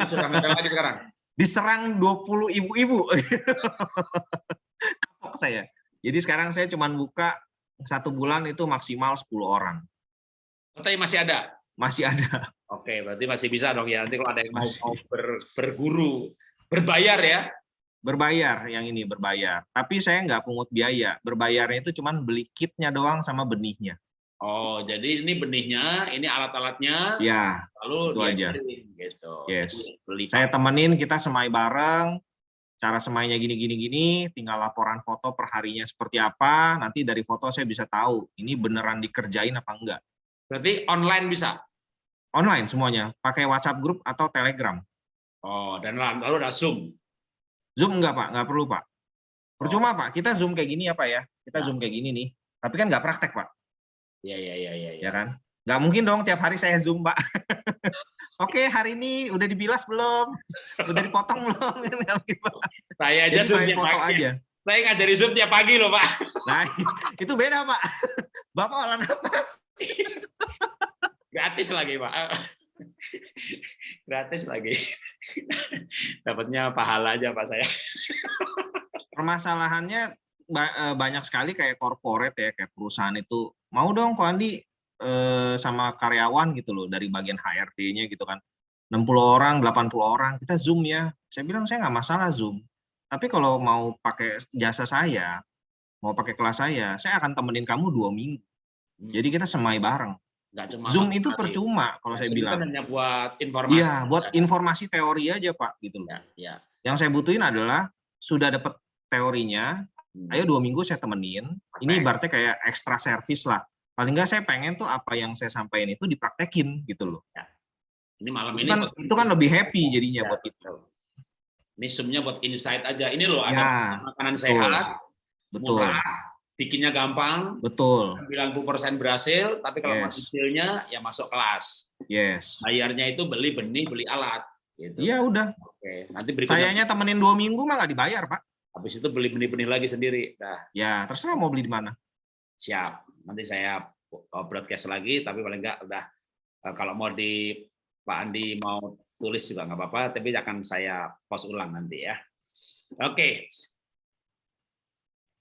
Ada lagi sekarang.
Diserang 20 ibu-ibu. <laughs> kapok saya. Jadi sekarang saya cuma buka satu bulan itu maksimal 10 orang.
Tapi masih ada.
Masih ada.
Oke, berarti masih bisa dong ya. Nanti kalau ada yang mau,
Masih.
mau ber- berguru, berbayar ya.
Berbayar yang ini berbayar. Tapi saya nggak pungut biaya. Berbayarnya itu cuma beli kitnya doang sama benihnya.
Oh, jadi ini benihnya, ini alat-alatnya,
Ya,
lalu
itu aja.
gitu.
Yes.
Jadi Beli
saya temenin kita semai bareng. Cara semainya gini gini gini, tinggal laporan foto per harinya seperti apa. Nanti dari foto saya bisa tahu ini beneran dikerjain apa enggak.
Berarti online bisa.
Online semuanya, pakai WhatsApp grup atau Telegram.
Oh, dan la- lalu ada Zoom.
Zoom enggak Pak, enggak perlu Pak. Percuma Pak, kita Zoom kayak gini apa ya? Kita
Ya.
Zoom kayak gini nih. Tapi kan nggak praktek Pak,
Iya, iya, iya, iya.
ya kan? Nggak mungkin dong tiap hari saya Zoom Pak. <laughs> Oke, hari ini udah dibilas belum? Udah dipotong belum? <laughs> Pak.
Saya aja
Jadi
Zoom tiap
foto
pagi.
aja.
Saya ngajari Zoom tiap pagi loh, Pak.
Nah, itu beda Pak. Bapak olah nafas.
Gratis lagi, Pak. Gratis lagi. <laughs> Dapatnya pahala aja, Pak saya. <laughs>
permasalahannya eh, banyak sekali kayak corporate ya kayak perusahaan itu. Mau dong kok Andi eh, sama karyawan gitu loh dari bagian HRD-nya gitu kan. 60 orang 80 orang kita zoom ya. Saya bilang saya nggak masalah zoom. Tapi kalau mau pakai jasa saya mau pakai kelas saya saya akan temenin kamu dua minggu. Jadi kita semai bareng
Nggak cuma
zoom itu percuma kalau
Ya,
saya bilang
kan hanya buat informasi.
iya buat informasi teori aja pak gitu loh
Ya, ya.
yang saya butuhin adalah sudah dapat teorinya
Hmm.
ayo dua minggu saya temenin. Ini
Praktek.
ibaratnya kayak ekstra servis lah. Paling nggak saya pengen tuh apa yang saya sampaikan itu dipraktekin gitu loh.
Ini malam
Itu
ini
kan, itu kan lebih happy jadinya
Ya,
buat kita.
betul. Ini zoomnya buat insight aja. Ini loh ada
Ya,
makanan sehat,
betul,
murah, bikinnya gampang,
betul,
90% berhasil, tapi kalau
Yes.
detailnya ya masuk kelas.
yes.
Bayarnya itu beli benih, beli alat. Gitu.
Iya udah.
Oke, nanti berikutnya
Kayaknya temenin dua minggu mah nggak dibayar pak.
habis itu beli benih-benih lagi sendiri. Nah,
Ya terserah mau beli di mana.
siap. Nanti saya uh, broadcast lagi, tapi paling enggak udah uh, kalau mau di Pak Andi mau tulis juga nggak apa-apa, tapi akan saya post ulang nanti ya. Oke.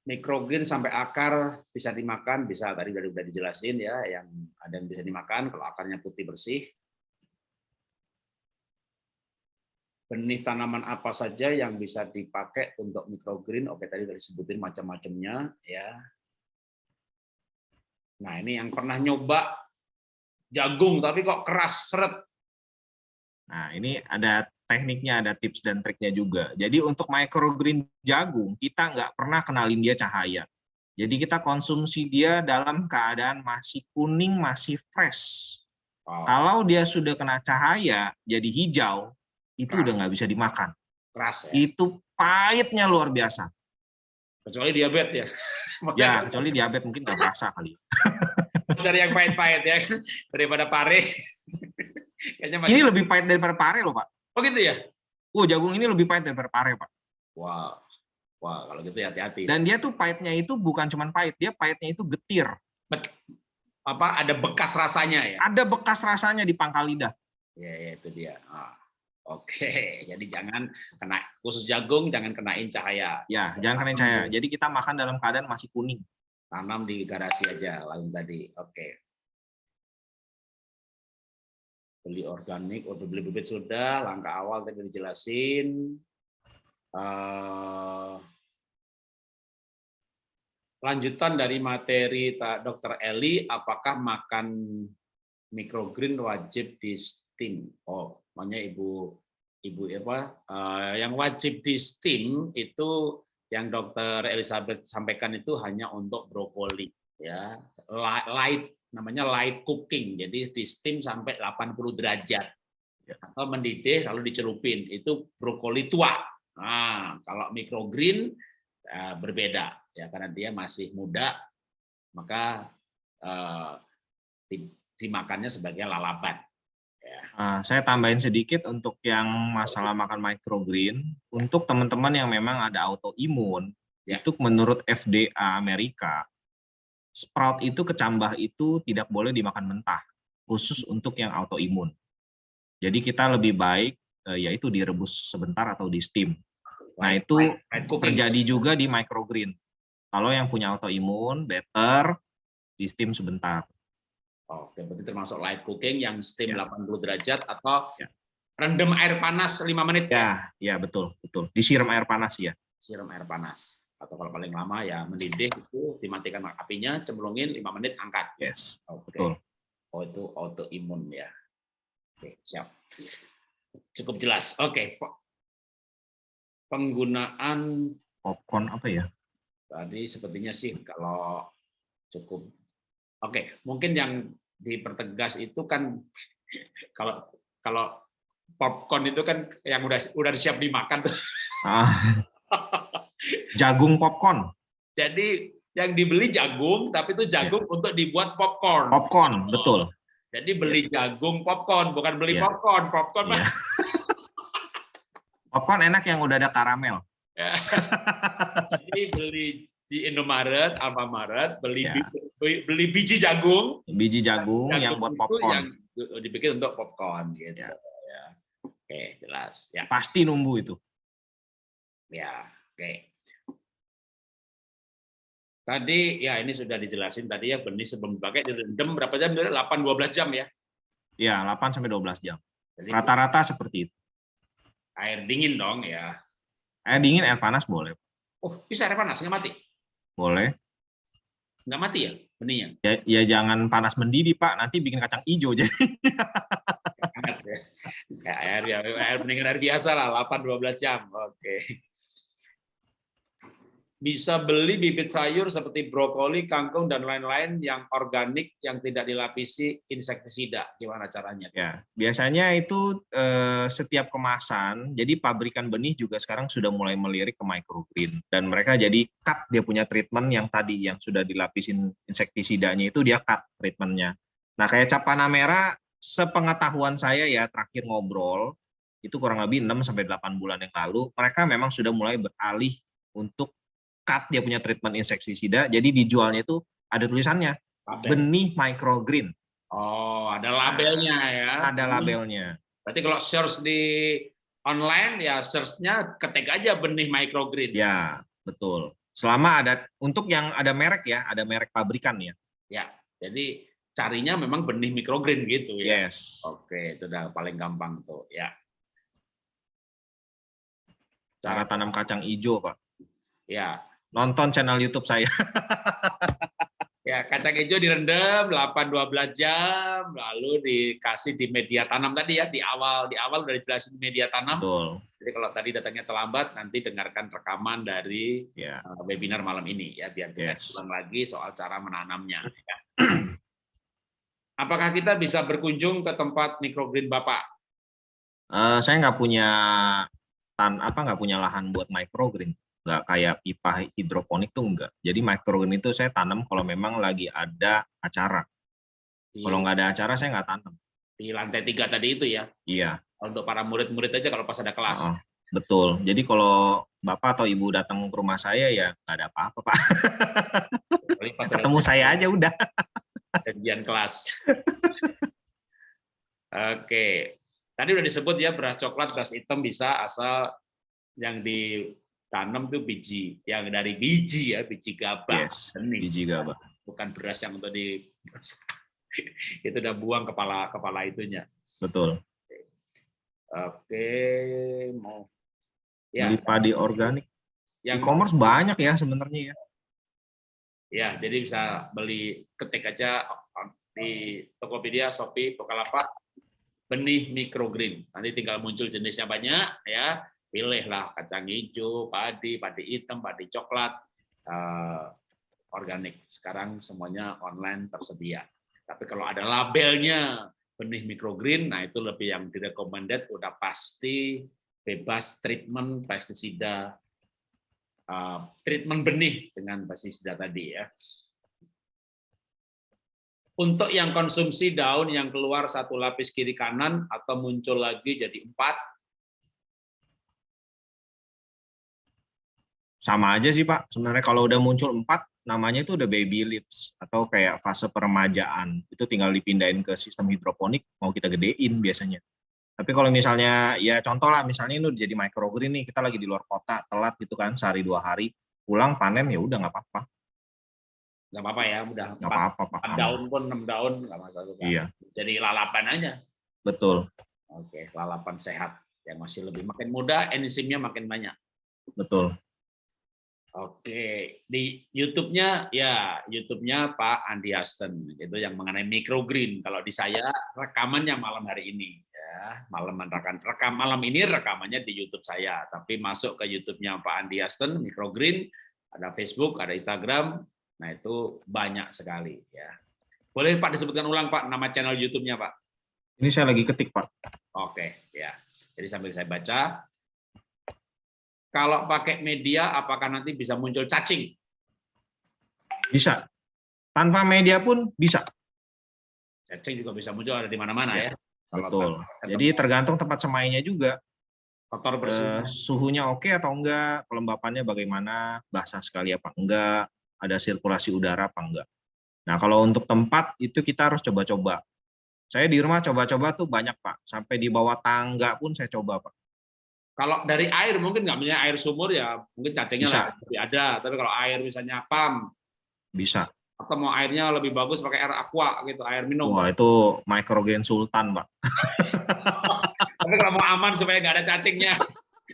Mikrogreen sampai akar bisa dimakan, bisa tadi udah udah dijelasin ya, yang ada yang bisa dimakan kalau akarnya putih bersih. Benih tanaman apa saja yang bisa dipakai untuk mikrogreen? Oke, tadi udah disebutin macam-macamnya ya. Nah, ini yang pernah nyoba jagung tapi kok keras seret.
Nah ini ada tekniknya, ada tips dan triknya juga. Jadi untuk microgreen jagung kita nggak pernah kenalin dia cahaya. Jadi kita konsumsi dia dalam keadaan masih kuning, masih fresh.
Oh,
Kalau dia sudah kena cahaya jadi hijau, itu
Keras.
udah nggak bisa dimakan.
keras ya.
Itu pahitnya luar biasa.
Kecuali diabetes ya. <laughs>
Ya, kecuali diabetes mungkin nggak berasa kali. <laughs>
cari yang pahit-pahit ya <laughs> daripada pare. Masih
Ini lebih pahit daripada pare loh, Pak.
Oh gitu ya?
Oh, jagung ini lebih pahit daripada pare, Pak.
Wow. Wah, kalau gitu hati-hati.
Dan dia tuh pahitnya itu bukan cuma pahit, dia pahitnya itu getir.
Apa ada bekas rasanya ya?
Ada bekas rasanya di pangkal lidah.
Ya, ya itu dia. Ah, Oke, jadi jangan kena khusus jagung, jangan kenain cahaya.
Ya, jangan kenain cahaya. Jadi kita makan dalam keadaan masih kuning.
Tanam di garasi aja, lain tadi. Oke. Beli organik, atau beli bibit sudah, langkah awal tadi dijelasin. Uh, lanjutan dari materi Dr. Eli, apakah makan microgreen wajib di steam? Oh, makanya ibu ibu apa? Uh, yang wajib di steam itu yang Dokter Elizabeth sampaikan itu hanya untuk brokoli, ya light namanya light cooking, jadi di steam sampai 80 derajat ya. atau mendidih lalu dicelupin itu brokoli tua. Nah, kalau microgreen uh, berbeda ya karena dia masih muda maka uh, dimakannya sebagai lalapan.
Uh, saya tambahin sedikit untuk yang masalah makan microgreen. Untuk teman-teman yang memang ada autoimun, ya. itu menurut FDA Amerika, sprout itu kecambah itu tidak boleh dimakan mentah, khusus untuk yang autoimun. Jadi kita lebih baik uh, yaitu direbus sebentar atau di steam. Nah itu terjadi juga di microgreen. Kalau yang punya autoimun, better di steam sebentar.
Oke, berarti termasuk light cooking yang steam ya. 80 derajat atau ya. rendam air panas 5 menit.
Ya, ya betul, betul. Disiram air panas ya.
Siram air panas. Atau kalau paling lama ya mendidih itu dimatikan apinya, cemplungin 5 menit angkat.
Yes. Oke. Betul.
Oh itu autoimun ya. Oke, siap. Cukup jelas. Oke. Penggunaan
popcorn apa ya?
Tadi sepertinya sih kalau cukup Oke, mungkin yang dipertegas itu kan kalau kalau popcorn itu kan yang udah udah siap dimakan tuh.
Ah, <laughs> jagung popcorn.
Jadi yang dibeli jagung, tapi itu jagung ya. untuk dibuat popcorn.
Popcorn, betul.
Jadi beli ya. jagung popcorn, bukan beli ya. popcorn. Popcorn. Ya. <laughs>
popcorn enak yang udah ada karamel.
Jadi beli di Indomaret, Alfamaret beli ya. beli biji jagung,
biji jagung, jagung yang buat popcorn,
yang dibikin untuk popcorn gitu. Ya. ya. Oke, jelas. Ya.
Pasti nunggu itu.
Ya, oke. Tadi ya ini sudah dijelasin tadi ya benih sebelum dipakai direndam berapa jam? 8 12 jam ya.
Ya, 8 sampai 12 jam. Rata-rata seperti itu.
Air dingin dong ya.
Air dingin, air panas boleh.
Oh, bisa air panas nggak mati?
Boleh.
Nggak mati ya benihnya?
Ya, ya jangan panas mendidih, Pak. Nanti bikin kacang hijau jadi.
ya. <laughs> air ya, air mendingan air biasa lah, 8-12 jam. Oke bisa beli bibit sayur seperti brokoli, kangkung dan lain-lain yang organik yang tidak dilapisi insektisida. Gimana caranya?
Ya, biasanya itu eh, setiap kemasan. Jadi pabrikan benih juga sekarang sudah mulai melirik ke microgreen dan mereka jadi cut dia punya treatment yang tadi yang sudah dilapisin insektisidanya itu dia cut treatmentnya. Nah, kayak cap panah merah sepengetahuan saya ya terakhir ngobrol itu kurang lebih 6 sampai 8 bulan yang lalu mereka memang sudah mulai beralih untuk cut dia punya treatment insektisida, jadi dijualnya itu ada tulisannya Label. benih microgreen.
Oh, ada labelnya ya.
Ada labelnya.
Berarti kalau search di online ya search-nya ketik aja benih microgreen.
Ya, betul. Selama ada untuk yang ada merek ya, ada merek pabrikan ya.
Ya, jadi carinya memang benih microgreen gitu ya.
Yes.
Oke, itu udah paling gampang tuh ya.
Cara tanam kacang hijau, Pak.
Ya,
Nonton channel YouTube saya.
ya, kacang hijau direndam 8-12 jam, lalu dikasih di media tanam tadi ya, di awal di awal udah dijelasin media tanam.
Betul.
Jadi kalau tadi datangnya terlambat, nanti dengarkan rekaman dari ya. Eh, webinar malam ini ya, biar kita yes. ulang lagi soal cara menanamnya. Ya. Apakah kita bisa berkunjung ke tempat microgreen Bapak?
Uh, saya nggak punya tan apa nggak punya lahan buat microgreen nggak kayak pipa hidroponik tuh enggak. Jadi microgreen itu saya tanam kalau memang lagi ada acara. Di, kalau nggak ada acara saya nggak tanam.
Di lantai tiga tadi itu ya?
Iya.
Untuk para murid-murid aja kalau pas ada kelas. Oh,
betul. Jadi kalau bapak atau ibu datang ke rumah saya ya nggak ada apa-apa pak. <laughs> Ketemu saya aja udah.
janjian kelas. <laughs> Oke, tadi udah disebut ya beras coklat, beras hitam bisa asal yang ditanam tuh biji, yang dari biji ya, biji gabah,
Yes.
benih,
Biji gabah.
bukan beras yang untuk di <laughs> itu udah buang kepala kepala itunya.
Betul.
Oke, mau ya
Beli padi organik.
yang
E-commerce banyak ya sebenarnya ya.
ya jadi bisa beli ketik aja di Tokopedia, Shopee, Bukalapak benih microgreen. Nanti tinggal muncul jenisnya banyak ya. Pilihlah kacang hijau, padi, padi hitam, padi coklat, eh, organik. Sekarang semuanya online tersedia. Tapi kalau ada labelnya benih microgreen, nah itu lebih yang direcommended udah pasti bebas treatment pestisida uh, treatment benih dengan pestisida tadi ya. Untuk yang konsumsi daun yang keluar satu lapis kiri kanan atau muncul lagi jadi empat,
Sama aja sih Pak. Sebenarnya kalau udah muncul empat, namanya itu udah baby leaves atau kayak fase peremajaan. Itu tinggal dipindahin ke sistem hidroponik, mau kita gedein biasanya. Tapi kalau misalnya, ya contoh lah, misalnya ini udah jadi microgreen nih, kita lagi di luar kota, telat gitu kan, sehari dua hari, pulang panen ya udah nggak apa-apa.
nggak apa-apa ya, udah
Nggak apa-apa Pak.
daun pun enam daun nggak masalah. Pak.
Iya,
Jadi lalapan aja.
betul,
Oke, lalapan sehat yang masih lebih makin muda, enzimnya makin banyak.
betul.
Oke, di YouTube-nya ya YouTube-nya Pak Andi Hasten itu yang mengenai microgreen. Kalau di saya rekamannya malam hari ini ya, malam rekan rekam malam ini rekamannya di YouTube saya, tapi masuk ke YouTube-nya Pak Andi Hasten microgreen, ada Facebook, ada Instagram. Nah, itu banyak sekali ya. Boleh Pak disebutkan ulang Pak nama channel YouTube-nya Pak?
Ini saya lagi ketik Pak.
Oke, ya. Jadi sambil saya baca, kalau pakai media, apakah nanti bisa muncul cacing?
Bisa. Tanpa media pun bisa.
Cacing juga bisa muncul ada di mana-mana ya. Kalau
Betul. Jadi tergantung tempat semainya juga.
kotor bersih.
Eh, suhunya oke atau enggak, kelembapannya bagaimana, basah sekali apa enggak, ada sirkulasi udara apa enggak. Nah, kalau untuk tempat itu kita harus coba-coba. Saya di rumah coba-coba tuh banyak, Pak. Sampai di bawah tangga pun saya coba, Pak.
Kalau dari air mungkin nggak punya air sumur ya mungkin cacingnya
Bisa.
lebih ada. Tapi kalau air misalnya pam
Bisa.
atau mau airnya lebih bagus pakai air aqua gitu, air minum.
Wah, itu microgen sultan, Pak. <laughs>
Tapi kalau mau aman supaya nggak ada cacingnya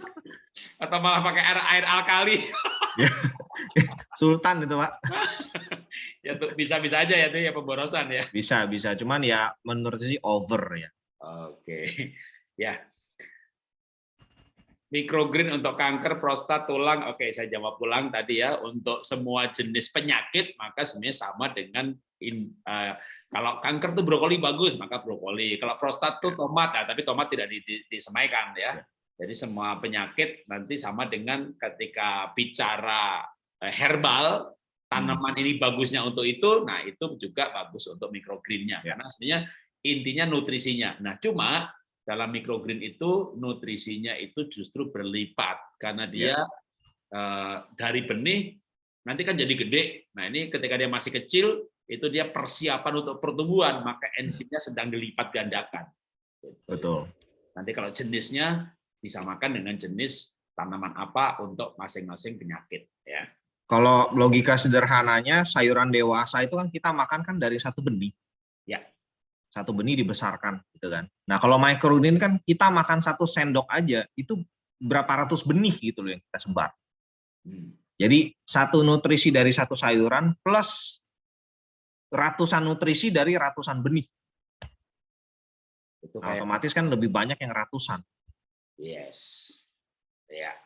<laughs> atau malah pakai air air alkali <laughs>
Sultan itu, Pak.
ya tuh bisa-bisa aja ya tuh ya pemborosan ya.
Bisa, bisa. Cuman ya menurut sih over ya.
Oke, ya. Microgreen untuk kanker prostat tulang, oke saya jawab ulang tadi ya. Untuk semua jenis penyakit maka sebenarnya sama dengan in- eh, kalau kanker tuh brokoli bagus maka brokoli. Kalau prostat tuh tomat, ya, tapi tomat tidak di- di- disemaikan ya. Jadi semua penyakit nanti sama dengan ketika bicara eh, herbal tanaman ini bagusnya untuk itu, nah itu juga bagus untuk microgreennya
Ya.
karena sebenarnya intinya nutrisinya. Nah, cuma dalam microgreen itu nutrisinya itu justru berlipat karena dia eh, dari benih nanti kan jadi gede. Nah, ini ketika dia masih kecil itu dia persiapan untuk pertumbuhan, maka enzimnya sedang dilipat gandakan.
Betul.
Nanti kalau jenisnya disamakan dengan jenis tanaman apa untuk masing-masing penyakit ya.
Kalau logika sederhananya, sayuran dewasa itu kan kita makan kan dari satu benih.
Ya.
Satu benih dibesarkan, gitu kan. Nah, kalau microgreen kan kita makan satu sendok aja, itu berapa ratus benih gitu loh yang kita sebar.
Hmm.
Jadi satu nutrisi dari satu sayuran plus ratusan nutrisi dari ratusan benih.
Itu
Nah, otomatis kan lebih banyak yang ratusan.
Yes. Ya.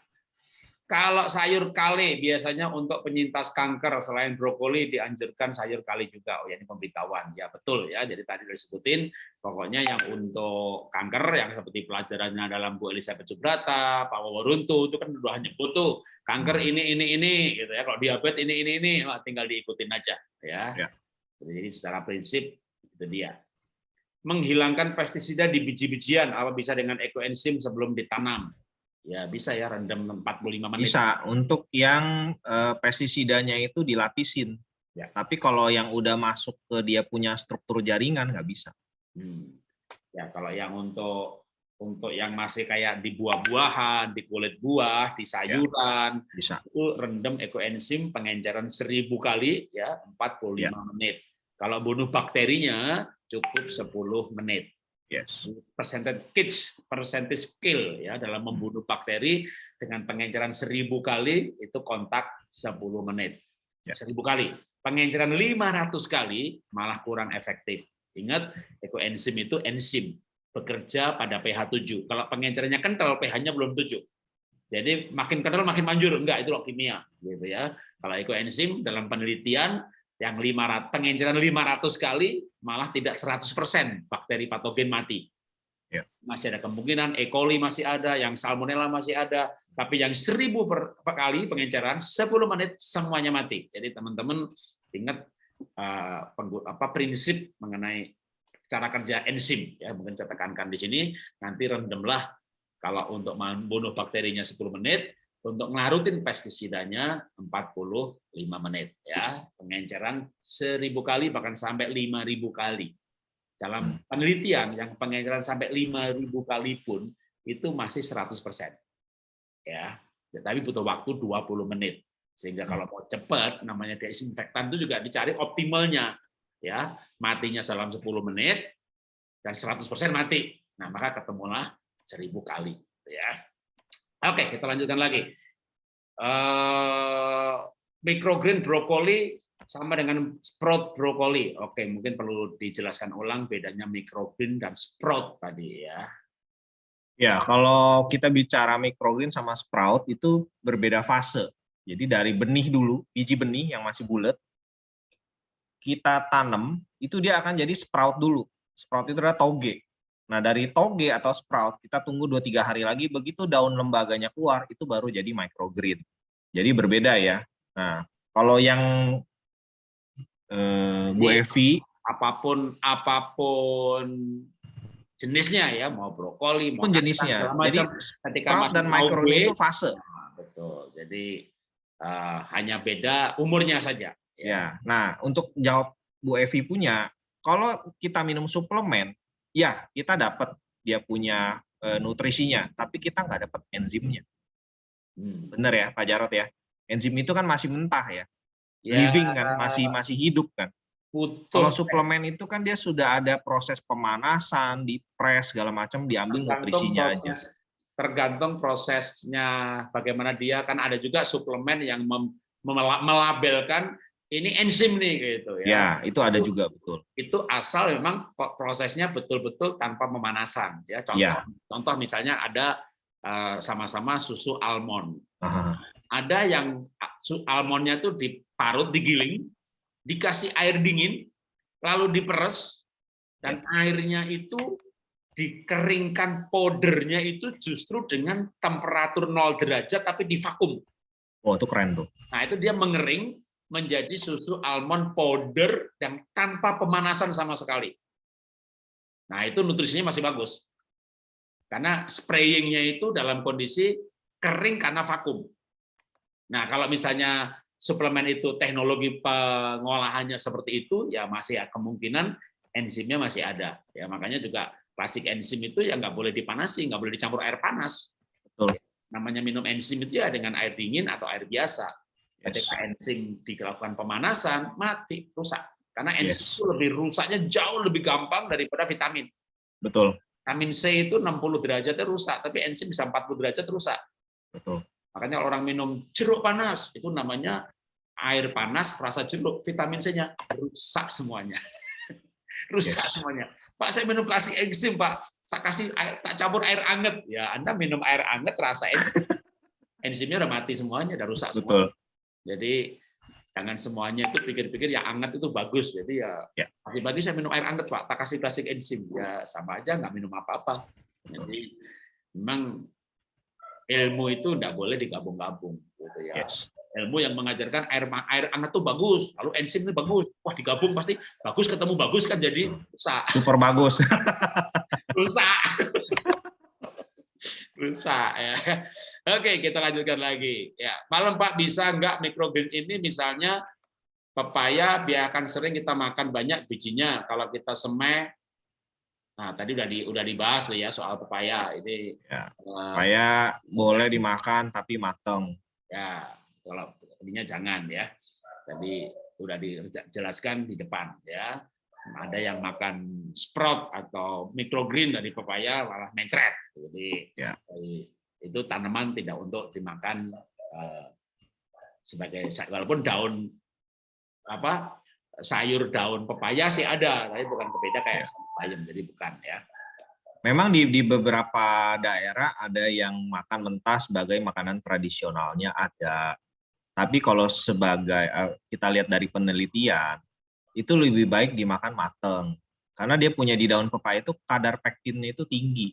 Kalau sayur kale biasanya untuk penyintas kanker selain brokoli dianjurkan sayur kale juga. Oh ya ini pemberitahuan. Ya betul ya. Jadi tadi disebutin pokoknya yang untuk kanker yang seperti pelajarannya dalam Bu Elizabeth Subrata, Pak Waworuntu itu kan udah nyebut tuh kanker ini ini ini gitu ya. Kalau diabetes ini ini ini wah, tinggal diikutin aja ya.
Ya.
Jadi secara prinsip itu dia menghilangkan pestisida di biji-bijian apa bisa dengan ekoenzim sebelum ditanam. Ya bisa ya rendam 45 menit.
Bisa untuk yang uh, pestisidanya itu dilapisin. Ya. Tapi kalau yang udah masuk ke dia punya struktur jaringan nggak bisa.
Hmm. Ya kalau yang untuk untuk yang masih kayak di buah-buahan, di kulit buah, di ya. sayuran, ya, bisa. itu rendam ekoenzim pengenceran seribu kali ya 45 ya. menit. Kalau bunuh bakterinya cukup 10 menit. Yes. Percentage kids, percentage skill ya dalam membunuh bakteri dengan pengenceran seribu kali itu kontak 10 menit. Ya. Seribu kali. Pengenceran 500 kali malah kurang efektif. Ingat, ekoenzim itu enzim bekerja pada pH 7. Kalau pengencerannya kental, pH-nya belum 7. Jadi makin kental makin manjur, enggak itu kimia gitu ya. Kalau ekoenzim dalam penelitian yang 500 pengenceran 500 kali malah tidak 100% bakteri patogen mati. Ya. Masih ada kemungkinan E. coli masih ada, yang salmonella masih ada, tapi yang 1000 per, per kali pengenceran 10 menit semuanya mati. Jadi teman-teman ingat uh, apa prinsip mengenai cara kerja enzim ya mungkin saya tekankan di sini nanti rendamlah kalau untuk membunuh bakterinya 10 menit untuk ngelarutin pestisidanya 45 menit ya. Pengenceran 1000 kali bahkan sampai 5000 kali. Dalam hmm. penelitian yang pengenceran sampai 5000 kali pun itu masih 100% ya tapi butuh waktu 20 menit. Sehingga kalau mau cepat namanya desinfektan itu juga dicari optimalnya ya. Matinya dalam 10 menit dan 100% mati. Nah maka ketemulah 1000 kali ya Oke, kita lanjutkan lagi. Uh, microgreen brokoli sama dengan sprout brokoli. Oke, mungkin perlu dijelaskan ulang bedanya microgreen dan sprout tadi ya.
Ya, kalau kita bicara microgreen sama sprout itu berbeda fase. Jadi dari benih dulu, biji benih yang masih bulat, kita tanam, itu dia akan jadi sprout dulu. Sprout itu adalah toge. Nah, dari toge atau sprout, kita tunggu 2-3 hari lagi, begitu daun lembaganya keluar, itu baru jadi microgreen. Jadi berbeda ya. Nah, kalau yang eh, Bu Evi,
apa pun apa pun jenisnya ya, mau brokoli, mau
jenisnya. Jadi ketika sprout dan microgreen itu fase.
Nah, betul. Jadi uh, hanya beda umurnya saja.
Ya. ya. Nah, untuk jawab Bu Evi punya, kalau kita minum suplemen, ya kita dapat dia punya e, nutrisinya, tapi kita nggak dapat enzimnya. Hmm. Bener ya Pak Jarot ya? Enzim itu kan masih mentah ya, ya. living kan, masih masih hidup kan. Betul. Kalau suplemen itu kan dia sudah ada proses pemanasan, dipres segala macam, diambil tergantung nutrisinya
proses, aja. Tergantung prosesnya bagaimana dia kan ada juga suplemen yang mem, melabelkan ini enzim nih gitu ya.
Ya, itu ada juga betul.
Itu asal memang prosesnya betul-betul tanpa pemanasan ya. Contoh ya. contoh misalnya ada eh, sama-sama uh, susu almond. Aha. Ada yang almondnya itu diparut, digiling, dikasih air dingin, lalu diperes dan ya. airnya itu dikeringkan powdernya itu justru dengan temperatur 0 derajat tapi di vakum.
Oh, itu keren tuh.
Nah, itu dia mengering menjadi susu almond powder yang tanpa pemanasan sama sekali. Nah, itu nutrisinya masih bagus. Karena sprayingnya itu dalam kondisi kering karena vakum. Nah, kalau misalnya suplemen itu teknologi pengolahannya seperti itu, ya masih ya kemungkinan enzimnya masih ada. Ya makanya juga klasik enzim itu ya nggak boleh dipanasi, nggak boleh dicampur air panas. Betul. Namanya minum enzim itu ya dengan air dingin atau air biasa. Ketika enzim dilakukan pemanasan, mati, rusak. Karena enzim yes. itu lebih rusaknya jauh lebih gampang daripada vitamin.
Betul.
Vitamin C itu 60 derajatnya rusak, tapi enzim bisa 40 derajat rusak.
Betul.
Makanya orang minum jeruk panas, itu namanya air panas rasa jeruk, vitamin C-nya rusak semuanya. <laughs> rusak yes. semuanya. Pak, saya minum kasih enzim, Pak. Saya kasih air, tak campur air anget. Ya, Anda minum air anget rasa enzim. enzimnya udah mati semuanya, udah rusak Betul. semua. Jadi jangan semuanya itu pikir-pikir ya hangat itu bagus. Jadi ya, ya. pagi-pagi saya minum air hangat Pak, tak kasih plastik enzim. Ya sama aja nggak minum apa-apa. Jadi memang ilmu itu tidak boleh digabung-gabung gitu ya. Yes. Ilmu yang mengajarkan air air hangat itu bagus, lalu enzim itu bagus. Wah, digabung pasti bagus ketemu bagus kan jadi rusak.
Super bagus. <laughs>
rusak. Rusak ya. <laughs> Oke, kita lanjutkan lagi. Ya, malam Pak bisa nggak microgreen ini misalnya pepaya biarkan sering kita makan banyak bijinya. Kalau kita semai Nah, tadi udah di udah dibahas ya soal pepaya. Ini
ya, pepaya uh, boleh dimakan tapi mateng.
Ya, kalau ininya jangan ya. Tadi udah dijelaskan di depan ya. Ada yang makan sprout atau microgreen dari pepaya malah mencret. Jadi ya. itu tanaman tidak untuk dimakan uh, sebagai walaupun daun apa sayur daun pepaya sih ada, tapi bukan berbeda kayak ya. bayam, jadi bukan ya.
Memang di, di beberapa daerah ada yang makan mentah sebagai makanan tradisionalnya ada. Tapi kalau sebagai eh, kita lihat dari penelitian, itu lebih baik dimakan mateng. Karena dia punya di daun pepaya itu kadar pektinnya itu tinggi.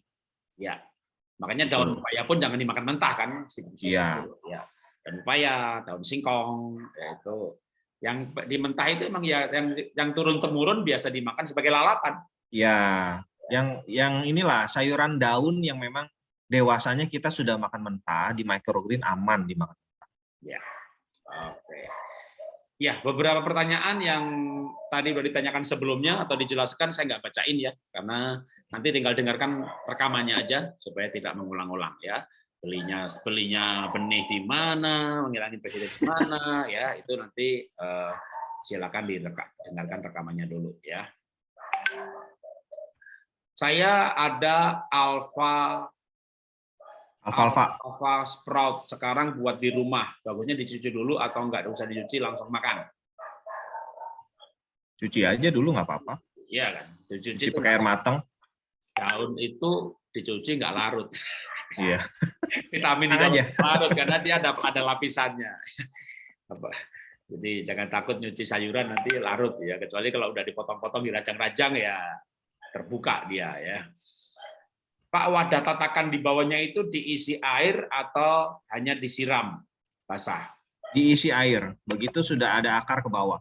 Ya, makanya daun pepaya pun jangan dimakan mentah kan.
Iya.
Ya. Daun pepaya, daun singkong, ya itu yang di mentah itu emang ya yang yang turun temurun biasa dimakan sebagai lalapan.
Ya, yang yang inilah sayuran daun yang memang dewasanya kita sudah makan mentah di microgreen aman dimakan mentah.
Ya. Oke. Ya, beberapa pertanyaan yang tadi sudah ditanyakan sebelumnya atau dijelaskan saya nggak bacain ya, karena nanti tinggal dengarkan rekamannya aja supaya tidak mengulang-ulang ya belinya belinya benih di mana, menghilangin presiden di mana, ya itu nanti uh, silakan didengarkan rekamannya dulu ya. Saya ada alfa
alfa alfa
alfa sprout sekarang buat di rumah. Bagusnya dicuci dulu atau enggak usah dicuci langsung makan.
Cuci aja dulu nggak apa-apa.
Iya kan.
Dicuci, cuci pakai air matang.
Daun itu dicuci nggak larut.
Iya. <laughs>
Vitamin aja. larut karena dia ada ada lapisannya. <laughs> Jadi jangan takut nyuci sayuran nanti larut ya, kecuali kalau udah dipotong-potong dirajang-rajang ya terbuka dia ya. Pak wadah tatakan di bawahnya itu diisi air atau hanya disiram basah?
Diisi air. Begitu sudah ada akar ke bawah.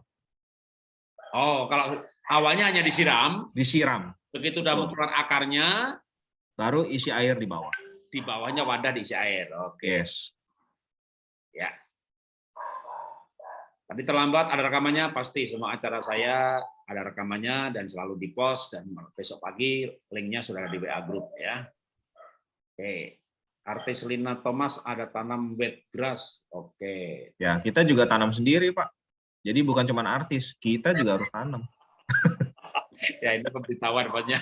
Oh, kalau awalnya hanya disiram,
disiram.
Begitu udah mengeluarkan akarnya,
baru isi air di bawah
di bawahnya wadah diisi air. Oke. Okay.
Yes.
Ya. Tadi terlambat ada rekamannya pasti semua acara saya ada rekamannya dan selalu di post dan besok pagi linknya sudah ada di WA group ya. Oke. Artis Lina Thomas ada tanam wet grass. Oke.
Ya, kita juga tanam sendiri, Pak. Jadi bukan cuma artis, kita juga harus tanam. <laughs>
ya, ini pemberitahuan banyak.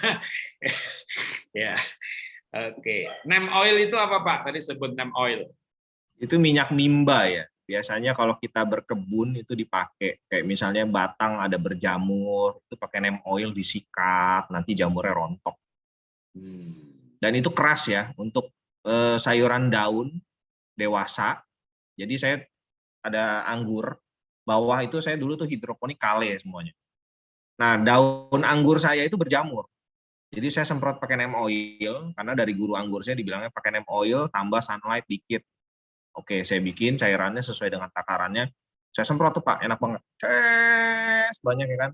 <laughs> ya. Oke, nem oil itu apa Pak? Tadi sebut nem oil.
Itu minyak mimba ya. Biasanya kalau kita berkebun itu dipakai. Kayak misalnya batang ada berjamur, itu pakai nem oil disikat, nanti jamurnya rontok. Hmm. Dan itu keras ya untuk eh, sayuran daun dewasa. Jadi saya ada anggur, bawah itu saya dulu tuh hidroponik kale semuanya. Nah, daun anggur saya itu berjamur. Jadi saya semprot pakai neem oil karena dari guru anggur saya dibilangnya pakai neem oil tambah sunlight dikit. Oke, saya bikin cairannya sesuai dengan takarannya. Saya semprot tuh Pak, enak banget. Ces, banyak ya kan.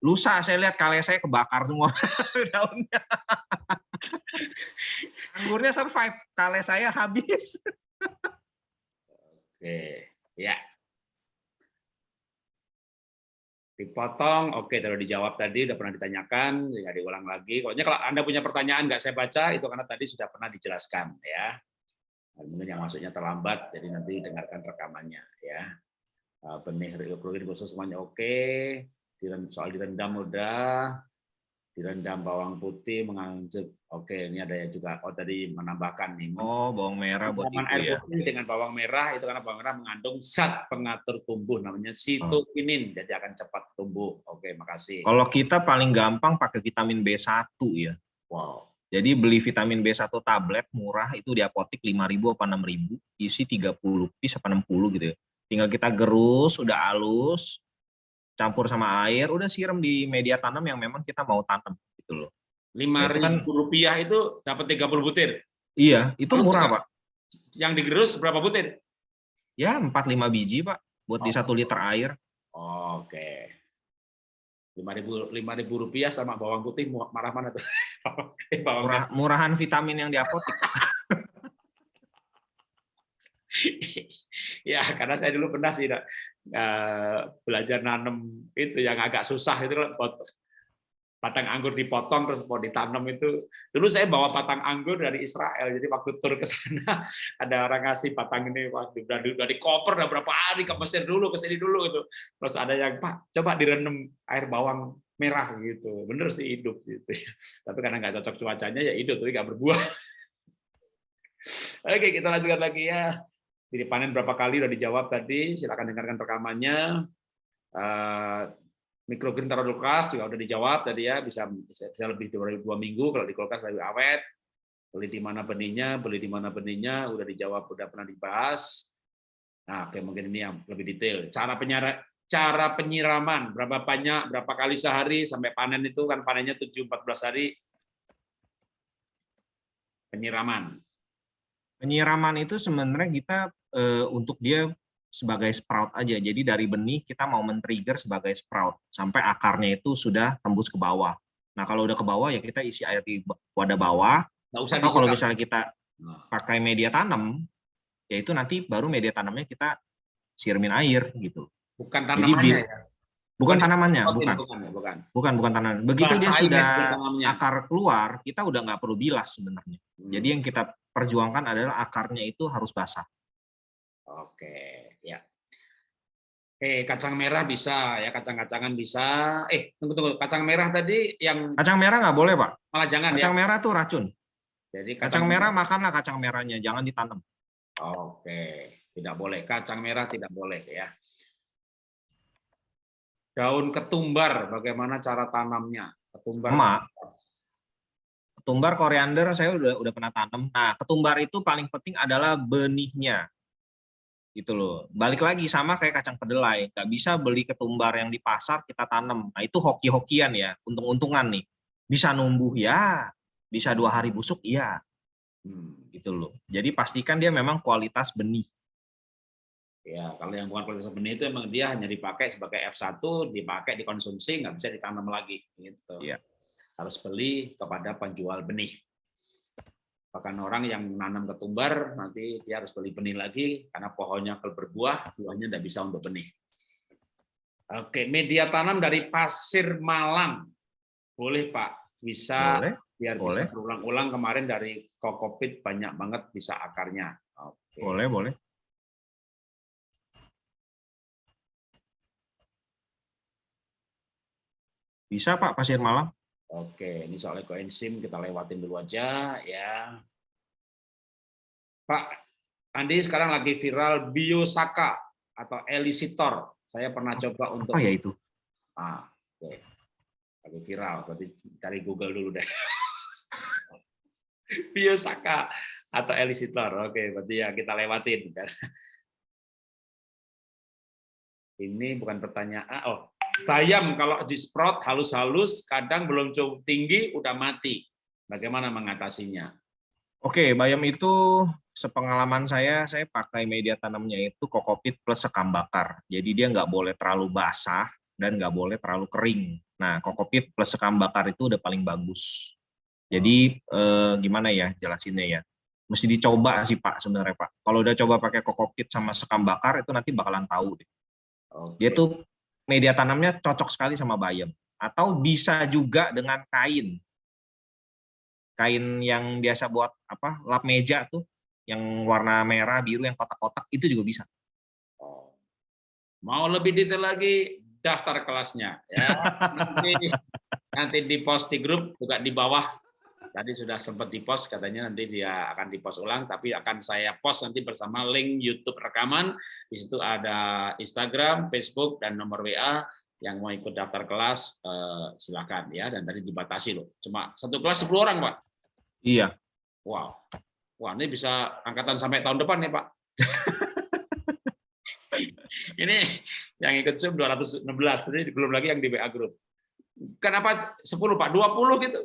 Lusa saya lihat kali saya kebakar semua <laughs> daunnya. Anggurnya survive, kali saya habis.
Oke, ya dipotong, oke terus dijawab tadi udah pernah ditanyakan, ya diulang lagi. Pokoknya kalau anda punya pertanyaan nggak saya baca itu karena tadi sudah pernah dijelaskan ya. Mungkin yang masuknya terlambat, jadi nanti dengarkan rekamannya ya. Eh, benih reukrogen khusus semuanya oke, soal direndam udah, direndam bawang putih menganjut oke ini ada yang juga oh tadi menambahkan nih
oh bawang merah buat itu
air ya. putih dengan bawang merah itu karena bawang merah mengandung zat pengatur tumbuh namanya sitokinin. Oh. jadi akan cepat tumbuh. Oke makasih.
Kalau kita paling gampang pakai vitamin B1 ya.
Wow
jadi beli vitamin B1 tablet murah itu di apotik 5000 apa 6000 isi 30 piece apa 60 gitu ya tinggal kita gerus udah halus campur sama air, udah siram di media tanam yang memang kita mau tanam gitu loh.
Lima nah, ribu kan, rupiah itu dapat 30 butir.
Iya, itu Lalu murah pak.
Yang digerus berapa butir?
Ya empat lima biji pak, buat oh. di satu liter air.
Oke lima ribu rupiah sama bawang putih marah mana tuh? <laughs>
Eh, bawang Murah, murahan vitamin yang di apotek. <laughs>
Ya karena saya dulu pernah sih uh, belajar nanam itu yang agak susah itu batang anggur dipotong terus mau ditanam itu. Dulu saya bawa batang anggur dari Israel. Jadi waktu tur ke sana <laughs> ada orang ngasih batang ini waktu dari dari koper udah berapa hari ke Mesir dulu ke sini dulu itu terus ada yang Pak coba direndam air bawang merah gitu. Bener sih hidup gitu <laughs> tapi karena nggak cocok cuacanya ya hidup tapi nggak berbuah. <laughs> Oke kita lanjutkan lagi ya. Jadi panen berapa kali udah dijawab tadi. Silakan dengarkan rekamannya. Eh, mikrogreen taruh di kulkas juga udah dijawab tadi ya bisa bisa, lebih dari dua minggu kalau di kulkas lebih awet. Beli di mana benihnya beli di mana benihnya udah dijawab udah pernah dibahas. Nah oke mungkin ini yang lebih detail. Cara penyara cara penyiraman berapa banyak berapa kali sehari sampai panen itu kan panennya 7 14 hari. Penyiraman.
Penyiraman itu sebenarnya kita e, untuk dia sebagai sprout aja. Jadi dari benih kita mau men-trigger sebagai sprout sampai akarnya itu sudah tembus ke bawah. Nah kalau udah ke bawah ya kita isi air di wadah bawah. Nggak usah atau kalau misalnya kita nah. pakai media tanam, yaitu nanti baru media tanamnya kita siramin air gitu.
Bukan tanamannya
Jadi, ya? Bukan tanamannya, bukan. Bukan, bukan. Bukan, bukan tanaman. Begitu dia sudah akar keluar, kita udah nggak perlu bilas sebenarnya. Hmm. Jadi yang kita perjuangkan adalah akarnya itu harus basah.
Oke. Eh, kacang merah bisa ya, kacang-kacangan bisa. Eh, tunggu tunggu, kacang merah tadi yang
Kacang merah nggak boleh, Pak.
Malah jangan
kacang
ya.
merah tuh racun. Jadi kacang, kacang merah makanlah kacang merahnya, jangan ditanam.
Oke, tidak boleh. Kacang merah tidak boleh ya. Daun ketumbar, bagaimana cara tanamnya? Ketumbar.
Emak. Ketumbar koriander saya udah udah pernah tanam. Nah, ketumbar itu paling penting adalah benihnya gitu loh. Balik lagi sama kayak kacang kedelai, nggak bisa beli ketumbar yang di pasar kita tanam. Nah itu hoki-hokian ya, untung-untungan nih. Bisa numbuh ya, bisa dua hari busuk iya, hmm, gitu loh. Jadi pastikan dia memang kualitas benih.
Ya, kalau yang bukan kualitas benih itu memang dia hanya dipakai sebagai F1, dipakai dikonsumsi, nggak bisa ditanam lagi. Gitu. Ya. Harus beli kepada penjual benih. Bahkan orang yang menanam ketumbar nanti dia harus beli benih lagi karena pohonnya kalau berbuah, buahnya tidak bisa untuk benih. Oke, media tanam dari pasir malang. Boleh, Pak. Bisa boleh, biar boleh. bisa berulang-ulang kemarin dari kokopit banyak banget bisa akarnya.
Oke. Boleh, boleh. Bisa Pak, pasir malang.
Oke, ini soal ekoenzim kita lewatin dulu aja ya. Pak Andi sekarang lagi viral biosaka atau elisitor. Saya pernah coba untuk
Apa ya itu?
Ah, oke. Lagi viral, berarti cari Google dulu deh. <laughs> biosaka atau elisitor. Oke, berarti ya kita lewatin. <laughs> Ini bukan pertanyaan. Oh, Bayam kalau di sprout halus-halus, kadang belum cukup tinggi, udah mati. Bagaimana mengatasinya?
Oke, bayam itu sepengalaman saya, saya pakai media tanamnya itu kokopit plus sekam bakar. Jadi dia nggak boleh terlalu basah dan nggak boleh terlalu kering. Nah, kokopit plus sekam bakar itu udah paling bagus. Jadi eh, gimana ya jelasinnya ya? Mesti dicoba sih Pak sebenarnya Pak. Kalau udah coba pakai kokopit sama sekam bakar itu nanti bakalan tahu deh. Dia tuh media tanamnya cocok sekali sama bayam. Atau bisa juga dengan kain. Kain yang biasa buat apa lap meja tuh, yang warna merah, biru, yang kotak-kotak, itu juga bisa.
Oh. Mau lebih detail lagi, daftar kelasnya. Ya. <laughs> Nanti, nanti di post di grup, juga di bawah tadi sudah sempat di post katanya nanti dia akan di post ulang tapi akan saya post nanti bersama link YouTube rekaman. Di situ ada Instagram, Facebook dan nomor WA yang mau ikut daftar kelas eh, silakan ya. Dan tadi dibatasi loh. Cuma satu kelas 10 orang pak.
Iya.
Wow. Wah ini bisa angkatan sampai tahun depan nih pak. <laughs> Ini yang ikut Zoom 216 tadi belum lagi yang di WA grup kenapa 10 pak? 20 gitu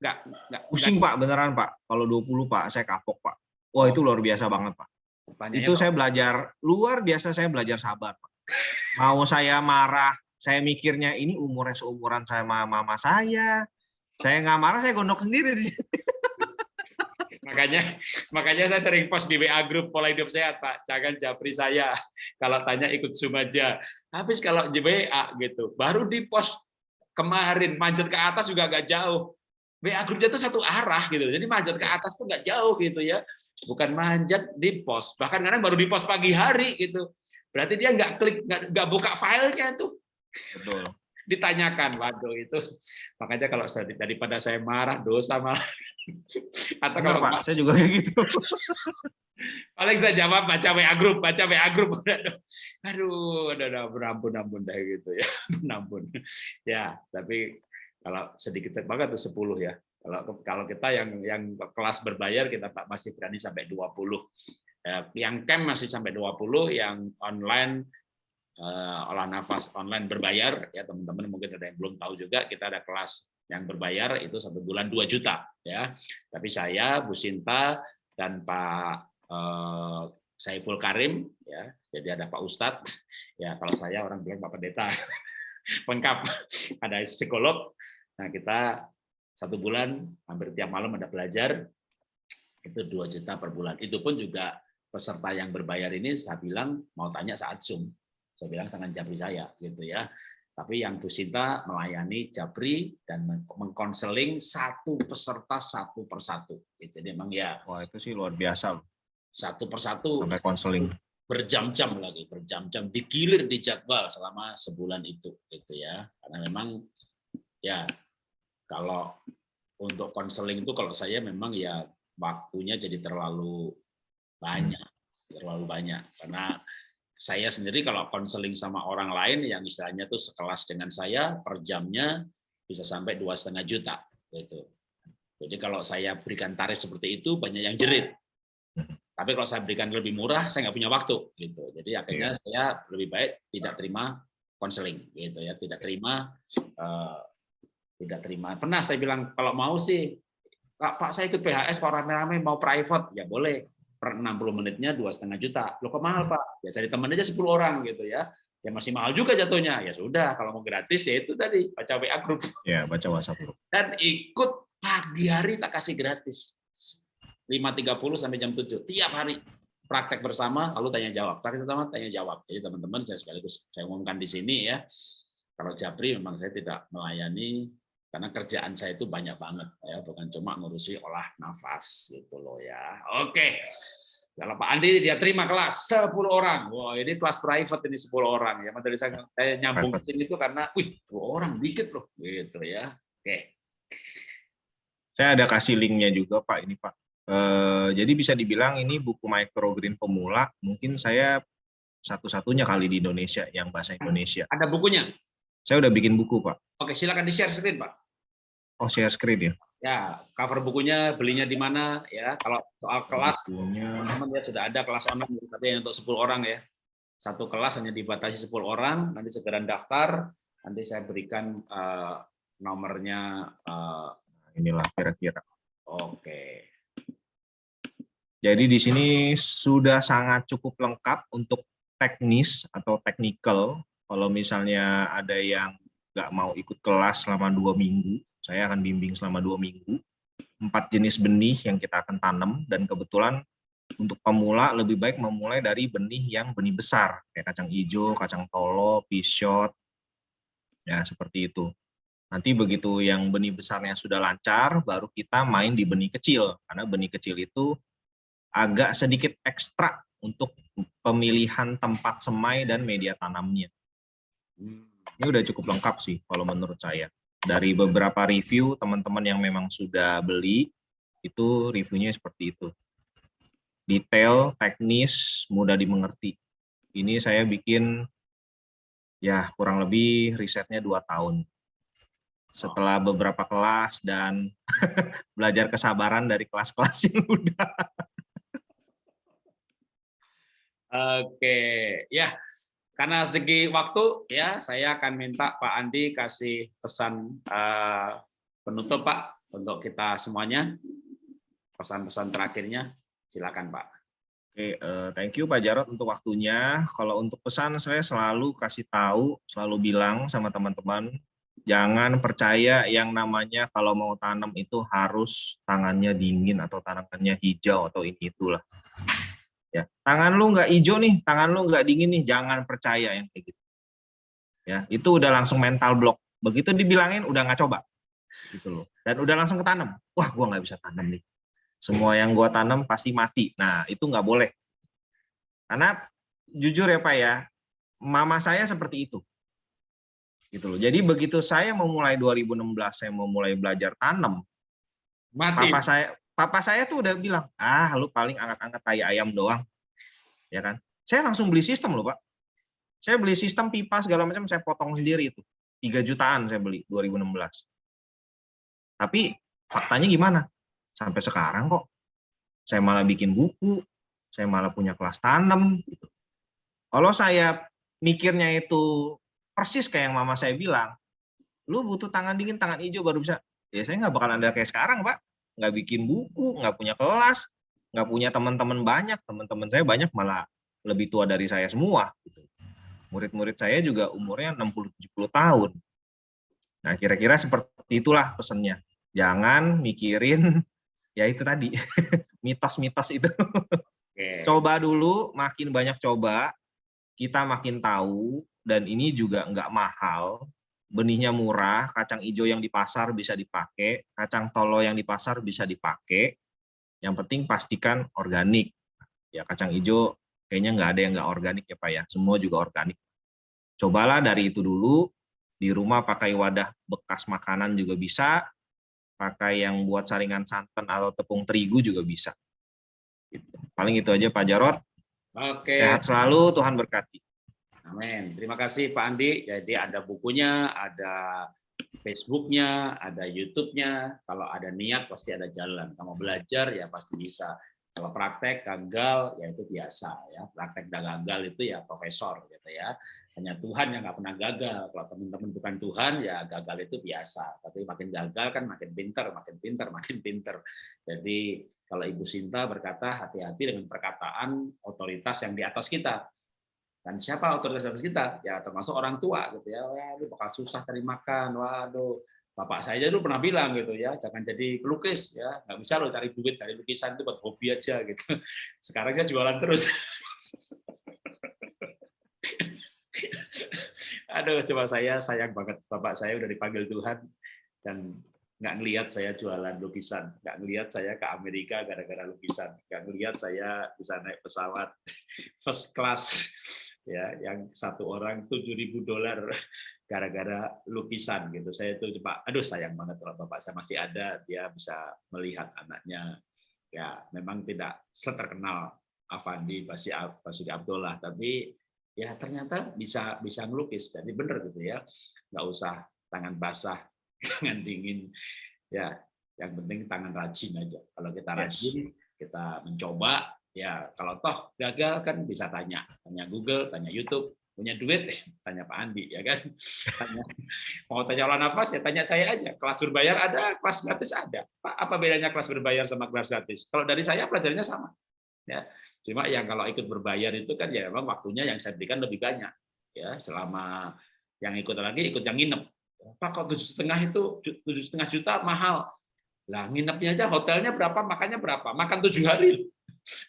Enggak, enggak. Pusing enggak. Pak, beneran Pak. Kalau 20 Pak, saya kapok Pak. Wah, itu luar biasa banget Pak. itu saya belajar, luar biasa saya belajar sabar Pak. Mau saya marah, saya mikirnya ini umurnya seumuran saya sama mama saya. Saya nggak marah, saya gondok sendiri di sini.
makanya makanya saya sering post di WA grup pola hidup sehat Pak jangan japri saya kalau tanya ikut zoom aja habis kalau di WA gitu baru di post kemarin manjat ke atas juga agak jauh WA grupnya itu satu arah gitu jadi manjat ke atas tuh nggak jauh gitu ya. Bukan manjat di post bahkan kadang baru di post pagi hari gitu. Berarti dia nggak klik nggak buka filenya tuh. Betul. <laughs> Ditanyakan waduh itu <laughs> makanya kalau saya daripada saya marah dosa malah. <laughs>
Atau kalau Pak, saya juga kayak gitu.
Paling saya jawab baca WA grup baca WA grup aduh udah udah ampun dah gitu ya ampun. Ya tapi kalau sedikit banget tuh 10 ya. Kalau kalau kita yang yang kelas berbayar kita masih berani sampai 20 ya, yang camp masih sampai 20 yang online uh, olah nafas online berbayar ya teman-teman mungkin ada yang belum tahu juga kita ada kelas yang berbayar itu satu bulan 2 juta ya. Tapi saya Bu Sinta dan Pak uh, Saiful Karim ya jadi ada Pak Ustadz. Ya kalau saya orang bilang Pak Pendeta. <laughs> Lengkap. Ada psikolog nah kita satu bulan hampir tiap malam ada belajar itu 2 juta per bulan itu pun juga peserta yang berbayar ini saya bilang mau tanya saat zoom saya bilang sangat Jabri saya gitu ya. Tapi yang Bu Sinta melayani Jabri dan mengkonseling satu peserta satu persatu. Gitu. Jadi memang ya.
Wah itu sih luar biasa.
Satu persatu.
Sampai konseling.
Berjam-jam lagi, berjam-jam digilir di jadwal selama sebulan itu, gitu ya. Karena memang ya kalau untuk konseling itu kalau saya memang ya waktunya jadi terlalu banyak, terlalu banyak karena saya sendiri kalau konseling sama orang lain yang istilahnya tuh sekelas dengan saya per jamnya bisa sampai dua setengah juta gitu. Jadi kalau saya berikan tarif seperti itu banyak yang jerit. Tapi kalau saya berikan lebih murah saya nggak punya waktu gitu. Jadi akhirnya yeah. saya lebih baik tidak terima konseling gitu ya, tidak terima uh, tidak terima. Pernah saya bilang kalau mau sih Pak, Pak saya ikut PHS Pak rame-rame mau private ya boleh per 60 menitnya dua setengah juta. Lo kok mahal pak? Ya cari teman aja 10 orang gitu ya. Ya masih mahal juga jatuhnya. Ya sudah, kalau mau gratis ya itu tadi baca WA grup.
Ya baca WhatsApp grup.
Dan ikut pagi hari tak kasih gratis. 5.30 sampai jam 7 tiap hari praktek bersama lalu tanya jawab praktek pertama tanya jawab jadi teman-teman saya sekaligus saya umumkan di sini ya kalau Japri memang saya tidak melayani karena kerjaan saya itu banyak banget ya. Bukan cuma ngurusi olah nafas gitu loh ya. Oke. Kalau Pak Andi dia terima kelas 10 orang. Wah ini kelas private ini 10 orang ya. Tadi saya, saya nyambung itu karena wih 10 orang dikit loh gitu ya. Oke.
Saya ada kasih linknya juga Pak ini Pak. Eh, jadi bisa dibilang ini buku microgreen pemula mungkin saya satu-satunya kali di Indonesia yang bahasa Indonesia.
Ada bukunya?
Saya udah bikin buku Pak.
Oke silakan di share screen Pak
Oh, share screen ya?
Ya, cover bukunya belinya di mana ya. Kalau soal kelas, teman ya sudah ada kelas online tapi untuk 10 orang ya. Satu kelas hanya dibatasi 10 orang, nanti segera daftar, nanti saya berikan uh, nomornya uh,
inilah kira-kira.
Oke.
Jadi di sini sudah sangat cukup lengkap untuk teknis atau technical. Kalau misalnya ada yang nggak mau ikut kelas selama dua minggu, saya akan bimbing selama dua minggu. Empat jenis benih yang kita akan tanam, dan kebetulan untuk pemula lebih baik memulai dari benih yang benih besar, kayak kacang hijau, kacang tolo, pisot, ya seperti itu. Nanti begitu yang benih besarnya sudah lancar, baru kita main di benih kecil, karena benih kecil itu agak sedikit ekstra untuk pemilihan tempat semai dan media tanamnya. Hmm. Ini udah cukup lengkap sih kalau menurut saya dari beberapa review teman-teman yang memang sudah beli itu reviewnya seperti itu. Detail teknis mudah dimengerti. Ini saya bikin ya kurang lebih risetnya dua tahun. Setelah beberapa kelas dan <laughs> belajar kesabaran dari kelas-kelas yang udah
Oke, ya karena segi waktu, ya saya akan minta Pak Andi kasih pesan uh, penutup Pak untuk kita semuanya. Pesan-pesan terakhirnya, silakan Pak.
Oke, uh, thank you Pak Jarot untuk waktunya. Kalau untuk pesan saya selalu kasih tahu, selalu bilang sama teman-teman Jangan percaya yang namanya kalau mau tanam itu harus tangannya dingin atau tangannya hijau atau ini itulah. Ya, tangan lu nggak hijau nih, tangan lu nggak dingin nih, jangan percaya yang kayak gitu. Ya, itu udah langsung mental block. Begitu dibilangin udah nggak coba, gitu loh. Dan udah langsung ketanam. Wah, gua nggak bisa tanam nih. Semua yang gua tanam pasti mati. Nah, itu nggak boleh. Karena jujur ya Pak ya, mama saya seperti itu gitu loh. Jadi begitu saya memulai 2016 saya mau mulai belajar tanam,
Mati.
papa saya papa saya tuh udah bilang, "Ah, lu paling angkat-angkat tai ayam doang." Ya kan? Saya langsung beli sistem loh, Pak. Saya beli sistem pipa segala macam saya potong sendiri itu. 3 jutaan saya beli 2016. Tapi faktanya gimana? Sampai sekarang kok saya malah bikin buku, saya malah punya kelas tanam gitu. Kalau saya mikirnya itu persis kayak yang mama saya bilang, lu butuh tangan dingin, tangan hijau baru bisa. Ya saya nggak bakal ada kayak sekarang, Pak. Nggak bikin buku, nggak punya kelas, nggak punya teman-teman banyak. Teman-teman saya banyak malah lebih tua dari saya semua. Gitu. Murid-murid saya juga umurnya 60-70 tahun. Nah, kira-kira seperti itulah pesannya. Jangan mikirin, <laughs> ya itu tadi, <laughs> mitos-mitos itu. Coba dulu, makin banyak coba, kita makin tahu, dan ini juga nggak mahal, benihnya murah, kacang hijau yang di pasar bisa dipakai, kacang tolo yang di pasar bisa dipakai, yang penting pastikan organik. Ya kacang hijau kayaknya nggak ada yang nggak organik ya Pak ya, semua juga organik. Cobalah dari itu dulu, di rumah pakai wadah bekas makanan juga bisa, pakai yang buat saringan santan atau tepung terigu juga bisa. Gitu. Paling itu aja Pak Jarot.
Oke.
Sehat selalu, Tuhan berkati.
Amin. Terima kasih Pak Andi. Jadi ada bukunya, ada Facebooknya, ada YouTube-nya. Kalau ada niat pasti ada jalan. Kalau belajar ya pasti bisa. Kalau praktek gagal ya itu biasa ya. Praktek dan gagal itu ya profesor gitu ya. Hanya Tuhan yang nggak pernah gagal. Kalau teman-teman bukan Tuhan ya gagal itu biasa. Tapi makin gagal kan makin pinter, makin pinter, <laughs> makin pinter. Jadi kalau Ibu Sinta berkata hati-hati dengan perkataan otoritas yang di atas kita dan siapa otoritas atas kita? Ya termasuk orang tua gitu ya. Wah, lu bakal susah cari makan. Waduh, bapak saya dulu pernah bilang gitu ya, jangan jadi pelukis ya. Nggak bisa lo cari duit dari lukisan itu buat hobi aja gitu. Sekarang saya jualan terus. Aduh, coba saya sayang banget bapak saya udah dipanggil Tuhan dan nggak ngelihat saya jualan lukisan, nggak ngelihat saya ke Amerika gara-gara lukisan, nggak ngelihat saya bisa naik pesawat first class ya yang satu orang 7.000 dolar <laughs> gara-gara lukisan gitu. Saya itu coba aduh sayang banget kalau bapak saya masih ada dia bisa melihat anaknya. Ya memang tidak seterkenal Avandi Basi Basudi Abdullah tapi ya ternyata bisa bisa ngelukis. Jadi bener gitu ya nggak usah tangan basah <laughs> tangan dingin. Ya yang penting tangan rajin aja. Kalau kita rajin kita mencoba ya kalau toh gagal kan bisa tanya tanya Google tanya YouTube punya duit <laughs> tanya Pak Andi ya kan? <laughs> Tanya, mau tanya olah nafas ya tanya saya aja. Kelas berbayar ada kelas gratis ada. Pak apa bedanya kelas berbayar sama kelas gratis? Kalau dari saya pelajarannya sama ya. Cuma yang kalau ikut berbayar itu kan ya memang waktunya yang saya berikan lebih banyak ya. Selama yang ikut lagi ikut yang nginep. Pak kok tujuh setengah itu tujuh setengah juta mahal? Lah nginepnya aja hotelnya berapa makannya berapa? Makan tujuh hari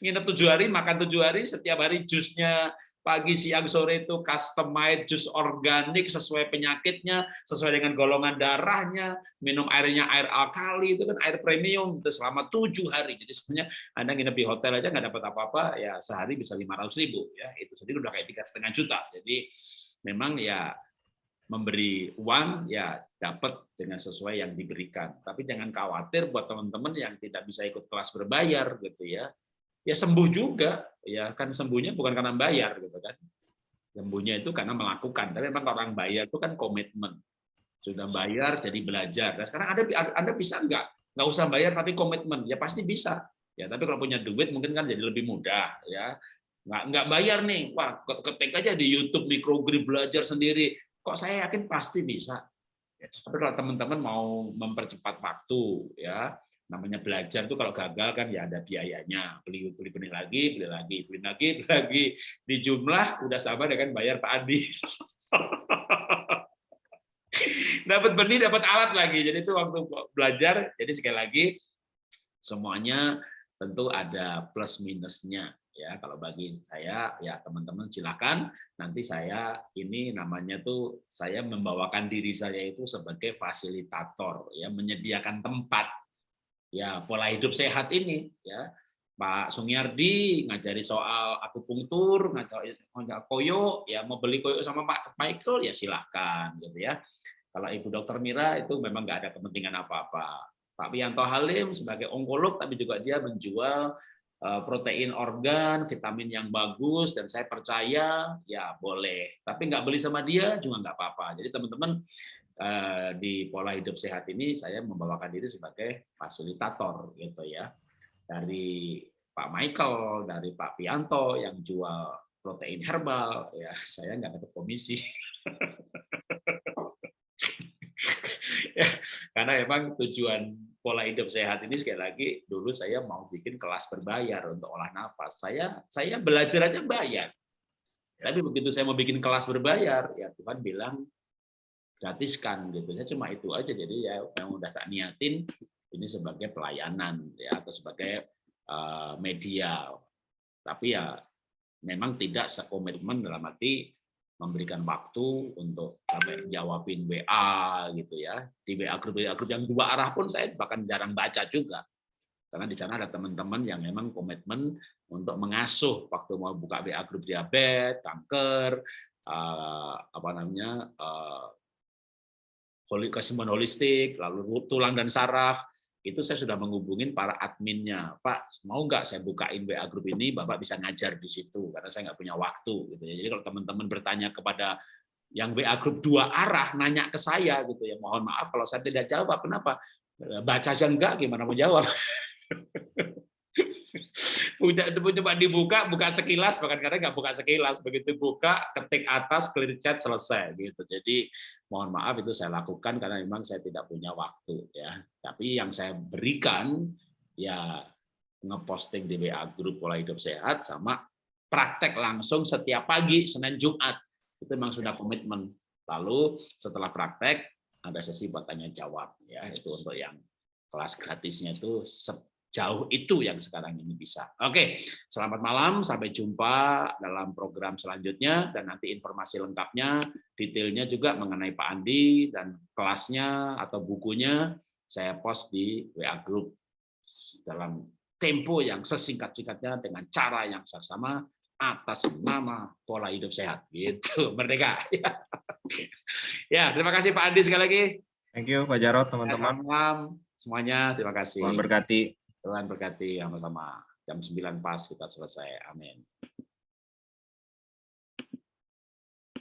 nginep tujuh hari, makan tujuh hari, setiap hari jusnya pagi, siang, sore itu customized jus organik sesuai penyakitnya, sesuai dengan golongan darahnya, minum airnya air alkali itu kan air premium itu selama tujuh hari. Jadi sebenarnya anda nginep di hotel aja nggak dapat apa-apa, ya sehari bisa lima ratus ribu ya itu sendiri udah kayak tiga setengah juta. Jadi memang ya memberi uang ya dapat dengan sesuai yang diberikan. Tapi jangan khawatir buat teman-teman yang tidak bisa ikut kelas berbayar gitu ya ya sembuh juga. Ya kan sembuhnya bukan karena bayar gitu kan. Sembuhnya itu karena melakukan. Tapi memang orang bayar itu kan komitmen. Sudah bayar jadi belajar. Nah, sekarang ada anda bisa enggak nggak usah bayar tapi komitmen. Ya pasti bisa. Ya tapi kalau punya duit mungkin kan jadi lebih mudah ya. Nggak nggak bayar nih. Wah ketik aja di YouTube microgrid belajar sendiri. Kok saya yakin pasti bisa. Tapi kalau teman-teman mau mempercepat waktu ya namanya belajar itu kalau gagal kan ya ada biayanya. Beli beli benih lagi beli lagi beli lagi beli <laughs> lagi. Di jumlah udah sama dengan bayar Pak Andi. <laughs> Dapat benih, dapat alat lagi. Jadi itu waktu belajar. Jadi sekali lagi semuanya tentu ada plus minusnya ya. Kalau bagi saya ya teman-teman silakan. Nanti saya ini namanya tuh saya membawakan diri saya itu sebagai fasilitator ya menyediakan tempat ya pola hidup sehat ini ya Pak Sungyardi ngajari soal akupunktur ngajari koyo ya mau beli koyo sama Pak Michael ya silahkan gitu ya kalau Ibu Dokter Mira itu memang nggak ada kepentingan apa-apa Pak Wianto Halim sebagai onkolog tapi juga dia menjual Eh, protein organ, vitamin yang bagus, dan saya percaya ya boleh. Tapi nggak beli sama dia juga nggak apa-apa. Jadi teman-teman di pola hidup sehat ini saya membawakan diri sebagai fasilitator gitu ya. Dari Pak Michael, dari Pak Pianto yang jual protein herbal, ya <laughs> saya nggak dapat komisi. <laughs> ya, karena emang tujuan pola hidup sehat ini sekali lagi dulu saya mau bikin kelas berbayar untuk olah nafas. Saya saya belajar aja bayar. Tapi begitu saya mau bikin kelas berbayar, ya Tuhan bilang gratiskan gitu. Ya cuma itu aja. Jadi ya yang udah tak niatin ini sebagai pelayanan ya atau sebagai uh, media. Tapi ya memang tidak sekomitmen dalam arti memberikan waktu untuk sampai jawabin WA gitu ya. Di WA grup WA grup yang dua arah pun saya bahkan jarang baca juga. Karena di sana ada teman-teman yang memang komitmen untuk mengasuh waktu mau buka WA grup diabetes, kanker, uh, apa namanya, uh, kesembuhan holistik, lalu tulang dan saraf, itu saya sudah menghubungin para adminnya, Pak mau nggak saya bukain WA grup ini, Bapak bisa ngajar di situ karena saya nggak punya waktu gitu ya. Jadi kalau teman-teman bertanya kepada yang WA grup dua arah nanya ke saya gitu ya, mohon maaf kalau saya tidak jawab, kenapa? Baca aja enggak, gimana mau jawab? <laughs> Udah coba dibuka, buka sekilas, bahkan kadang nggak buka sekilas. Begitu buka, ketik atas, clear chat, selesai. gitu. Jadi mohon maaf itu saya lakukan karena memang saya tidak punya waktu. ya. Tapi yang saya berikan, ya ngeposting di WA grup pola hidup sehat sama praktek langsung setiap pagi Senin Jumat itu memang sudah komitmen lalu setelah praktek ada sesi buat tanya jawab ya itu untuk yang kelas gratisnya itu jauh itu yang sekarang ini bisa. Oke, selamat malam, sampai jumpa dalam program selanjutnya dan nanti informasi lengkapnya, detailnya juga mengenai Pak Andi dan kelasnya atau bukunya saya post di WA Group. Dalam tempo yang sesingkat-singkatnya dengan cara yang sama atas nama pola hidup sehat. Gitu <laughs> merdeka. <laughs> Ya terima kasih Pak Andi sekali lagi.
Thank you Pak Jarot teman-teman.
Semuanya terima kasih.
Tuhan berkati
Tuhan berkati sama-sama. Jam 9 pas kita selesai. Amin.